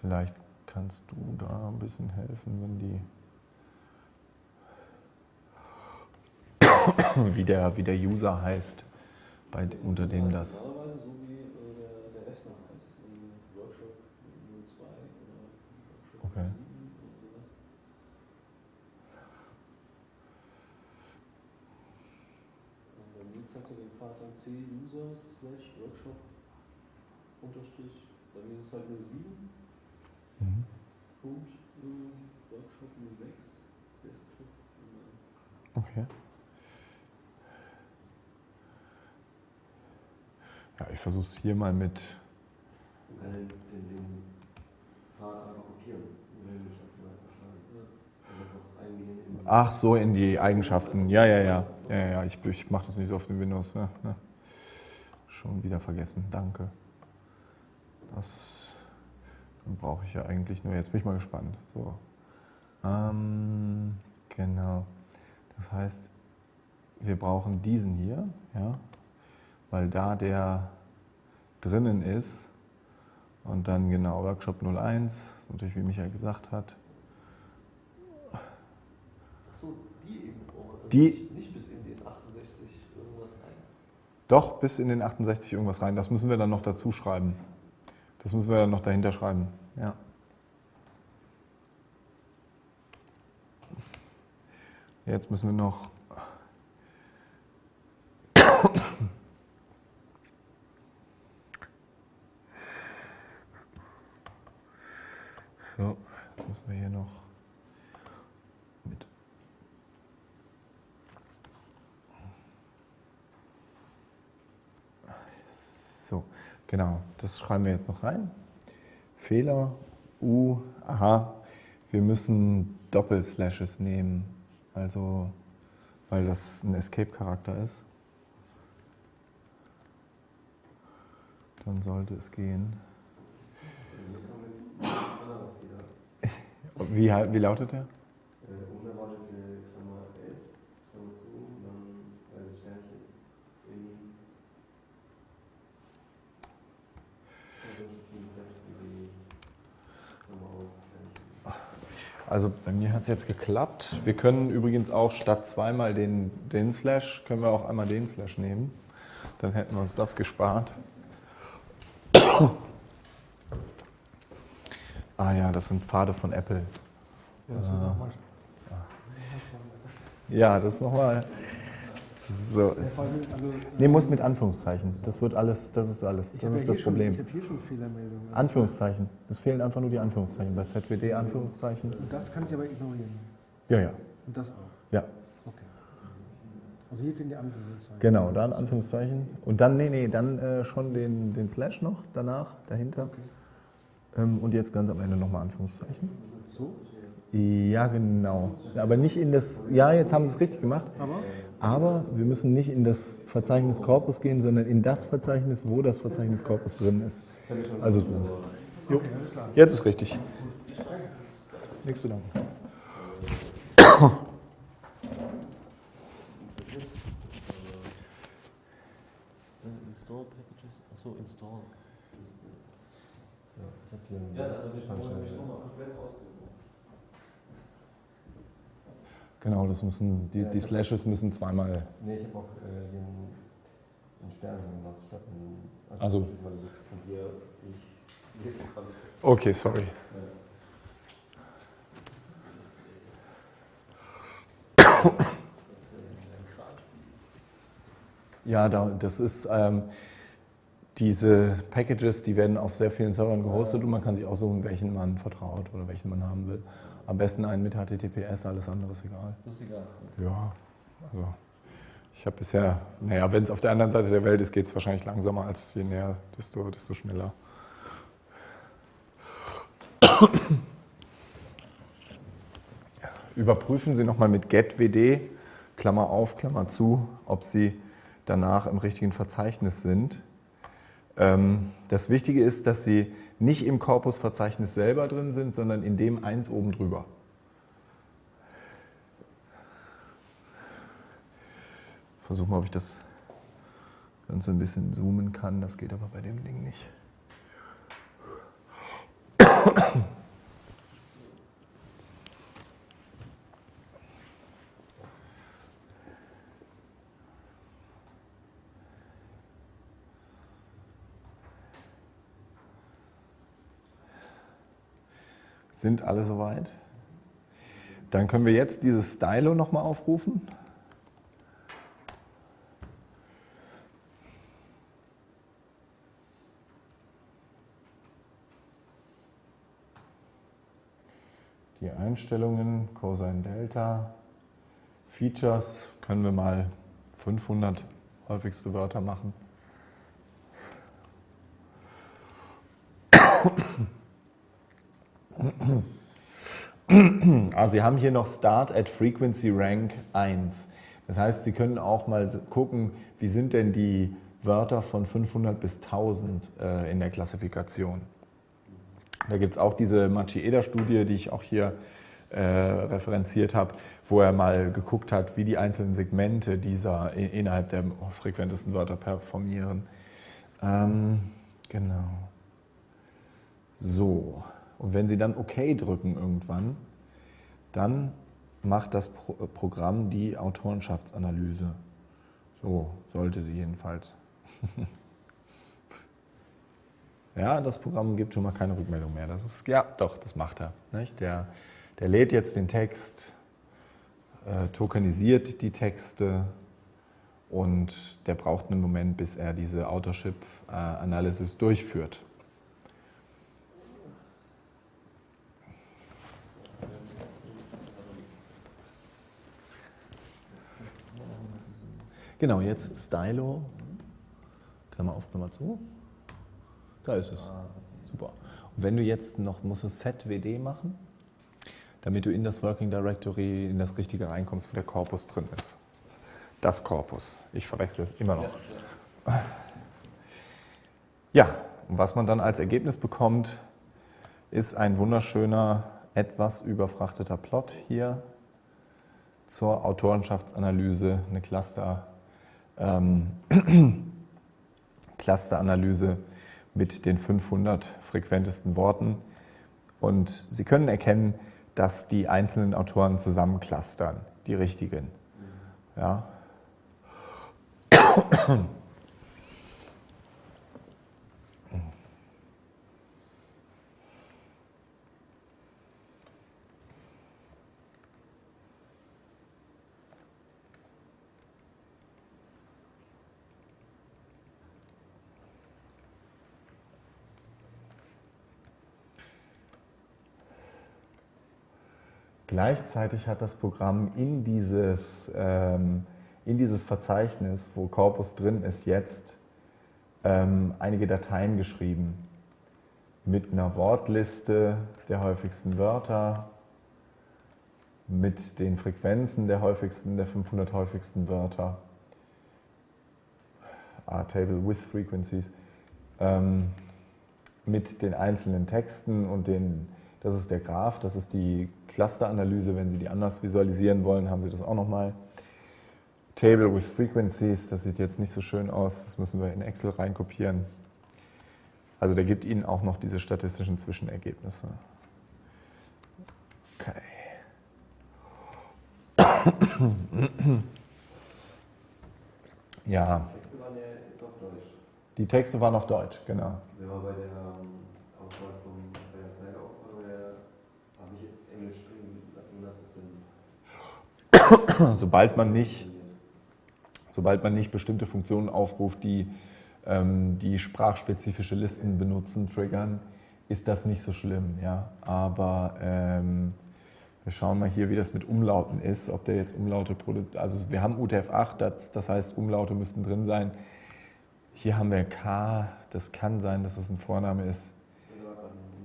Vielleicht kannst du da ein bisschen helfen, wenn die <coughs> wie der, wie der User heißt, bei, unter dem das. Normalerweise so wie äh, der, der Rechner heißt, im Workshop 02 oder Workshop Okay. 7 zeigt er den Pfad dann C-User slash Workshop unterstrich, bei mir ist es halt 07 Mhm. Punkt äh, Workshop 06 Desktop und dann Okay. Ja, ich versuche es hier mal mit. Den, den, Pfad einfach kopieren. Einfach eingehen in Ach so, in die Eigenschaften. Ja, ja, ja. Ja, ja. Ich, ich mache das nicht so auf den Windows. Ja, ja. Schon wieder vergessen. Danke. Das brauche ich ja eigentlich nur. Jetzt bin ich mal gespannt. So. Ähm, genau. Das heißt, wir brauchen diesen hier, ja, weil da der drinnen ist. Und dann genau Workshop 01, das ist natürlich wie Michael gesagt hat. Achso, die eben auch. Also Die- nicht, nicht bis in den 68 irgendwas rein. Doch, bis in den 68 irgendwas rein. Das müssen wir dann noch dazu schreiben. Das müssen wir dann noch dahinter schreiben. Ja. Jetzt müssen wir noch. So, müssen wir hier noch mit. So, genau, das schreiben wir jetzt noch rein. Fehler, U, aha, wir müssen Doppelslashes nehmen, also weil das ein Escape-Charakter ist. Dann sollte es gehen. Hier kam jetzt ein anderer Fehler. Wie, hal- wie lautet der? Äh, unerwartete Klammer S, Klammer zu, dann äh, das Sternchen in. Also bei mir hat es jetzt geklappt. Wir können übrigens auch statt zweimal den, den Slash, können wir auch einmal den Slash nehmen. Dann hätten wir uns das gespart. Ah ja, das sind Pfade von Apple. Ja, das nochmal. Ja, das ist nochmal. So, ist, also, nee, muss mit Anführungszeichen. Das wird alles, das ist alles. Das ist das Problem. Ich habe hier schon Fehlermeldungen. Anführungszeichen. Es fehlen einfach nur die Anführungszeichen. Bei ZWD Anführungszeichen. Und das kann ich aber ignorieren. Ja, ja. Und das auch. Ja, Okay. Also hier fehlen die Anführungszeichen. genau. Dann Anführungszeichen. Und dann, nee, nee, dann äh, schon den, den Slash noch danach, dahinter. Ähm, und jetzt ganz am Ende nochmal Anführungszeichen. So? Ja, genau. Aber nicht in das. Ja, jetzt haben sie es richtig gemacht. Aber? Aber wir müssen nicht in das Verzeichnis Corpus gehen, sondern in das Verzeichnis, wo das Verzeichnis Corpus drin ist. Also so. Jo. Jetzt ist richtig. Nichts zu danken. Äh, Install Packages, achso, Install. Ja, ich habe hier einen Ja, also ich falschen- habe ich nochmal komplett ausgesucht. Genau, das müssen, die, die Slashes müssen zweimal. Nee, ich habe auch äh, hier einen, einen Stern gemacht, statt einen. Also- Weil das von dir nicht lesen kann. Okay, sorry. Ja, da, das ist ähm, diese Packages, die werden auf sehr vielen Servern gehostet und man kann sich aussuchen, welchen man vertraut oder welchen man haben will. Am besten einen mit HTTPS, alles andere ist egal. Das ist egal. Ja, also ich habe bisher, naja, wenn es auf der anderen Seite der Welt ist, geht es wahrscheinlich langsamer, als je näher, desto, desto schneller. <coughs> Überprüfen Sie nochmal mit getwd, Klammer auf, Klammer zu, ob Sie danach im richtigen Verzeichnis sind. Ähm, Das Wichtige ist, dass Sie nicht im Korpusverzeichnis selber drin sind, sondern in dem eins oben drüber. Versuche mal, ob ich das Ganze ein bisschen zoomen kann. Das geht aber bei dem Ding nicht. Sind alle soweit? Dann können wir jetzt dieses Stylo nochmal aufrufen. Die Einstellungen, Cosine Delta, Features, können wir mal 500 häufigste Wörter machen. Also <clears throat> Sie haben hier noch Start at Frequency Rank 1. Das heißt, Sie können auch mal gucken, wie sind denn die Wörter von 500 bis 1000 äh, in der Klassifikation. Da gibt es auch diese Machi-Eder-Studie, die ich auch hier äh, referenziert habe, wo er mal geguckt hat, wie die einzelnen Segmente dieser innerhalb der frequentesten Wörter performieren. Ähm, genau. So, und wenn Sie dann OK drücken irgendwann, dann macht das Pro Programm die Autorenschaftsanalyse. So sollte sie jedenfalls. <laughs> ja, das Programm gibt schon mal keine Rückmeldung mehr. Das ist, ja, doch, das macht er. Nicht? Der, der lädt jetzt den Text, äh, tokenisiert die Texte und der braucht einen Moment, bis er diese Authorship-Analysis durchführt. Genau, jetzt Stylo. Klammer auf, Klammer zu. Da ist es. Super. Und wenn du jetzt noch, musst du SetWD machen, damit du in das Working Directory, in das richtige reinkommst, wo der Korpus drin ist. Das Korpus. Ich verwechsel es immer noch. Ja, und was man dann als Ergebnis bekommt, ist ein wunderschöner, etwas überfrachteter Plot hier zur Autorenschaftsanalyse, eine Cluster, ähm, <clears throat> Clusteranalyse mit den 500 frequentesten Worten. Und Sie können erkennen, dass die einzelnen Autoren zusammenclustern, die richtigen. Ja. Gleichzeitig hat das Programm in dieses, ähm, in dieses Verzeichnis, wo Corpus drin ist, jetzt ähm, einige Dateien geschrieben mit einer Wortliste der häufigsten Wörter, mit den Frequenzen der häufigsten, der 500 häufigsten Wörter. R-Table with Frequencies. Ähm, mit den einzelnen Texten und den, das ist der Graph, das ist die Clusteranalyse. Wenn Sie die anders visualisieren wollen, haben Sie das auch nochmal. Table with Frequencies, das sieht jetzt nicht so schön aus, das müssen wir in Excel reinkopieren. Also der gibt Ihnen auch noch diese statistischen Zwischenergebnisse. Okay. Ja, Texte waren ja jetzt auf Deutsch. die Texte waren auf Deutsch, genau. War bei der ähm, Auswahl vom, bei der Slider-Auswahl, der habe ich jetzt Englisch drin lassen, dass es in <coughs> Sobald man nicht, sobald man nicht bestimmte Funktionen aufruft, die ähm, die sprachspezifische Listen benutzen, triggern, ist das nicht so schlimm. Ja? Aber ähm, wir schauen mal hier, wie das mit Umlauten ist, ob der jetzt Umlaute produziert. Also wir haben UTF-8, das, das heißt Umlaute müssten drin sein. Hier haben wir K, das kann sein, dass es ein Vorname ist.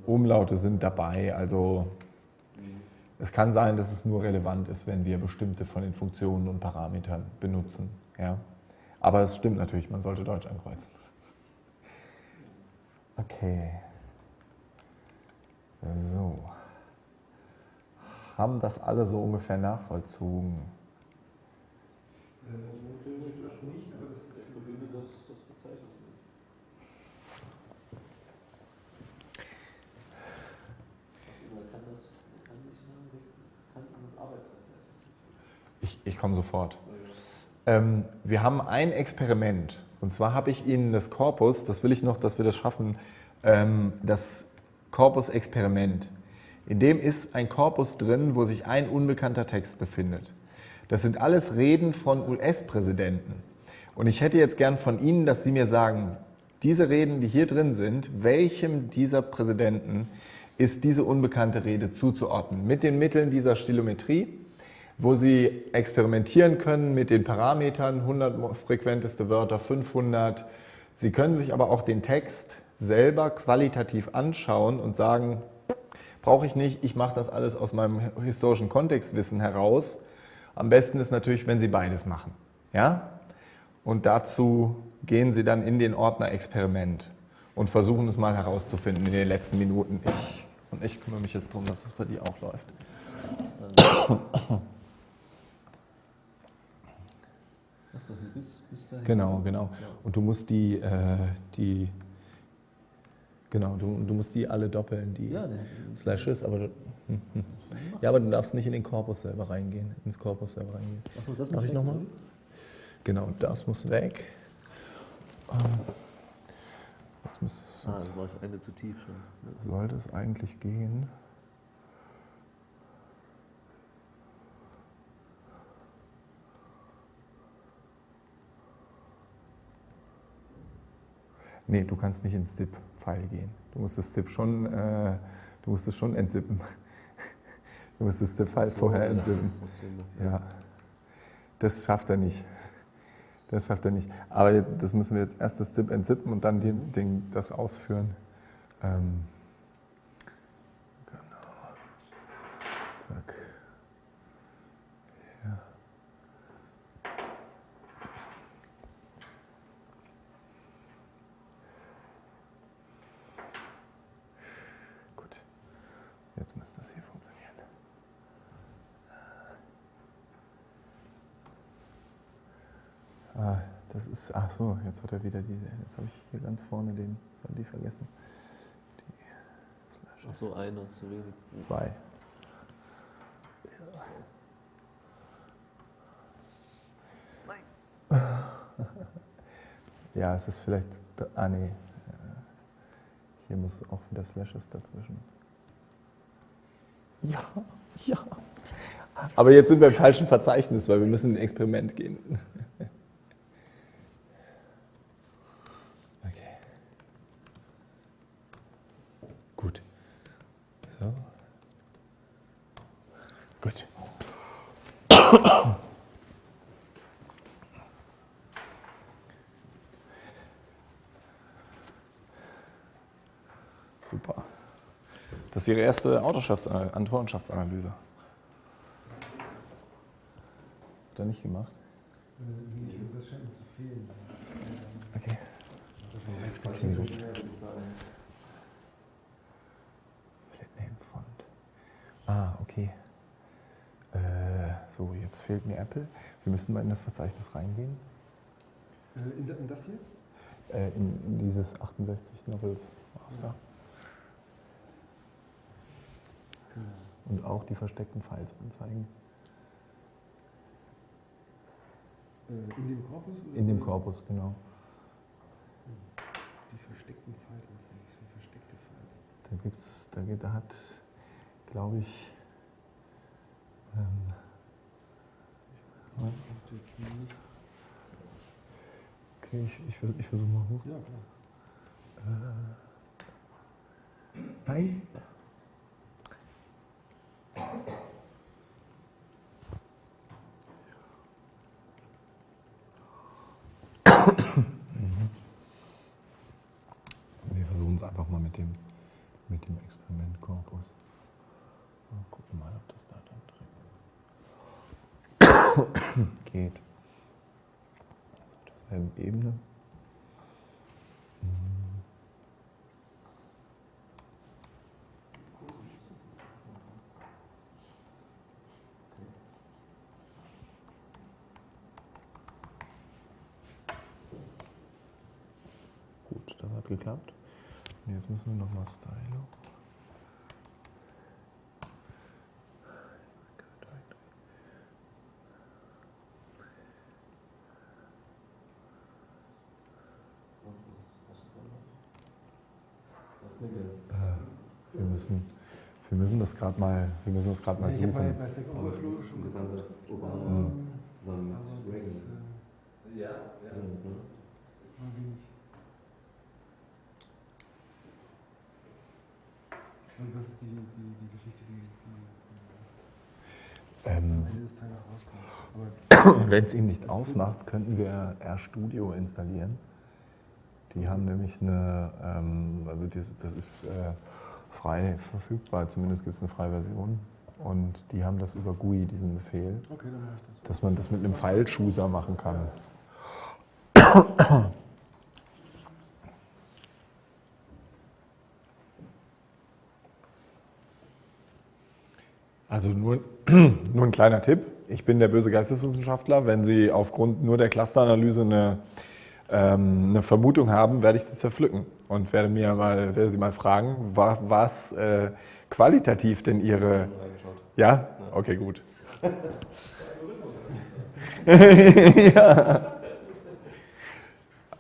Umlaute sind dabei, also es kann sein, dass es nur relevant ist, wenn wir bestimmte von den Funktionen und Parametern benutzen. Ja? Aber es stimmt natürlich, man sollte Deutsch ankreuzen. Okay. So. Haben das alle so ungefähr nachvollzogen? Äh, theoretisch nicht, aber das ist Ich würde das, das bezeichnen. Also man kann das, man kann nicht mal wechseln, kann das Arbeitsbezeichnen. Ich, komme sofort. Ähm, wir haben ein Experiment. Und zwar habe ich Ihnen das Korpus, das will ich noch, dass wir das schaffen, ähm, das Korpus-Experiment. In dem ist ein Korpus drin, wo sich ein unbekannter Text befindet. Das sind alles Reden von US-Präsidenten. Und ich hätte jetzt gern von Ihnen, dass Sie mir sagen, diese Reden, die hier drin sind, welchem dieser Präsidenten ist diese unbekannte Rede zuzuordnen? Mit den Mitteln dieser Stilometrie, wo Sie experimentieren können mit den Parametern, 100 frequenteste Wörter, 500. Sie können sich aber auch den Text selber qualitativ anschauen und sagen, brauche ich nicht, ich mache das alles aus meinem historischen Kontextwissen heraus. Am besten ist natürlich, wenn Sie beides machen. Ja? Und dazu gehen Sie dann in den Ordner Experiment und versuchen es mal herauszufinden in den letzten Minuten. Ich, und ich kümmere mich jetzt darum, dass das bei dir auch läuft. <coughs> <coughs> <coughs> Was doch bis, bis dahin. Genau, genau. Und du musst die, äh, die genau, du, du musst die alle doppeln, die Ja, der, Slashes, aber du, hm, hm. ja, aber du darfst nicht in den Korpus selber reingehen, ins Korpus selber reingehen. Achso, das Darf muss ich weg, nochmal? Genau, das muss weg. Ähm, Jetzt müsste es, Ah, das war das eine zu tief schon. sollte es eigentlich gehen. Nee, du kannst nicht ins ZIP-File gehen. Du musst das ZIP schon, äh, du musst es schon entzippen. Du musst das ZIP-File So, vorher entzippen. das. Ja, das schafft er nicht. Das schafft er nicht. Aber das müssen wir jetzt erst das ZIP entzippen und dann den, den, das ausführen. Ähm, genau. Zack. Ja. Gut. Jetzt müsste es hier funktionieren. Ah, das ist, ach so, jetzt hat er wieder die, jetzt habe ich hier ganz vorne den, die vergessen. Die Slashes. Achso, einer zu wenig. Zwei. <laughs> Ja, es ist vielleicht, ah nee, hier muss auch wieder Slashes dazwischen. Ja, ja. Aber jetzt sind wir im falschen Verzeichnis, weil wir müssen in ein Experiment gehen. Okay. Gut. So. Gut. Super. Das ist Ihre erste Autorenschaftsanalyse. Hat er nicht gemacht? Okay. Name Font. Ah, okay. Äh, so, jetzt fehlt mir Apple. Wir müssen mal in das Verzeichnis reingehen. Äh, in, das hier? Äh, in, in dieses 68 Novels Master. Genau. Und auch die versteckten Files anzeigen. Äh, in dem Korpus? In dem Korpus, genau. Die versteckten Files, eigentlich für versteckte Files? Da gibt's, da, geht- da hat, glaube ich, ähm, okay, ich, ich, ich versuche mal hoch. Ja, klar. Äh, nein. Mhm. Wir versuchen es einfach mal mit dem, mit dem Experimentkorpus. Mal gucken mal, ob das da dann drin <coughs> geht. Also auf derselben Ebene. Mhm. Gut, das hat geklappt. Und jetzt müssen wir nochmal Stylo. Äh, wir, müssen, wir müssen das gerade mal, wir müssen das gerade mal ich habe bei, suchen. Stack Overflow schon gesagt. dass Obama Mhm. zusammen mit das Reagan äh, Ja, drin ist, ne? war wenig. Also das ist die, die, die Geschichte, die, die Ähm, des Tages rauskommt. <coughs> Wenn es Ihnen nichts ausmacht, könnten wir RStudio installieren. Die haben nämlich eine, ähm, also das, das ist äh, frei verfügbar, zumindest gibt es eine freie Version. Und die haben das über GUI, diesen Befehl, okay, das. dass man das mit einem File-Chooser machen kann. Also nur, <clears throat> nur ein kleiner Tipp. Ich bin der böse Geisteswissenschaftler. Wenn Sie aufgrund nur der Clusteranalyse eine, ähm, eine Vermutung haben, werde ich sie zerpflücken und werde, mir mal, werde Sie mal fragen, wa- was äh, qualitativ denn Ihre... Ja? Okay, gut. <laughs> ja.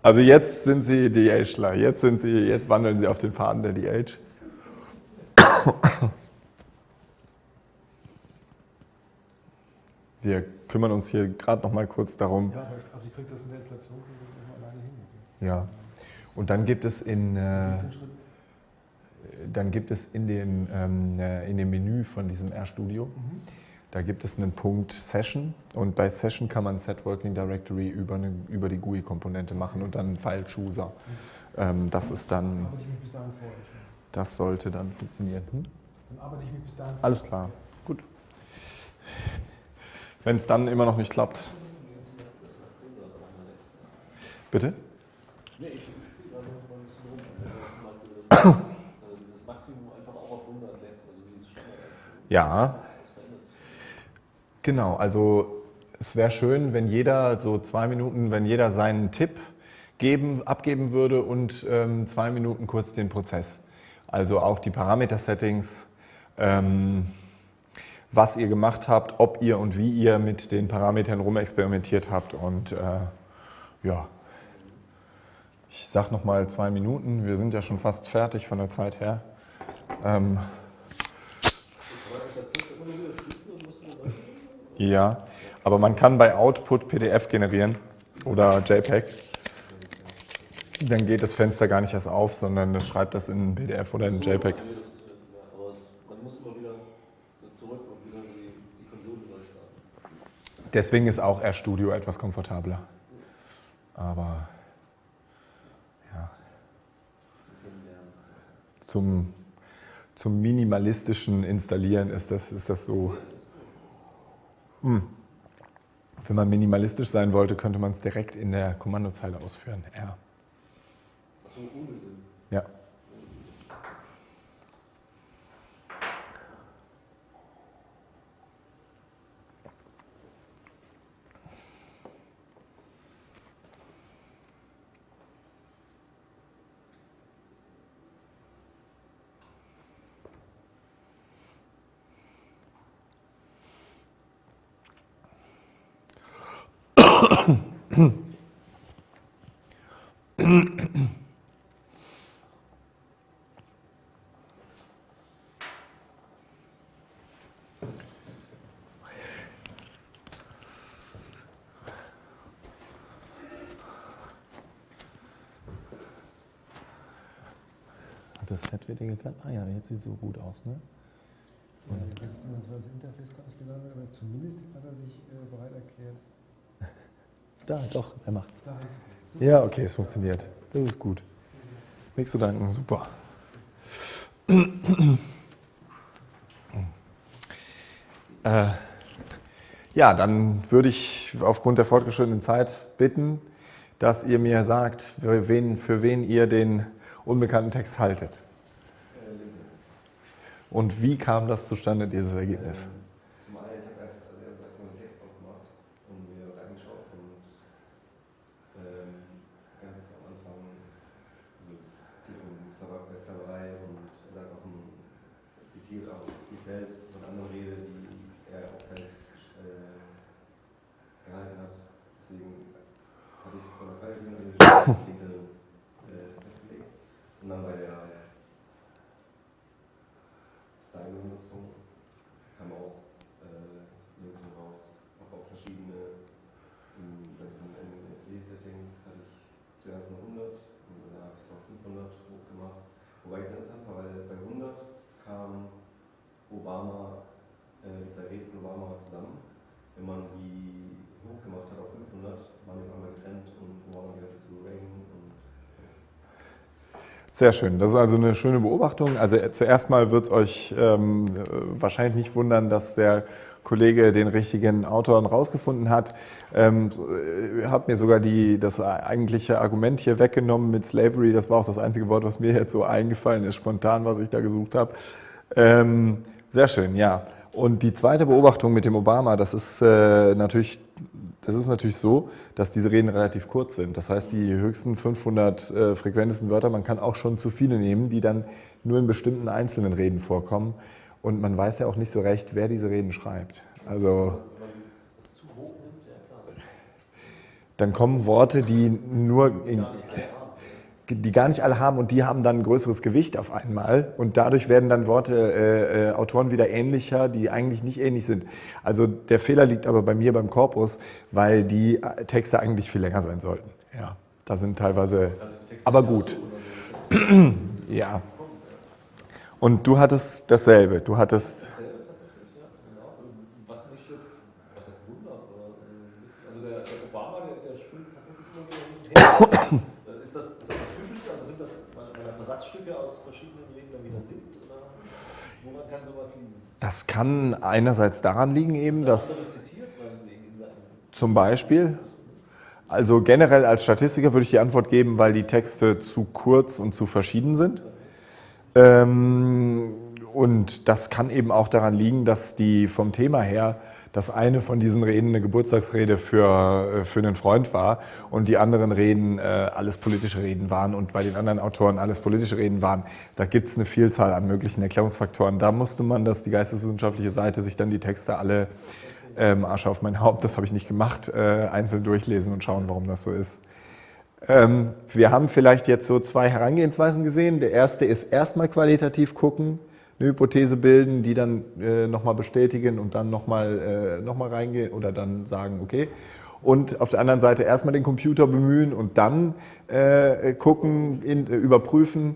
Also jetzt sind Sie DHler. Jetzt, sind Sie, jetzt wandeln Sie auf den Faden der DH. Wir kümmern uns hier gerade noch mal kurz darum. Ja, also ich kriege das mit der ich alleine hin. Ja. Und dann gibt es in, äh, dann gibt es in dem, ähm, äh, in dem Menü von diesem RStudio, Mhm. da gibt es einen Punkt Session und bei Session kann man Set Working Directory über, eine, über die GUI-Komponente machen und dann einen File-Chooser. Ähm, das ist dann, vor. Ich, das sollte dann funktionieren. Hm? dann arbeite ich mich bis dahin Alles klar, gut. Wenn es dann immer noch nicht klappt. Bitte? Nee, ich spiele da noch mal ein bisschen rum. Wenn du zum Beispiel das, dieses Maximum einfach auch auf 100 lässt, wie es Standard ist. Ja. Genau, also es wäre schön, wenn jeder so zwei Minuten, wenn jeder seinen Tipp geben, abgeben würde und ähm, zwei Minuten kurz den Prozess. Also auch die Parameter-Settings, ähm, was ihr gemacht habt, ob ihr und wie ihr mit den Parametern rumexperimentiert habt und äh, ja. Ich sag noch mal zwei Minuten. Wir sind ja schon fast fertig von der Zeit her. Ähm? Ja, aber man kann bei Output PDF generieren oder JPEG. Dann geht das Fenster gar nicht erst auf, sondern schreibt das in PDF oder in JPEG. Nee, das ist ja klar. Aber es, man muss immer wieder zurück und wieder die, die Konsole neu starten. Deswegen ist auch RStudio etwas komfortabler. Aber ja, zum, zum minimalistischen Installieren ist das, ist das so. Hm. Wenn man minimalistisch sein wollte, könnte man es direkt in der Kommandozeile ausführen. R. Ja. Hat das Set wieder geklappt? Ah ja, jetzt sieht es so gut aus, ne? Ja, das ist das Interface gelandet, aber zumindest hat er sich äh, bereit erklärt, Da, doch, er macht's. Ja, okay, es funktioniert. Das ist gut. Nichts zu danken, super. Äh, ja, dann würde ich aufgrund der fortgeschrittenen Zeit bitten, dass ihr mir sagt, für wen, für wen ihr den unbekannten Text haltet. Und wie kam das zustande, dieses Ergebnis? Ähm, Zum einen, ich habe erst, also erst erstmal den Text aufgemacht und mir reingeschaut und ähm, ganz am Anfang dieses geht um Tabak bei Sklaverei und er sagt auch ein, zitiert auch sich selbst von anderen Rede, die er auch selbst äh, gehalten hat. Deswegen hatte ich von der Qualität her den linke äh, festgelegt. Und dann bei der Style-Benutzung kam auch äh, Linken raus, habe auch verschiedene, ähm, bei diesen NFT-Settings hatte ich zuerst eine 100 und dann habe ich es auf 500 hochgemacht. Wobei ich es interessant war, weil bei 100 kam Obama, äh, die zwei Reden von Obama zusammen. Wenn man die hochgemacht hat auf 500, waren die auf einmal getrennt und Obama gehörte zu Reagan und Sehr schön. Das ist also eine schöne Beobachtung. Also äh, zuerst mal wird es euch ähm, äh, wahrscheinlich nicht wundern, dass der Kollege den richtigen Autoren rausgefunden hat. Ähm, äh, hat mir sogar die, das eigentliche Argument hier weggenommen mit Slavery. Das war auch das einzige Wort, was mir jetzt so eingefallen ist, spontan, was ich da gesucht habe. Ähm, sehr schön, ja. Und die zweite Beobachtung mit dem Obama, das ist äh, natürlich das ist natürlich so, dass diese Reden relativ kurz sind. Das heißt, die höchsten 500 äh, frequentesten Wörter, man kann auch schon zu viele nehmen, die dann nur in bestimmten einzelnen Reden vorkommen. Und man weiß ja auch nicht so recht, wer diese Reden schreibt. Also dann kommen Worte, die nur in, Gar nicht alle haben. Die gar nicht alle haben und die haben dann ein größeres Gewicht auf einmal und dadurch werden dann Worte, äh, äh, Autoren wieder ähnlicher, die eigentlich nicht ähnlich sind. Also der Fehler liegt aber bei mir beim Korpus, weil die äh, Texte eigentlich viel länger sein sollten. Ja, da sind teilweise, Also Aber gut. so, ja. Und du hattest dasselbe, du hattest, Dasselbe tatsächlich, ja, genau. Und Was mich jetzt, was heißt wundert, oder äh, ein bisschen- also der, der Obama, der, der springt tatsächlich immer wieder hin und her. Äh, ist, das, ist das was Typisches? Also sind das weil man Versatzstücke aus verschiedenen Reden dann wieder nimmt? Oder woran kann sowas liegen? Das kann einerseits daran liegen eben, dass zum Beispiel, also generell als Statistiker würde ich die Antwort geben, weil die Texte zu kurz und zu verschieden sind. Ähm, und das kann eben auch daran liegen, dass die vom Thema her, dass eine von diesen Reden eine Geburtstagsrede für, äh, für einen Freund war und die anderen Reden äh, alles politische Reden waren und bei den anderen Autoren alles politische Reden waren. Da gibt es eine Vielzahl an möglichen Erklärungsfaktoren. Da musste man, dass die geisteswissenschaftliche Seite sich dann die Texte alle ähm, Asche auf mein Haupt, das habe ich nicht gemacht, äh, einzeln durchlesen und schauen, warum das so ist. Ähm, wir haben vielleicht jetzt so zwei Herangehensweisen gesehen. Der erste ist erstmal qualitativ gucken, eine Hypothese bilden, die dann äh, nochmal bestätigen und dann nochmal äh, noch reingehen oder dann sagen, okay. Und auf der anderen Seite erstmal den Computer bemühen und dann äh, gucken, in, äh, überprüfen.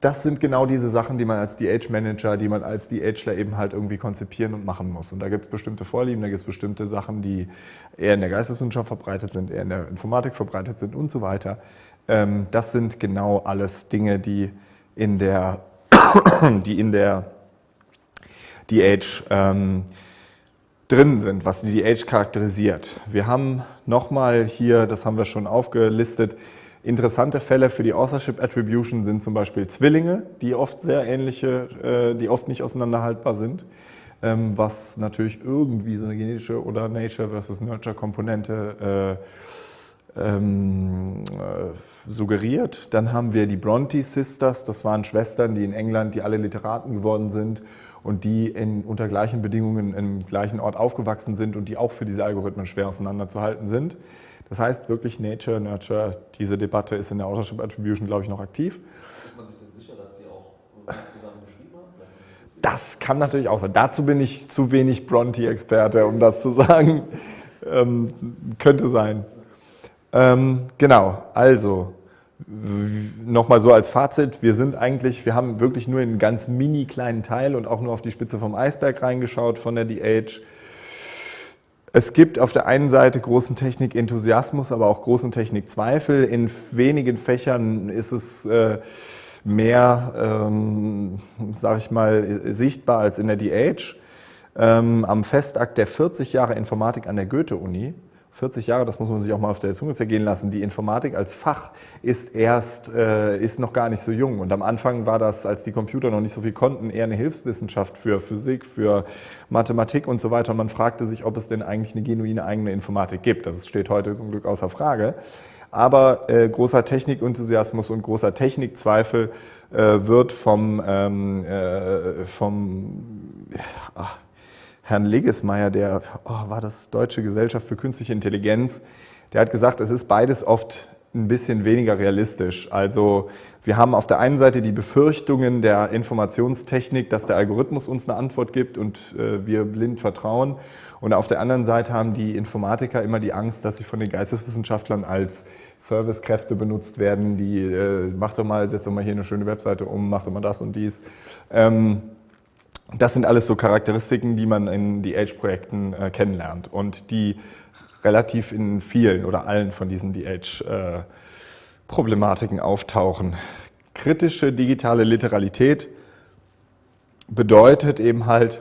Das sind genau diese Sachen, die man als DH-Manager, die man als DHler eben halt irgendwie konzipieren und machen muss. Und da gibt es bestimmte Vorlieben, da gibt es bestimmte Sachen, die eher in der Geisteswissenschaft verbreitet sind, eher in der Informatik verbreitet sind und so weiter. Ähm, das sind genau alles Dinge, die in der, <coughs> die in der DH ähm, drin sind, was die DH charakterisiert. Wir haben nochmal hier, das haben wir schon aufgelistet, interessante Fälle für die Authorship Attribution sind zum Beispiel Zwillinge, die oft sehr ähnliche, äh, die oft nicht auseinanderhaltbar sind, ähm, was natürlich irgendwie so eine genetische oder Nature versus Nurture Komponente äh, ähm, äh, suggeriert. Dann haben wir die Bronte Sisters, das waren Schwestern, die in England, die alle Literaten geworden sind und die in, unter gleichen Bedingungen im gleichen Ort aufgewachsen sind und die auch für diese Algorithmen schwer auseinanderzuhalten sind. Das heißt wirklich Nature, Nurture, diese Debatte ist in der Authorship Attribution, glaube ich, noch aktiv. Ist man sich denn sicher, dass die auch zusammen geschrieben haben? Das kann natürlich auch sein. Dazu bin ich zu wenig Bronte-Experte, um das zu sagen. Ähm, könnte sein. Ähm, genau, also nochmal so als Fazit, wir sind eigentlich, wir haben wirklich nur einen ganz mini kleinen Teil und auch nur auf die Spitze vom Eisberg reingeschaut von der DH. Es gibt auf der einen Seite großen Technik-Enthusiasmus, aber auch großen Technik-Zweifel. In wenigen Fächern ist es äh, mehr, ähm, sage ich mal, sichtbar als in der DH. Ähm, am Festakt der 40 Jahre Informatik an der Goethe-Uni 40 Jahre, das muss man sich auch mal auf der Zunge zergehen lassen. Die Informatik als Fach ist erst, äh, ist noch gar nicht so jung. Und am Anfang war das, als die Computer noch nicht so viel konnten, eher eine Hilfswissenschaft für Physik, für Mathematik und so weiter. Und man fragte sich, ob es denn eigentlich eine genuine eigene Informatik gibt. Das steht heute zum Glück außer Frage. Aber äh, großer Technikenthusiasmus und großer Technikzweifel äh, wird vom, ähm, äh, vom ach, Herrn Legesmeier, der oh, war das Deutsche Gesellschaft für Künstliche Intelligenz, der hat gesagt, es ist beides oft ein bisschen weniger realistisch. Also wir haben auf der einen Seite die Befürchtungen der Informationstechnik, dass der Algorithmus uns eine Antwort gibt und äh, wir blind vertrauen. Und auf der anderen Seite haben die Informatiker immer die Angst, dass sie von den Geisteswissenschaftlern als Servicekräfte benutzt werden, die äh, mach doch mal, setz doch mal hier eine schöne Webseite um, mach doch mal das und dies. Ähm, das sind alles so Charakteristiken, die man in DH-Projekten äh, kennenlernt und die relativ in vielen oder allen von diesen DH-Problematiken auftauchen. Kritische digitale Literalität bedeutet eben halt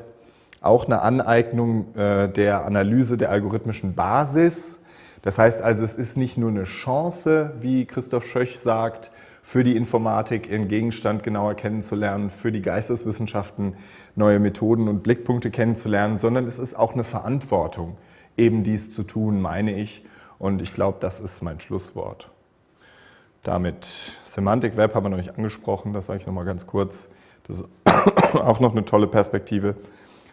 auch eine Aneignung äh, der Analyse der algorithmischen Basis. Das heißt also, es ist nicht nur eine Chance, wie Christoph Schöch sagt, für die Informatik ihren Gegenstand genauer kennenzulernen, für die Geisteswissenschaften neue Methoden und Blickpunkte kennenzulernen, sondern es ist auch eine Verantwortung, eben dies zu tun, meine ich. Und ich glaube, das ist mein Schlusswort. Damit Semantik Web haben wir noch nicht angesprochen, das sage ich nochmal ganz kurz. Das ist <coughs> auch noch eine tolle Perspektive.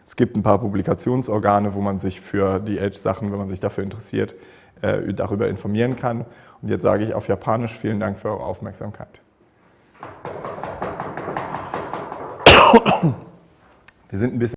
Es gibt ein paar Publikationsorgane, wo man sich für die Edge-Sachen, wenn man sich dafür interessiert, äh, darüber informieren kann. Und jetzt sage ich auf Japanisch vielen Dank für eure Aufmerksamkeit. Wir sind ein bisschen